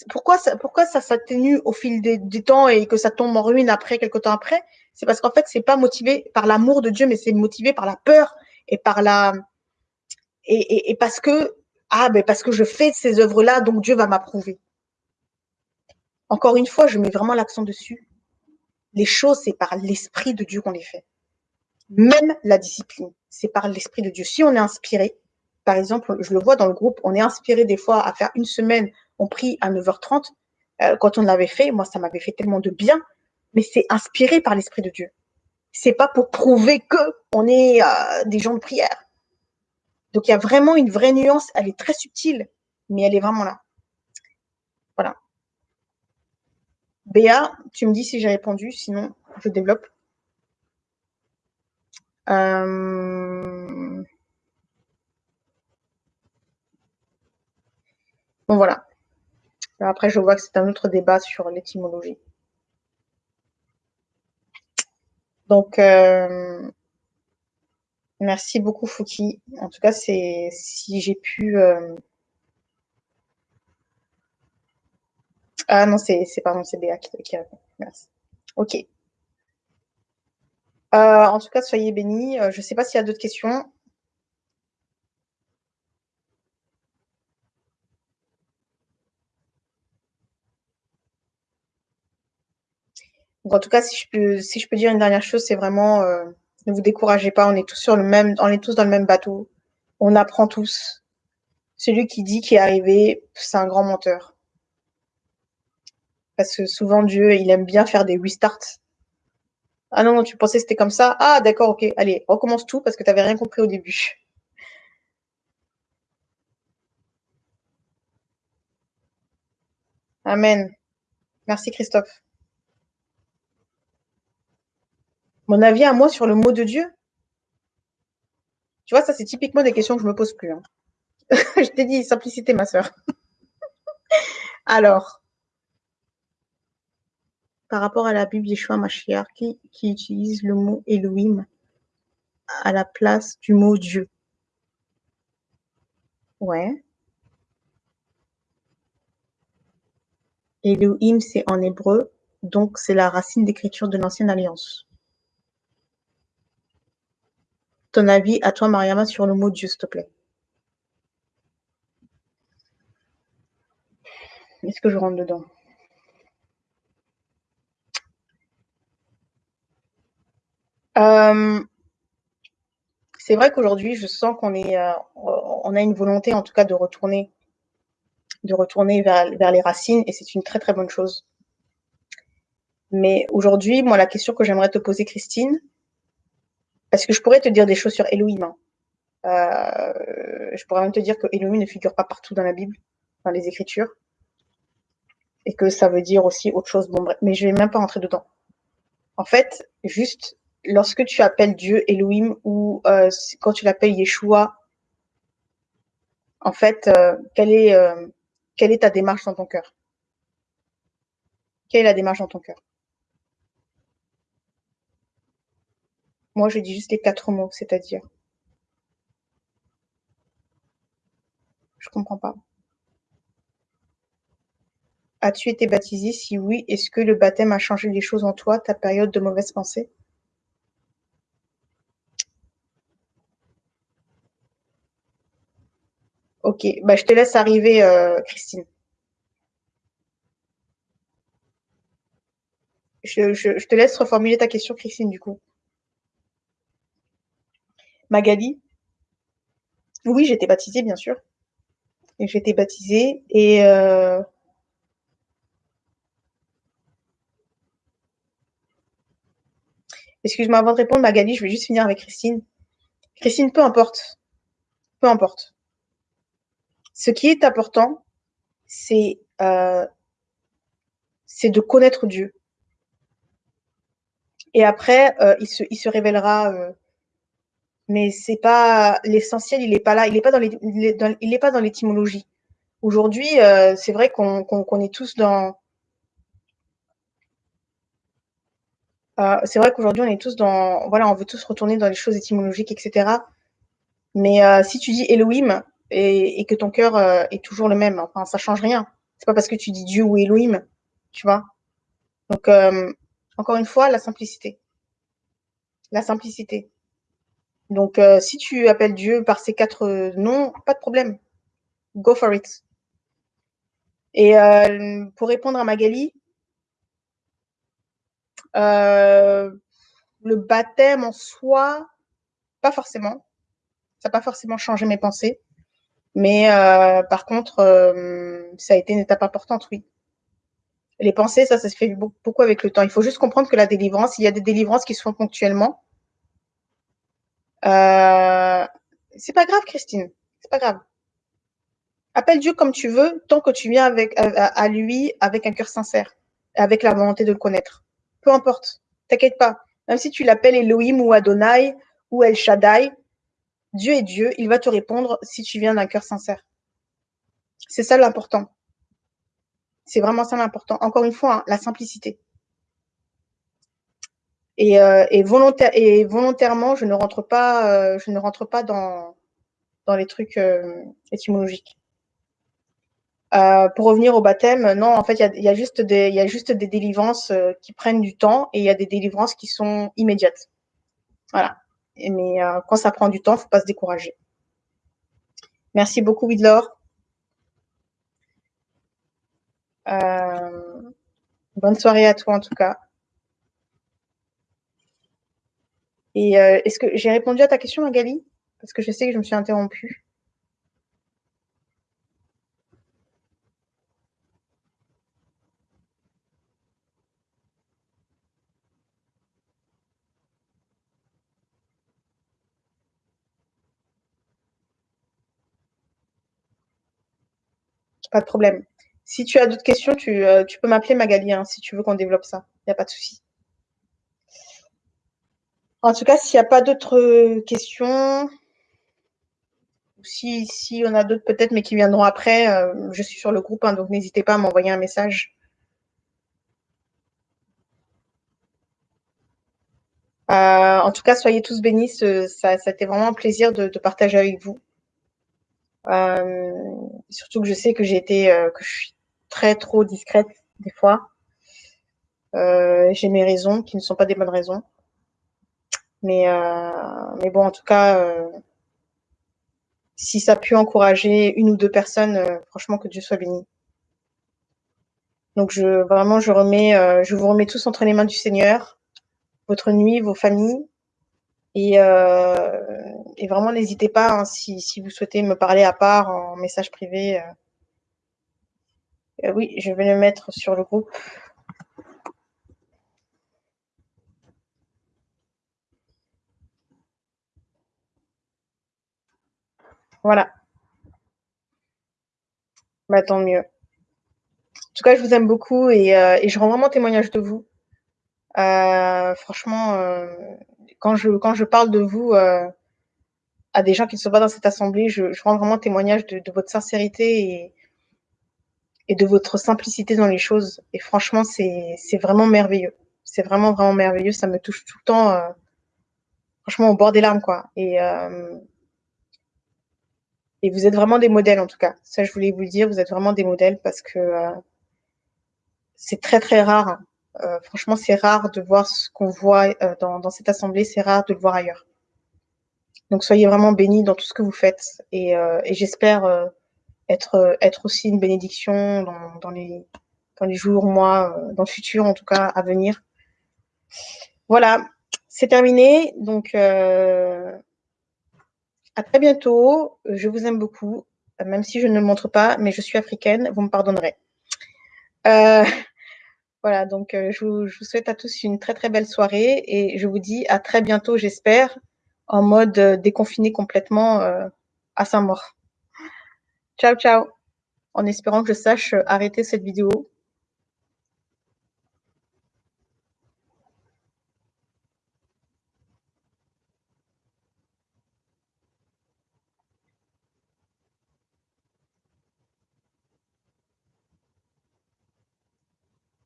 pourquoi ça, s'atténue au fil des, temps et que ça tombe en ruine après, quelques temps après? C'est parce qu'en fait, c'est pas motivé par l'amour de Dieu, mais c'est motivé par la peur et par la et, et, et parce que ah ben parce que je fais ces œuvres-là, donc Dieu va m'approuver. Encore une fois, je mets vraiment l'accent dessus. Les choses, c'est par l'esprit de Dieu qu'on les fait. Même la discipline, c'est par l'esprit de Dieu. Si on est inspiré, par exemple, je le vois dans le groupe, on est inspiré des fois à faire une semaine, on prie à 9h30. Euh, quand on l'avait fait, moi, ça m'avait fait tellement de bien, mais c'est inspiré par l'esprit de Dieu. C'est pas pour prouver que on est euh, des gens de prière. Donc il y a vraiment une vraie nuance, elle est très subtile, mais elle est vraiment là. Voilà. Béa, tu me dis si j'ai répondu, sinon je développe. Euh... Bon, voilà. Après, je vois que c'est un autre débat sur l'étymologie. Donc, euh... merci beaucoup, Fouki. En tout cas, c'est si j'ai pu... Euh... Ah non, c'est pardon, c'est Béa qui, qui répond. Merci. Ok. Euh, en tout cas, soyez bénis. Euh, je ne sais pas s'il y a d'autres questions. En tout cas, si je peux, si je peux dire une dernière chose, c'est vraiment euh, ne vous découragez pas. On est tous sur le même, on est tous dans le même bateau. On apprend tous. Celui qui dit qu'il est arrivé, c'est un grand menteur. Parce que souvent, Dieu, il aime bien faire des restarts. Ah non, tu pensais que c'était comme ça? Ah, d'accord, ok. Allez, recommence tout parce que tu n'avais rien compris au début. Amen. Merci, Christophe. Mon avis à moi sur le mot de Dieu? Tu vois, ça, c'est typiquement des questions que je me pose plus. Hein. je t'ai dit, simplicité, ma soeur. Alors, par rapport à la Bible Yeshua Mashiach qui, qui utilise le mot Elohim à la place du mot Dieu. Ouais. Elohim, c'est en hébreu, donc c'est la racine d'écriture de l'ancienne alliance. Ton avis à toi, Mariama, sur le mot Dieu, s'il te plaît. Est-ce que je rentre dedans? Euh, c'est vrai qu'aujourd'hui, je sens qu'on est, euh, on a une volonté, en tout cas, de retourner, de retourner vers, les racines, et c'est une très très bonne chose. Mais aujourd'hui, moi, la question que j'aimerais te poser, Christine, parce que je pourrais te dire des choses sur Elohim. Hein. Euh, je pourrais même te dire que Elohim ne figure pas partout dans la Bible, dans les Écritures, et que ça veut dire aussi autre chose. Bon, bref, mais je vais même pas rentrer dedans. En fait, juste lorsque tu appelles Dieu Elohim ou euh, quand tu l'appelles Yeshua, en fait, euh, quelle, est, euh, quelle est ta démarche dans ton cœur? Quelle est la démarche dans ton cœur? Moi, je dis juste les quatre mots, c'est-à-dire. Je comprends pas. As-tu été baptisé? Si oui, est-ce que le baptême a changé les choses en toi, ta période de mauvaise pensée? Ok, bah, je te laisse arriver, euh, Christine. Je, te laisse reformuler ta question, Christine, du coup. Magali? Oui, j'étais baptisée, bien sûr. J'étais baptisée et euh... Excuse-moi, avant de répondre, Magali, je vais juste finir avec Christine. Christine, peu importe. Peu importe. Ce qui est important, c'est euh, de connaître Dieu. Et après, euh, il, se, révélera. Euh, mais c'est pas l'essentiel, il n'est pas là, il n'est pas dans l'étymologie. Aujourd'hui, c'est vrai qu'on qu qu est tous dans. C'est vrai qu'aujourd'hui, on est tous dans. Voilà, on veut tous retourner dans les choses étymologiques, etc. Mais si tu dis Elohim et, que ton cœur euh, est toujours le même, enfin, ça change rien. C'est pas parce que tu dis Dieu ou Elohim, tu vois. Donc, euh, encore une fois, la simplicité. La simplicité. Donc, euh, si tu appelles Dieu par ces quatre noms, pas de problème. Go for it. Et pour répondre à Magali, le baptême en soi, pas forcément. Ça n'a pas forcément changé mes pensées. Mais euh, par contre, euh, ça a été une étape importante, oui. Les pensées, ça, ça se fait beaucoup avec le temps. Il faut juste comprendre que la délivrance, il y a des délivrances qui se font ponctuellement. Euh, c'est pas grave, Christine. C'est pas grave. Appelle Dieu comme tu veux, tant que tu viens avec, à, à lui avec un cœur sincère, avec la volonté de le connaître. Peu importe, t'inquiète pas. Même si tu l'appelles Elohim ou Adonai ou El Shaddai, Dieu est Dieu, il va te répondre si tu viens d'un cœur sincère. C'est ça l'important. C'est vraiment ça l'important. Encore une fois, hein, la simplicité. Et, euh, et, volontaire, et, volontairement, je ne rentre pas, euh, dans, les trucs euh, étymologiques. Pour revenir au baptême, non, en fait, il y, a, juste des, délivrances qui prennent du temps et il y a des délivrances qui sont immédiates. Voilà. Mais euh, quand ça prend du temps, faut pas se décourager. Merci beaucoup, Widlor. Euh, bonne soirée à toi, en tout cas. Et euh, est-ce que j'ai répondu à ta question, Magali? Parce que je sais que je me suis interrompue. Pas de problème. Si tu as d'autres questions, tu, euh, peux m'appeler Magali, hein, si tu veux qu'on développe ça. Il n'y a pas de souci. En tout cas, s'il n'y a pas d'autres questions, si, si on a d'autres peut-être, mais qui viendront après, euh, je suis sur le groupe, hein, donc n'hésitez pas à m'envoyer un message. Euh, en tout cas, soyez tous bénis. Ça, a été vraiment un plaisir de partager avec vous. Euh, surtout que je sais que j'ai été, euh, que je suis très trop discrète des fois. Euh, j'ai mes raisons qui ne sont pas des bonnes raisons. Mais, mais bon, en tout cas, si ça a pu encourager une ou deux personnes, franchement, que Dieu soit béni. Donc, je, vraiment, je remets, je vous remets tous entre les mains du Seigneur, votre nuit, vos familles, et, euh, et vraiment, n'hésitez pas, hein, si, si, vous souhaitez me parler à part en message privé. Euh, euh, oui, je vais le mettre sur le groupe. Voilà. Bah, tant mieux. En tout cas, je vous aime beaucoup et, euh, je rends vraiment témoignage de vous. Franchement, quand je, quand je parle de vous à des gens qui ne sont pas dans cette assemblée, je, je rends vraiment témoignage de, de votre sincérité et, et, de votre simplicité dans les choses. Et franchement, c'est vraiment merveilleux. C'est vraiment, vraiment merveilleux. Ça me touche tout le temps, euh, franchement, au bord des larmes, quoi. Et, euh, et vous êtes vraiment des modèles, en tout cas. Ça, je voulais vous le dire, vous êtes vraiment des modèles parce que euh, c'est très, très rare euh, franchement, c'est rare de voir ce qu'on voit euh, dans, dans, cette assemblée, c'est rare de le voir ailleurs. Donc soyez vraiment bénis dans tout ce que vous faites. Et, euh, j'espère euh, euh, être, aussi une bénédiction dans, les, jours, mois, dans le futur en tout cas, à venir. Voilà, c'est terminé. Donc à très bientôt. Je vous aime beaucoup, même si je ne le montre pas, mais je suis africaine, vous me pardonnerez. voilà, donc je vous souhaite à tous une très très belle soirée et je vous dis à très bientôt, j'espère en mode euh, déconfiné complètement euh, à sa mort. Ciao, ciao, en espérant que je sache euh, arrêter cette vidéo